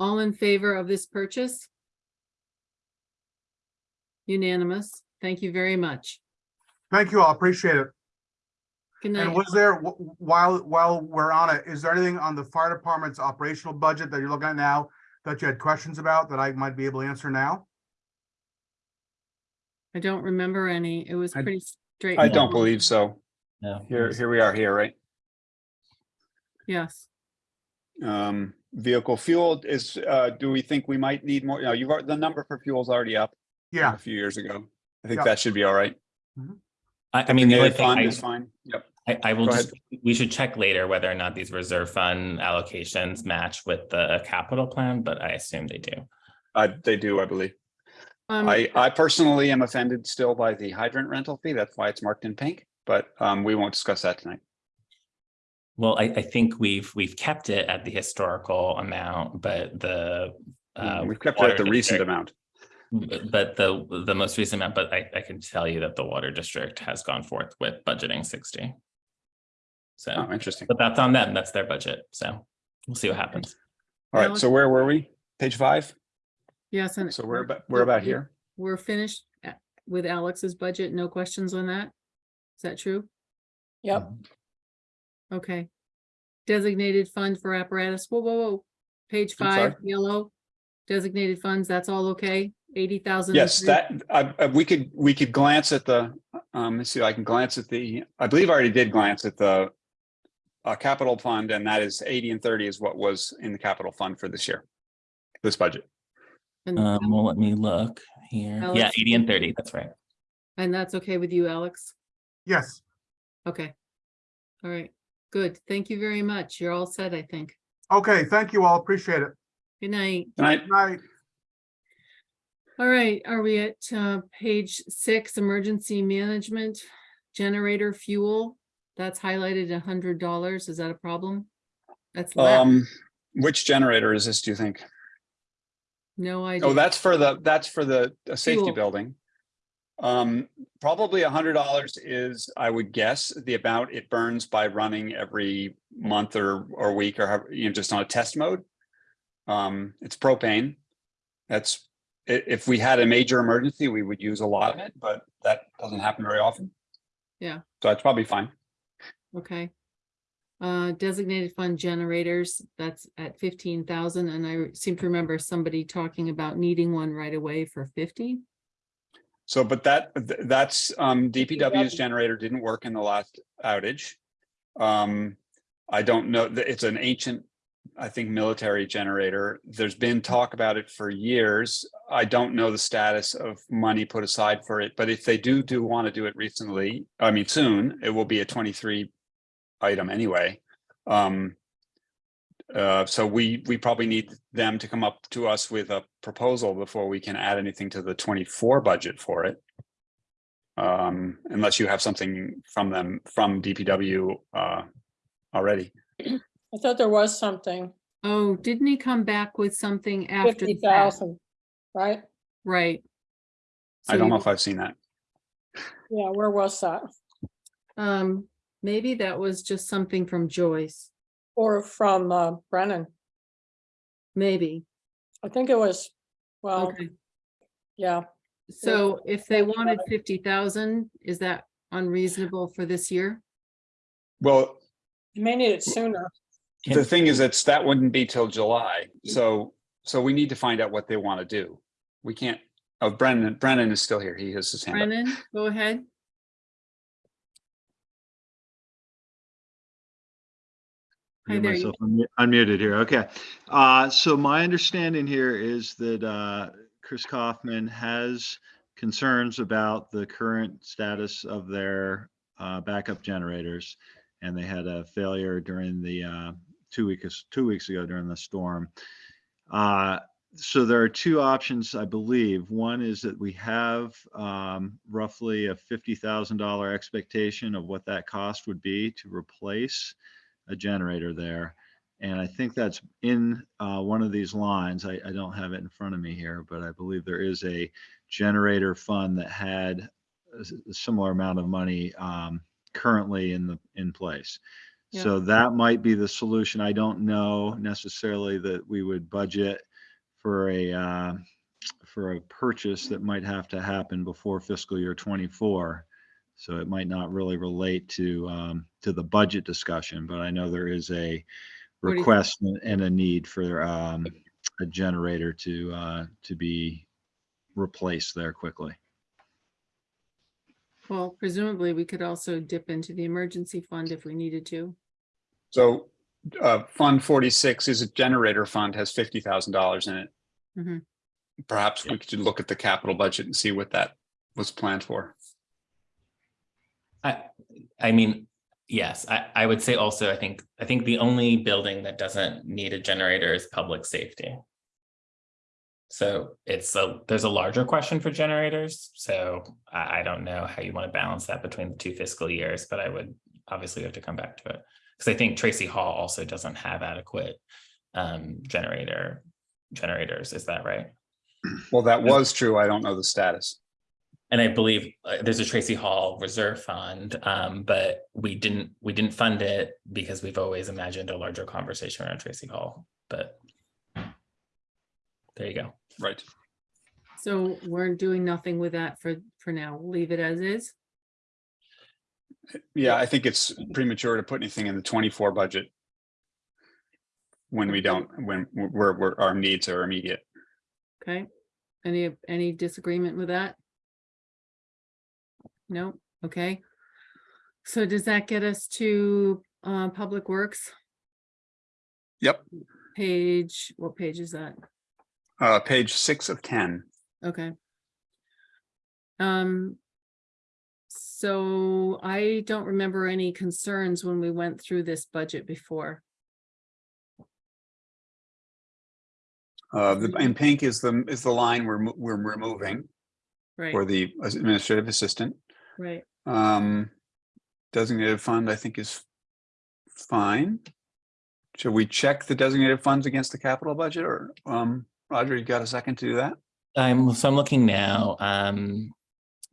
All in favor of this purchase? Unanimous. Thank you very much. Thank you all, appreciate it. Good night. And was there, while, while we're on it, is there anything on the fire department's operational budget that you're looking at now that you had questions about that I might be able to answer now? I don't remember any. It was I- pretty straight. I don't believe so. Yeah. Here, here we are here, right? Yes. Um, vehicle fuel is, uh, do we think we might need more? You know, you've, al- the number for fuel's already up. from Yeah. A few years ago. I think Yeah. that should be all right. I, I mean, the only Designated thing fund I- is fine. Yep. I, I will Go just, we should check later whether or not these reserve fund allocations match with the capital plan, but I assume they do. Uh, they do, I believe. Um, I, I personally am offended still by the hydrant rental fee. That's why it's marked in pink, but, um, we won't discuss that tonight. Well, I, I think we've, we've kept it at the historical amount, but the. uh, We've kept it at water the recent amount. But but the, the most recent amount, but I, I can tell you that the water district has gone forth with budgeting sixty. So, Oh, interesting. but that's on them. That's their budget. So we'll see what happens. All right, so where were we? Page five? Yes, and. So we're about, we're about here. We're finished uh, with Alex's budget. No questions on that? Is that true? Yep, Okay. Designated fund for apparatus. Whoa, whoa, whoa. Page I'm five, yellow. Designated funds, that's all okay? Eighty thousand? Yes, that, I, I- we could, we could glance at the, um, let's see, I can glance at the, I believe I already did glance at the uh, capital fund, and that is eighty and thirty is what was in the capital fund for this year, this budget. Um, well, let me look here. Yeah, Alex? eighty and thirty. That's right. And that's okay with you, Alex? Yes, Okay. All right, good. Thank you very much. You're all set, I think. okay, thank you all, appreciate it. Good night. And I, Good Night. All right, are we at uh page six, emergency management, generator fuel? That's highlighted a hundred dollars. Is that a problem? That's less. um, which generator is this, do you think? No idea. Oh, that's for the, that's for the uh, safety Fuel. building. Um, probably a hundred dollars is, I would guess, the amount it burns by running every month or, or week or, however, you know, just on a test mode. Um, it's propane. That's, if we had a major emergency, we would use a lot of it, but that doesn't happen very often. Yeah. So that's probably fine. Okay. Uh, designated fund generators, that's at fifteen thousand, and I seem to remember somebody talking about needing one right away for fifty. So, but that, that's, um, DPW's generator didn't work in the last outage. Um, I don't know, th- it's an ancient, I think, military generator. There's been talk about it for years. I don't know the status of money put aside for it, but if they do, do want to do it recently, I mean, soon, it will be a twenty-three item anyway. Um, uh, so we, we probably need them to come up to us with a proposal before we can add anything to the twenty-four budget for it. Um, unless you have something from them, from DPW, uh, already. I thought there was something, Oh, didn't he come back with something after? fifty the fact? thousand, right? Right. I don't you- know if I've seen that. Yeah, where was that? Um, maybe that was just something from Joyce, Or from uh, Brennan? maybe. I think it was, well, Okay, yeah, so if they wanted Heather. fifty thousand, is that unreasonable for this year? Well, you may need it sooner. the thing is, it's, that wouldn't be till July. So so we need to find out what they want to do. We can't, oh, Brennan, Brennan is still here. He has his hand up. Brennan, go ahead. Hi there, myself unmu- Unmuted here, okay. Uh, so my understanding here is that, uh, Chris Kaufman has concerns about the current status of their, uh, backup generators. And they had a failure during the, uh, two weeks, two weeks ago during the storm. Uh, so there are two options, I believe. One is that we have, um, roughly a fifty thousand dollar expectation of what that cost would be to replace a generator there. And I think that's in uh, one of these lines. I, I don't have it in front of me here, but I believe there is a generator fund that had a similar amount of money um, currently in the, in place. Yeah. So that might be the solution. I don't know necessarily that we would budget for a, uh, for a purchase that might have to happen before fiscal year 24. So it might not really relate to, um, to the budget discussion, but I know there is a What do you- request and- and a need for, um, a generator to, uh, to be replaced there quickly. Well, presumably we could also dip into the emergency fund if we needed to. So uh, Fund 46 is a generator fund, has $50,000 in it. Mhm. Perhaps we could look at the capital budget and see what that was planned for. I, I mean, yes, I, I would say also, I think, I think the only building that doesn't need a generator is public safety. So it's a, there's a larger question for generators, so I, I don't know how you want to balance that between the two fiscal years, but I would obviously have to come back to it. Because I think Tracy Hall also doesn't have adequate um, generator, generators, is that right? Well, that was true. I don't know the status. And I believe uh, there's a Tracy Hall Reserve Fund, um, but we didn't, we didn't fund it because we've always imagined a larger conversation around Tracy Hall, but there you go. Right. So we're doing nothing with that for, for now. We'll leave it as is. Yeah, I think it's premature to put anything in the 24 budget when we don't, when we're, we're, our needs are immediate. Okay, any, any disagreement with that? No, okay. So does that get us to, uh, Public Works? Yep, Page, what page is that? uh, page six of 10. Okay. Um. So I don't remember any concerns when we went through this budget before. Uh, the, in pink is the, is the line we're, mo- we're removing Right, for the administrative assistant. Right. Um, designated fund, I think is fine. Should we check the designated funds against the capital budget or, um, Roger, you got a second to do that? I'm, so I'm looking now, um,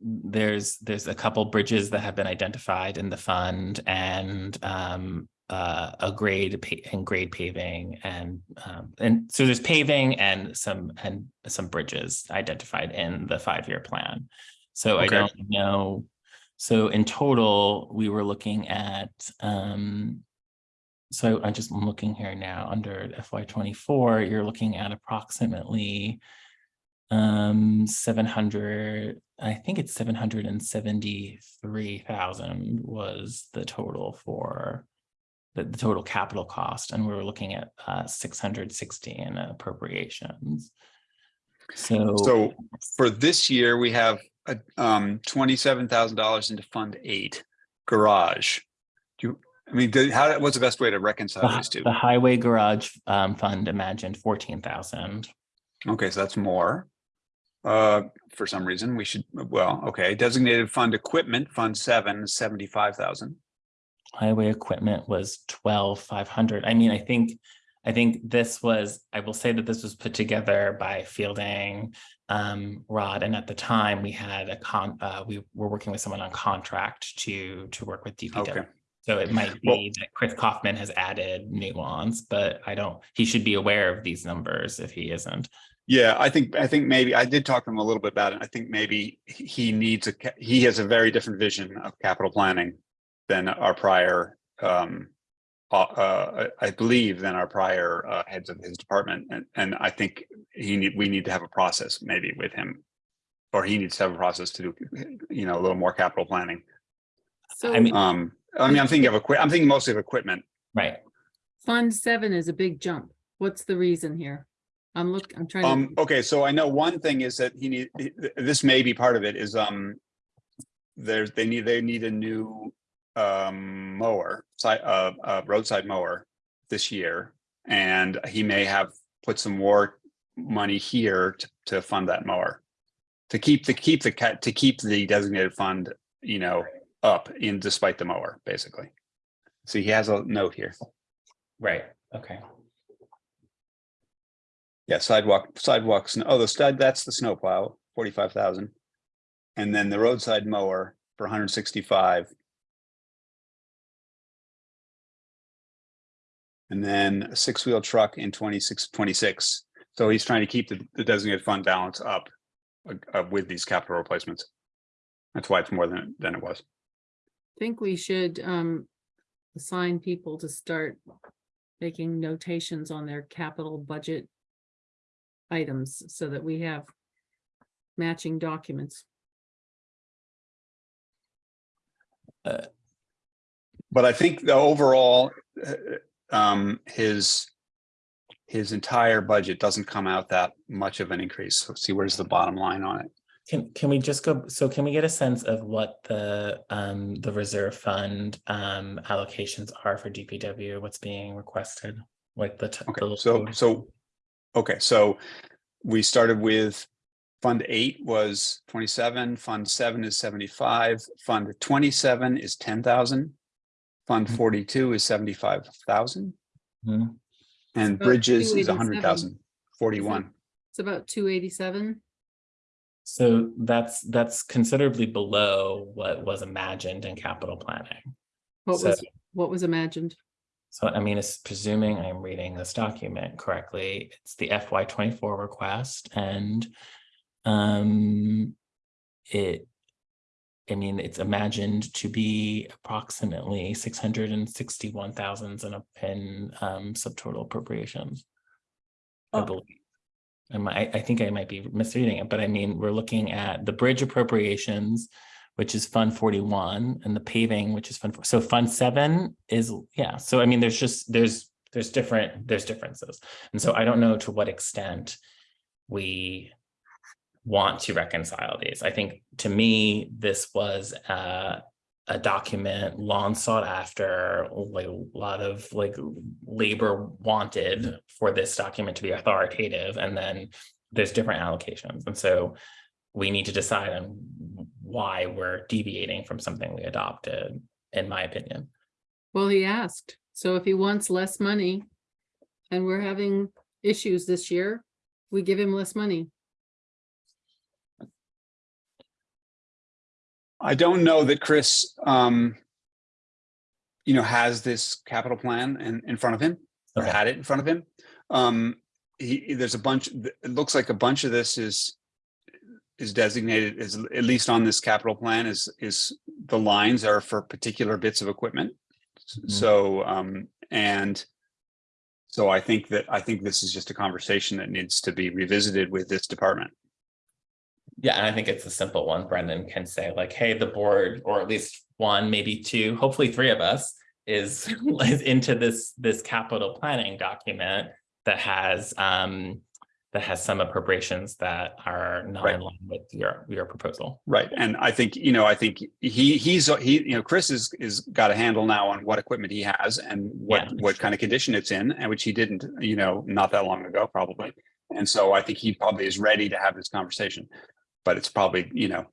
there's, there's a couple bridges that have been identified in the fund and, um, uh, a grade and grade paving and, um, and so there's paving and some, and some bridges identified in the five-year plan. So I don't know, so in total, we were looking at, um, so I'm just, I'm looking here now, under FY twenty-four, you're looking at approximately um, seven hundred, I think it's seven hundred and seventy-three thousand was the total for the, the total capital cost, and we were looking at uh six hundred sixty in appropriations. So, So for this year, we have um, twenty-seven thousand dollars into Fund Eight, Garage. Do you, I mean, do- how, what's the best way to reconcile hi- these two? the highway garage um fund imagined fourteen thousand. Okay, so that's more. Uh, for some reason, we should, well, okay, designated fund equipment, Fund Seven, seventy-five thousand. highway equipment was twelve five hundred. I mean, I think, I think this was, I will say that this was put together by Fielding, um, Rod, and at the time we had a con, uh, we were working with someone on contract to, to work with DPW. Okay. So it might Well- be that Chris Kaufman has added nuance, but I don't, he should be aware of these numbers if he isn't. Yeah, I think, I think maybe, I did talk to him a little bit about it. I think maybe he- he needs a, he has a very different vision of capital planning than our prior um uh, uh, I I believe, than our prior uh, heads of his department. And, and I think he need, we need to have a process maybe with him. Or he needs to have a process to do, you know, a little more capital planning. So I mean- Um, I mean, I'm thinking of equi, I'm thinking mostly of equipment. Right. Fund seven is a big jump. What's the reason here? I'm look, I'm trying to. Um, okay, so I know one thing is that he need, this may be part of it is, um. There's, they need, they need a new, um, mower, side, uh, uh, roadside mower this year. And he may have put some more money here to, to fund that mower. To keep, the keep the to keep the designated fund, you know, up in despite the mower, basically. So he has a note here. Right, okay. Yeah, sidewalk, sidewalks, oh, the stud, that's the snowplow, forty-five thousand. And then the roadside mower for hundred and sixty-five. And then a six-wheel truck in 26, 26. So he's trying to keep the, the designated fund balance up uh, uh, with these capital replacements. That's why it's more than, than it was. I think we should um assign people to start making notations on their capital budget items so that we have matching documents. But I think the overall, uh, um, his. His entire budget doesn't come out that much of an increase. So see, where's the bottom line on it? Can, can we just go, so can we get a sense of what the, um, the reserve fund, um, allocations are for DPW, what's being requested? Like the. Okay, the- so, so, okay, so we started with Fund eight was twenty-seven, Fund seven is seventy-five, Fund twenty-seven is ten thousand. Fund Mhm. forty-two is seventy-five thousand, Mhm. and about Bridges is 287. hundred thousand, forty-one. It's about two eighty-seven. So that's, that's considerably below what was imagined in capital planning. What So- was, what was imagined? So I mean, it's presuming I'm reading this document correctly, it's the FY twenty-four request and um it, I mean, it's imagined to be approximately six hundred and sixty-one thousands in a in um subtotal appropriations. I Oh. believe. I I think I might be misreading it, but I mean, we're looking at the bridge appropriations, which is Fund forty-one, and the paving, which is Fund, four. so Fund seven is, yeah, so I mean, there's just, there's, there's different, there's differences. And so I don't know to what extent we want to reconcile these. I think, to me, this was a document long sought after, like a lot of like labor wanted for this document to be authoritative, and then there's different allocations. And so we need to decide on why we're deviating from something we adopted, in my opinion. Well, he asked, so if he wants less money and we're having issues this year, we give him less money. I don't know that Chris, um, you know, has this capital plan in, in front of him, or Okay. had it in front of him. Um, he, there's a bunch, it looks like a bunch of this is, is designated as, at least on this capital plan, is, is the lines are for particular bits of equipment. Mhm. So, um, and so I think that, I think this is just a conversation that needs to be revisited with this department. Yeah, and I think it's a simple one. Brennan can say like, hey, the board, or at least one, maybe two, hopefully three of us is is into this this capital planning document that has um that has some appropriations that are not in line with your your proposal. Right, and I think, you know, I think he, he's, he, you know, Chris is, is got a handle now on what equipment he has and what, Yeah. what kind of condition it's in, and which he didn't, you know, not that long ago, probably. And so I think he probably is ready to have this conversation, but it's probably, you know,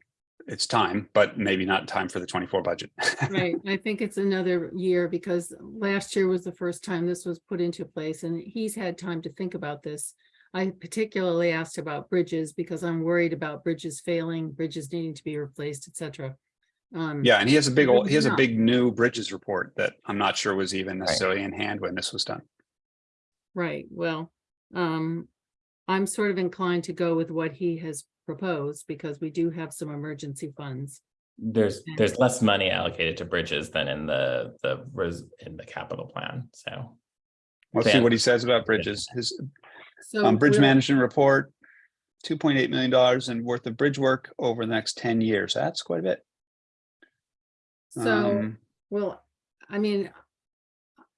it's time, but maybe not time for the twenty-four budget. Right, I think it's another year because last year was the first time this was put into place and he's had time to think about this. I particularly asked about bridges because I'm worried about bridges failing, bridges needing to be replaced, et cetera. Um, Yeah, and he has a big, old he has a big new bridges report that I'm not sure was even Right. necessarily in hand when this was done. Right, well, um, I'm sort of inclined to go with what he has proposed because we do have some emergency funds. there's, there's less money allocated to bridges than in the, the, res- in the capital plan, so. Let's see what he says about bridges. His So um, bridge management report, two point eight million dollars and worth of bridge work over the next ten years. That's quite a bit. So, Um, well, I mean,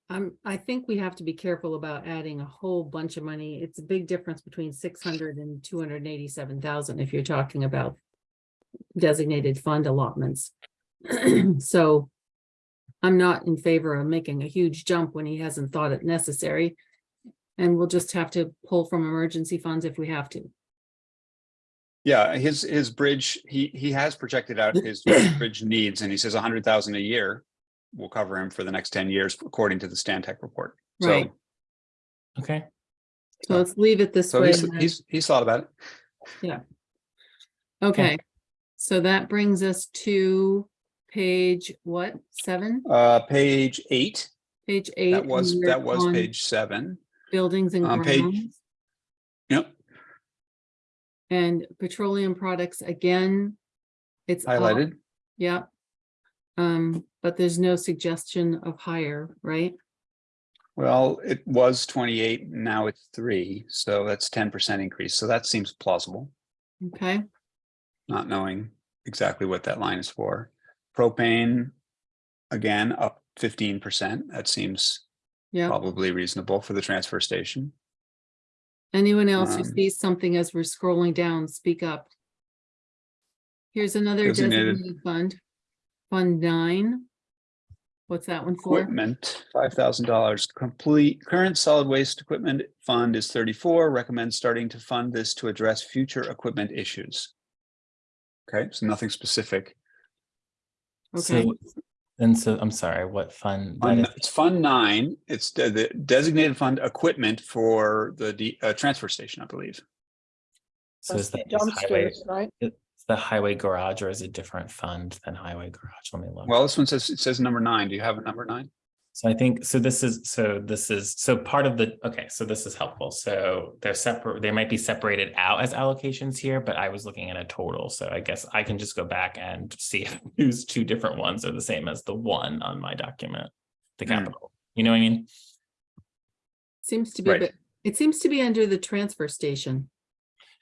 I'm, I think we have to be careful about adding a whole bunch of money. It's a big difference between 600 and 287,000 if you're talking about designated fund allotments. So I'm not in favor of making a huge jump when he hasn't thought it necessary. And we'll just have to pull from emergency funds if we have to. Yeah, his, his bridge, he, he has projected out his bridge needs and he says a hundred thousand a year will cover him for the next ten years, according to the Stantec report. So, Right. Okay. So let's leave it this so way. he's, he's, he's thought about it. Yeah. Okay, so that brings us to page what, seven? Uh, page eight, Page eight. that was, that was page seven. Buildings and page- grounds Yep, and petroleum products again. It's up, highlighted. Um, but there's no suggestion of higher, right? Well, it was twenty-eight, now it's three, so that's ten percent increase. So that seems plausible, Okay, not knowing exactly what that line is for. Propane, again, up fifteen percent. That seems yeah. probably reasonable for the transfer station. Anyone else who Um, sees something as we're scrolling down, speak up. Here's another Designated. designated fund. Fund nine. What's that one for? Equipment, five thousand dollars. Complete, current solid waste equipment fund is thirty-four. Recommend starting to fund this to address future equipment issues. Okay, so nothing specific. Okay, So, and so, I'm sorry, what fund? that Fund- It's Fund Nine. It's the the designated fund equipment for the de- uh, transfer station, I believe. So That's is the that just highway, dumpsters, right? It's the highway garage or is it different fund than highway garage? Let me look. Well, this one says, it says number nine. Do you have a number nine? So I think, so this is, so this is, so part of the, okay, so this is helpful. So they're separate, they might be separated out as allocations here, but I was looking at a total. So I guess I can just go back and see if those two different ones are the same as the one on my document, the Hmm. capital. You know what I mean? seems to be, Right. but it seems to be under the transfer station.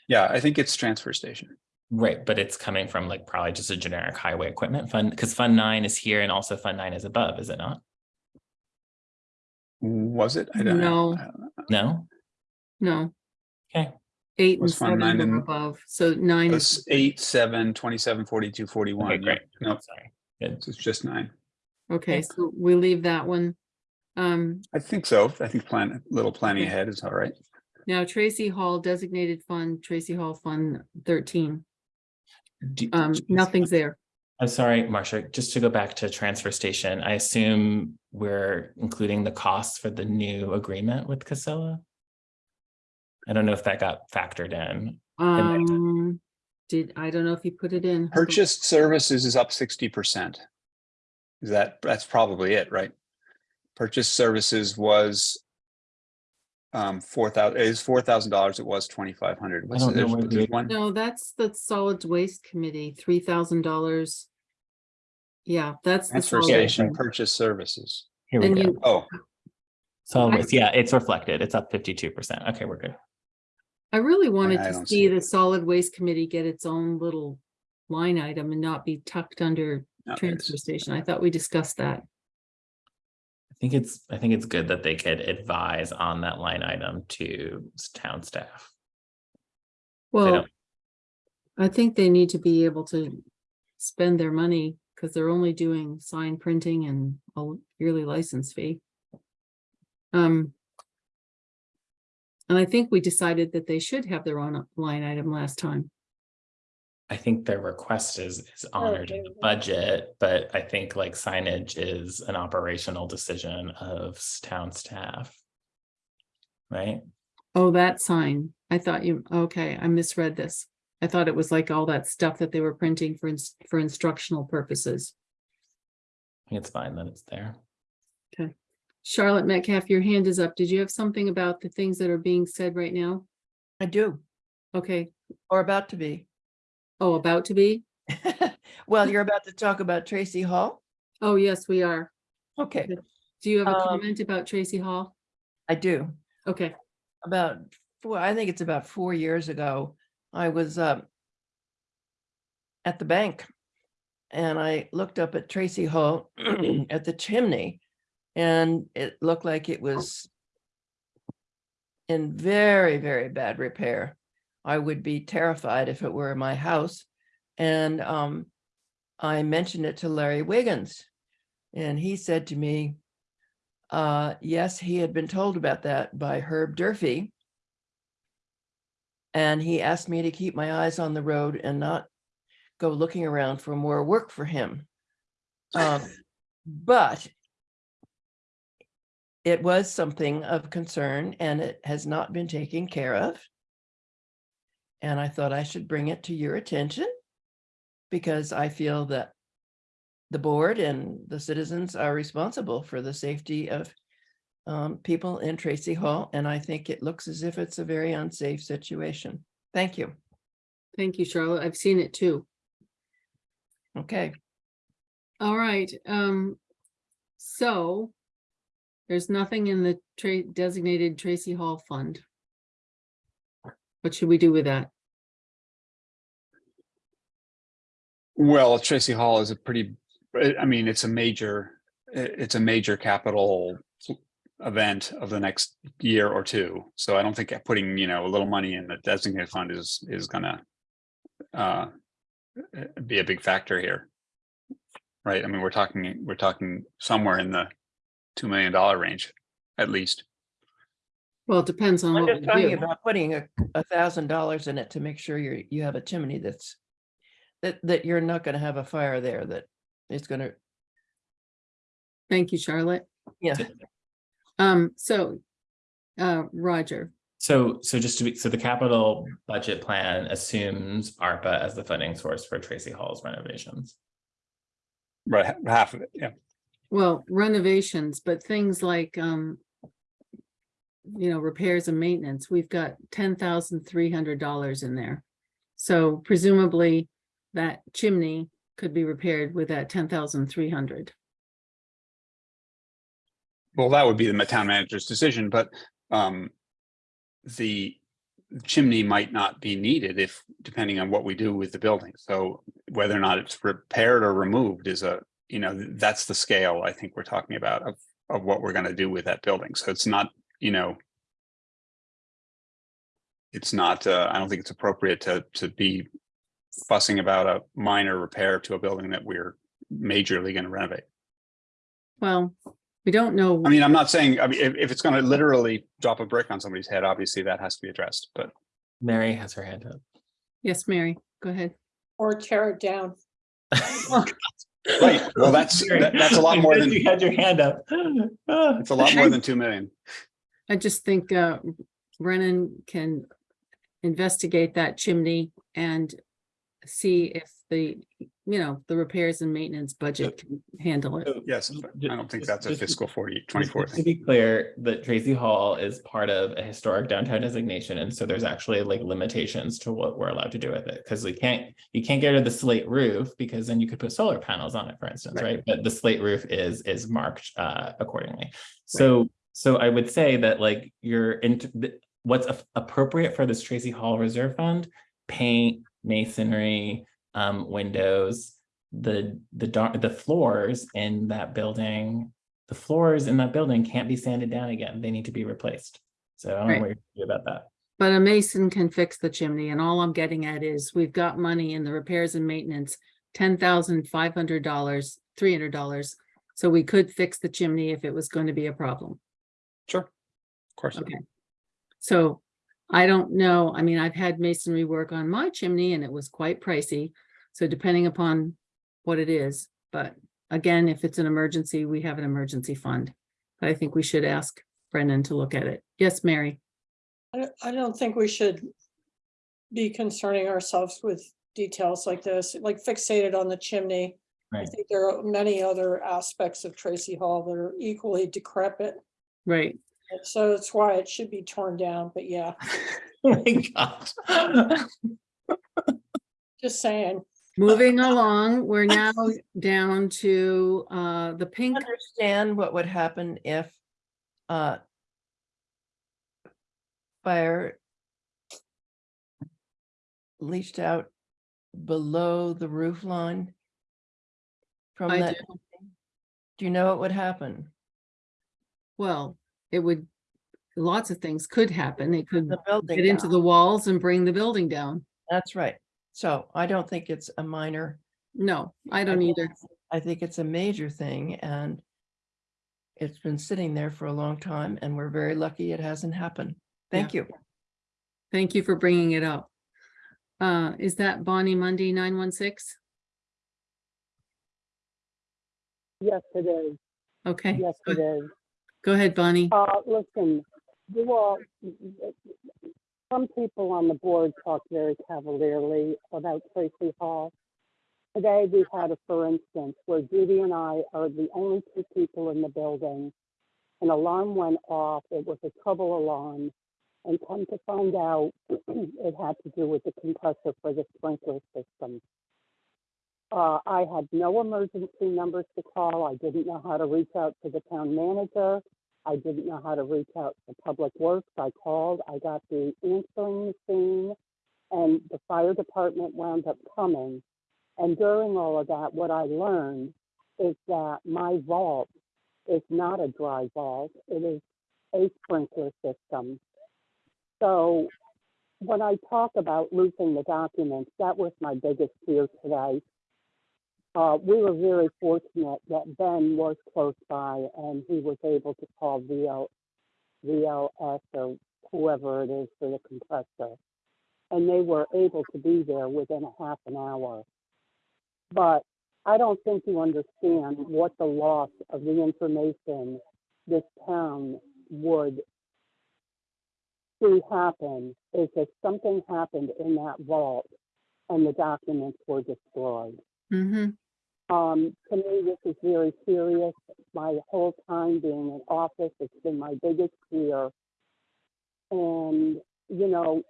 Yeah, I think it's transfer station. Right, but it's coming from like probably just a generic highway equipment fund, because fund nine is here and also fund nine is above, is it not? Was it? I don't know. No. I don't know. No? No. Okay. Eight and Was Fund seven Nine are above, so nine is, It's eight, seven, twenty-seven, forty-two, forty-one. Okay, great. No, Sorry. Good. it's just nine. okay, okay. so we leave that one. Um, I think so. I think plan, a little planning Okay. ahead is all right. now Tracy Hall designated fund, Tracy Hall Fund thirteen, Do- um, nothing's there. I'm sorry, Marcia, just to go back to transfer station, I assume we're including the costs for the new agreement with Casella? I don't know if that got factored in. Um, did, I don't know if you put it in. Hold. Purchased services is up sixty percent. Is that, that's probably it, right? Purchased services was um, four thousand, is four thousand dollars. It was twenty-five hundred. don't know where the- one? No, that's the solid waste committee, three thousand dollars. Yeah, that's the Transfer solid. station purchase services. Here we And go. you, Oh, So I- it's, yeah, it's reflected. It's up fifty-two percent. Okay, we're good. I really wanted I to see see the solid waste committee get its own little line item and not be tucked under no, transfer station. I thought we discussed that. I think it's, I think it's good that they could advise on that line item to town staff. Well, I think they need to be able to spend their money because they're only doing sign printing and a yearly license fee. Um. And I think we decided that they should have their own line item last time. I think their request is, is oh, honored in the budget, but I think like signage is an operational decision of s- town staff. Right? Oh, that sign. I thought you, okay, I misread this. I thought it was like all that stuff that they were printing for, ins- for instructional purposes. I think it's fine that it's there. Okay. Charlotte Metcalf, your hand is up. Did you have something about the things that are being said right now? I do, Okay, or about to be. Oh, about to be? Well, you're about to talk about Tracy Hall? Oh, yes, we are. Okay, Do you have a Um, comment about Tracy Hall? I do. Okay, About four, I think it's about four years ago, I was uh, at the bank. And I looked up at Tracy Hall at the chimney. And it looked like it was in very, very bad repair. I would be terrified if it were in my house. And um, I mentioned it to Larry Wiggins. And he said to me, uh, yes, he had been told about that by Herb Durfee. And he asked me to keep my eyes on the road and not go looking around for more work for him. Um, but it was something of concern and it has not been taken care of. And I thought I should bring it to your attention because I feel that the board and the citizens are responsible for the safety of um, people in Tracy Hall, and I think it looks as if it's a very unsafe situation. Thank you. thank you, Charlotte. I've seen it too. Okay, All right, um, so there's nothing in the tra- designated Tracy Hall Fund. What should we do with that? Well, Tracy Hall is a pretty, I I mean, it's a major, it's a major capital event of the next year or two. So I don't think putting, you know, a little money in the designated fund is, is gonna uh, uh, be a big factor here. Right? I mean, we're talking, we're talking somewhere in the $2 million range, at least. Well, it depends on I'm what just we talking do. about putting a, a thousand dollars in it to make sure you're, you have a chimney that's that, that you're not gonna have a fire there, that it's gonna, Thank you, Charlotte. yeah. Um, so, uh, Roger, So, so just to be, so the capital budget plan assumes ARPA as the funding source for Tracy Hall's renovations. Right, half of it, yeah. well, renovations, but things like, um, you know, repairs and maintenance, we've got ten thousand three hundred dollars in there. So presumably that chimney could be repaired with that ten thousand three hundred. Well, that would be the town manager's decision, but um. The chimney might not be needed if, depending on what we do with the building. So whether or not it's repaired or removed is a, you know, that's the scale I think we're talking about of of what we're gonna do with that building. So it's not, you know. It's not, uh, I don't think it's appropriate to to be fussing about a minor repair to a building that we're majorly gonna renovate. Well, we don't know. I mean, I'm not saying, I mean, if, if it's gonna literally drop a brick on somebody's head, obviously that has to be addressed, but. Mary has her hand up. Yes, Mary, go ahead. Or tear it down. Right, well, that's, that- that's a lot more than, You had your hand up. It's a lot more than two million. I just think, uh, Brennan can investigate that chimney and see if the, you know, the repairs and maintenance budget can handle it. Yes, I don't think that's a fiscal 40, Just 24 To thing. be clear, that Tracy Hall is part of a historic downtown designation, and so there's actually like limitations to what we're allowed to do with it. Because we can't, you can't get rid of the slate roof, because then you could put solar panels on it, for instance, Right. right? But the slate roof is, is marked uh accordingly. So, so I would say that like you're in, what's appropriate for this Tracy Hall Reserve Fund? Paint, masonry, um, windows, the, the the floors in that building the floors in that building can't be sanded down again. They need to be replaced. So I don't know what you're do about that. But a mason can fix the chimney and all I'm getting at is we've got money in the repairs and maintenance, ten thousand five hundred dollars, three hundred dollars. So we could fix the chimney if it was going to be a problem. Sure, of course. Okay. So I don't know, I mean, I've had masonry work on my chimney and it was quite pricey. So depending upon what it is, but again, if it's an emergency, we have an emergency fund. But I think we should ask Brennan to look at it. Yes, Mary? I don't, think we should be concerning ourselves with details like this, like fixated on the chimney. I think there are many other aspects of Tracy Hall that are equally decrepit. Right. So that's why it should be torn down, but yeah, Oh my God. just saying. Moving along, we're now down to uh, the pink. Understand what would happen if uh fire leached out below the roof line from I that? do. Do you know what would happen? Well, it would, lots of things could happen. It could The building get into down. the walls and bring the building down. That's right. So I don't think it's a minor. No, I don't think- either. I think it's a major thing and it's been sitting there for a long time and we're very lucky it hasn't happened. Thank you. Thank you for bringing it up. Uh, is that Bonnie Munday nine one six? Yes, it is. Okay. Yes, it is. Go ahead, Bonnie. Uh, listen, you all, some people on the board talk very cavalierly about Tracy Hall. Today, we had a, for instance, where Judy and I are the only two people in the building. An alarm went off. It was a trouble alarm. And come to find out, it had to do with the compressor for the sprinkler system. Uh, I had no emergency numbers to call. I didn't know how to reach out to the town manager. I didn't know how to reach out to Public Works. I called, I got the answering machine, and the fire department wound up coming. And during all of that, what I learned is that my vault is not a dry vault. It is a sprinkler system. So when I talk about losing the documents, that was my biggest fear today. Uh, we were very fortunate that Ben was close by and he was able to call VL, VLS or whoever it is for the compressor. And they were able to be there within a half an hour. But I don't think you understand what the loss of the information this town would see happen is if something happened in that vault and the documents were destroyed. Mm-hmm. Um, to me, this is very serious. My whole time being in office, it's been my biggest fear. And, you know,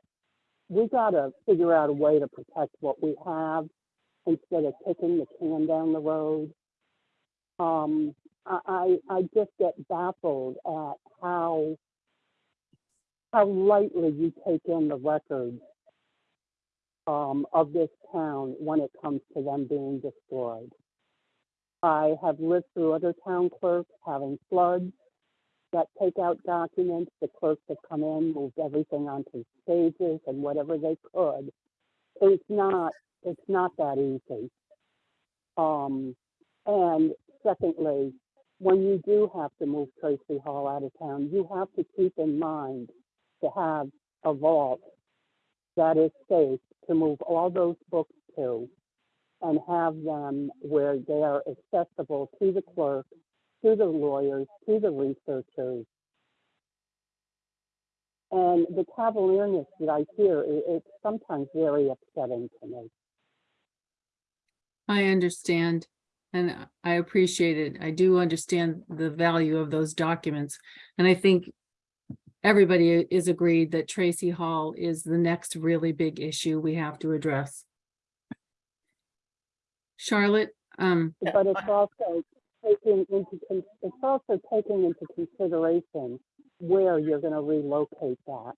we gotta figure out a way to protect what we have instead of kicking the can down the road. Um, I, I, I just get baffled at how, how lightly you take in the records um, of this town when it comes to them being destroyed. I have lived through other town clerks having floods that take out documents. The clerks have come in, moved everything onto stages and whatever they could. It's not, it's not that easy. Um, and secondly, when you do have to move Tracy Hall out of town, you have to keep in mind to have a vault that is safe to move all those books to and have them where they are accessible to the clerk, to the lawyers, to the researchers. And the cavalierness that I hear, i- it's sometimes very upsetting to me. I understand and I appreciate it. I do understand the value of those documents. And I think everybody is agreed that Tracy Hall is the next really big issue we have to address. Charlotte, um, But it's also taking into, con- it's also taking into consideration where you're gonna relocate that.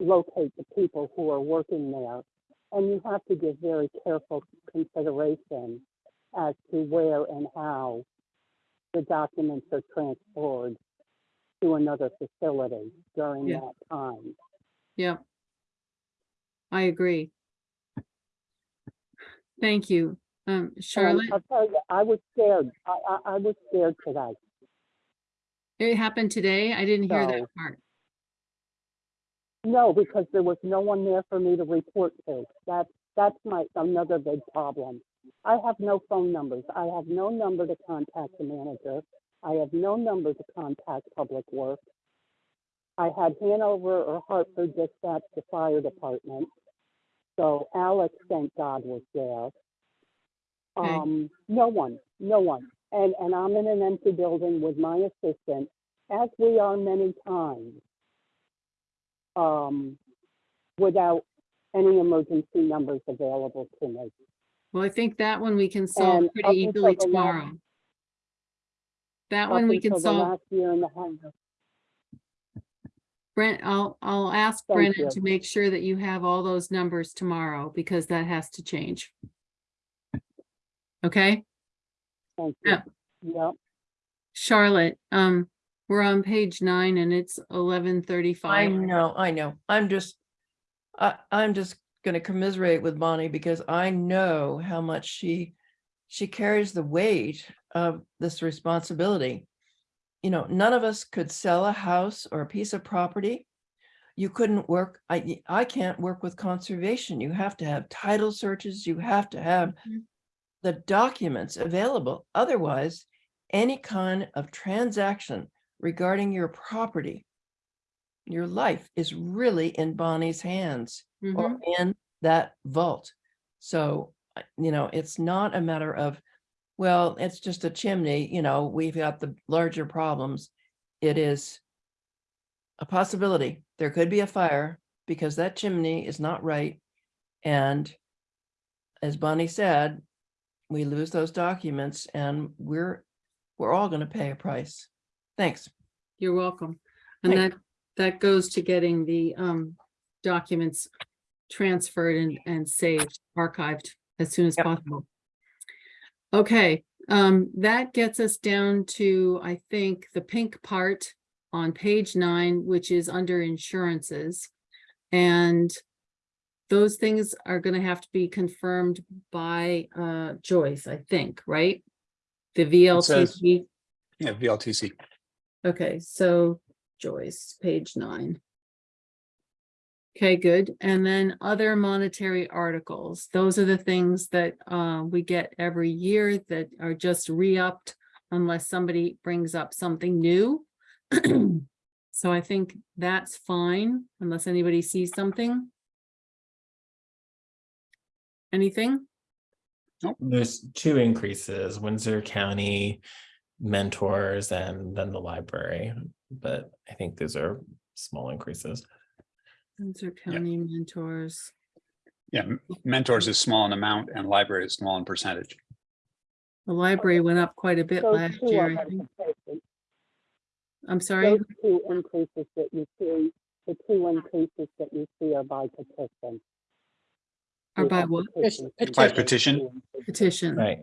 Locate the people who are working there. And you have to give very careful consideration as to where and how the documents are transferred to another facility during Yeah. that time. yeah. I agree. Thank you. Um, Charlotte, I'll tell you, I was scared. I, I, I was scared today. it happened today. I didn't hear that part. No, because there was no one there for me to report to. That's, that's my, another big problem. I have no phone numbers. I have no number to contact the manager. I have no number to contact Public Works. I had Hanover or Hartford dispatch the fire department. So Alex, thank God, was there. Okay. Um, no one, no one. And, and I'm in an empty building with my assistant, as we are many times um, without any emergency numbers available to me. Well, I think that one we can solve And up pretty until easily the last- tomorrow. That Up one we can until the solve. Last year and a half. Brent, I'll, I'll ask Thank Brennan you. to make sure that you have all those numbers tomorrow because that has to change. Okay, Thank you. Yeah. Yep. Charlotte, um, we're on page nine and it's eleven I thirty-five. know, I know. I'm just, I, I'm just gonna commiserate with Bonnie because I know how much she, she carries the weight of this responsibility. You know, none of us could sell a house or a piece of property. You couldn't work, I, I can't work with conservation. You have to have title searches, you have to have Mhm. The documents available. Otherwise, any kind of transaction regarding your property your life is really in Bonnie's hands or Mhm. in that vault. So, you know, it's not a matter of, well, it's just a chimney, you know, we've got the larger problems. It is a possibility. There could be a fire because that chimney is not right. And as Bonnie said, we lose those documents and we're, we're all going to pay a price. Thanks. You're welcome. And Thank that, that goes to getting the, um, documents transferred and, and saved, archived as soon as Yep. possible. Okay, um, that gets us down to, I think, the pink part on page nine, which is under insurances. And those things are gonna have to be confirmed by, uh, Joyce, I think, right? The says- Yeah, VLCT. Okay, so Joyce, page nine. Okay, good. And then other monetary articles. Those are the things that uh, we get every year that are just re-upped unless somebody brings up something new. So I think that's fine unless anybody sees something. Anything? There's two increases, Windsor County mentors and then the library, but I think those are small increases. Windsor County mentors. Yeah, mentors is small in amount and library is small in percentage. The library went up quite a bit Those last year. I think. I'm sorry. Those two increases that you see, the two increases that you see are by petition. Or by have what? petitions in By petition? Petition. Right.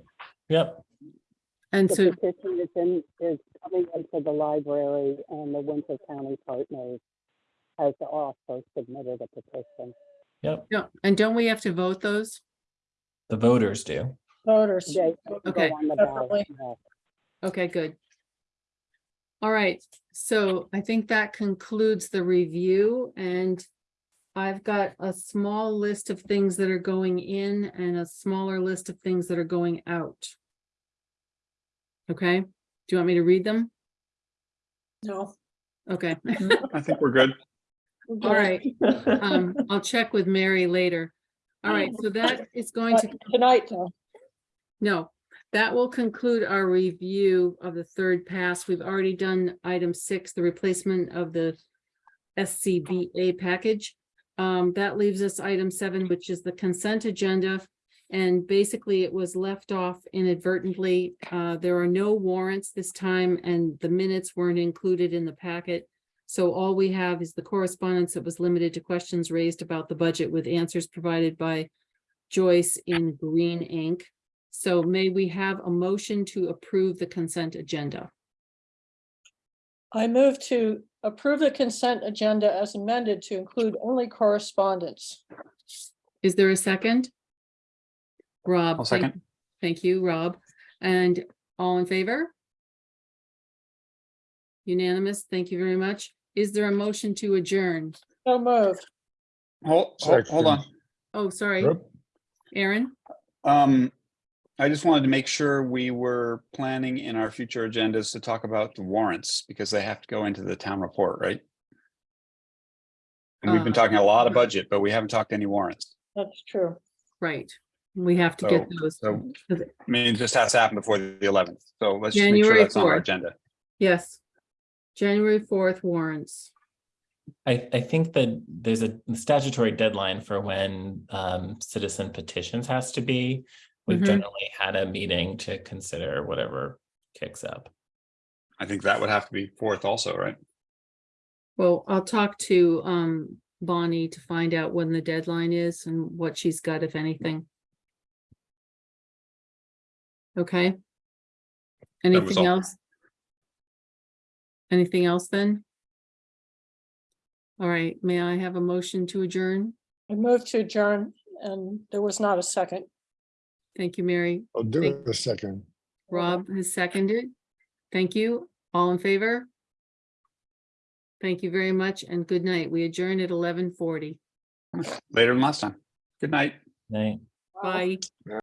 Yep. And The so, petition is in, is coming into the library and the Windsor County Partners has also submitted a petition. Yep. no, and don't we have to vote those? The voters do. Voters. They Okay. go on the ballot. Separately. yes. Okay, good. All right, so I think that concludes the review and I've got a small list of things that are going in and a smaller list of things that are going out. Okay, do you want me to read them? No. Okay, I think we're good. all right. Um, I'll check with Mary later. All right, so that is going to Tonight, though. No, that will conclude our review of the third pass. We've already done item six, the replacement of the SCBA package. Um, that leaves us item seven, which is the consent agenda. And basically, it was left off inadvertently. Uh, there are no warrants this time and the minutes weren't included in the packet. So all we have is the correspondence that was limited to questions raised about the budget with answers provided by Joyce in green ink. So may we have a motion to approve the consent agenda? I move to approve the consent agenda as amended to include only correspondence. Is there a second? Rob? I'll thank- second. Thank you, Rob. And all in favor? Unanimous, thank you very much. Is there a motion to adjourn? So moved. Hold, hold, hold on. Oh, sorry, Yep. Aaron? Um, I just wanted to make sure we were planning in our future agendas to talk about the warrants because they have to go into the town report, right? And we've been Uh, talking a lot of budget, but we haven't talked any warrants. That's true. Right, we have to get So- those. So, I mean, it just has to happen before the eleventh. So let's just make January sure that's on our 4th. agenda. Yes. January fourth warrants. I, I think that there's a statutory deadline for when um, citizen petitions has to be We've Mhm. generally had a meeting to consider whatever kicks up. I think that would have to be fourth also, right? Well, I'll talk to um Bonnie to find out when the deadline is and what she's got, if anything. Okay. Anything else? Anything else then? All right, may I have a motion to adjourn? I moved to adjourn and there was not a second. Thank you, Mary. I'll do Thank- it a second. Rob has seconded. Thank you. All in favor? Thank you very much and good night. We adjourn at eleven forty. Later than last time. Good night. Right? Bye.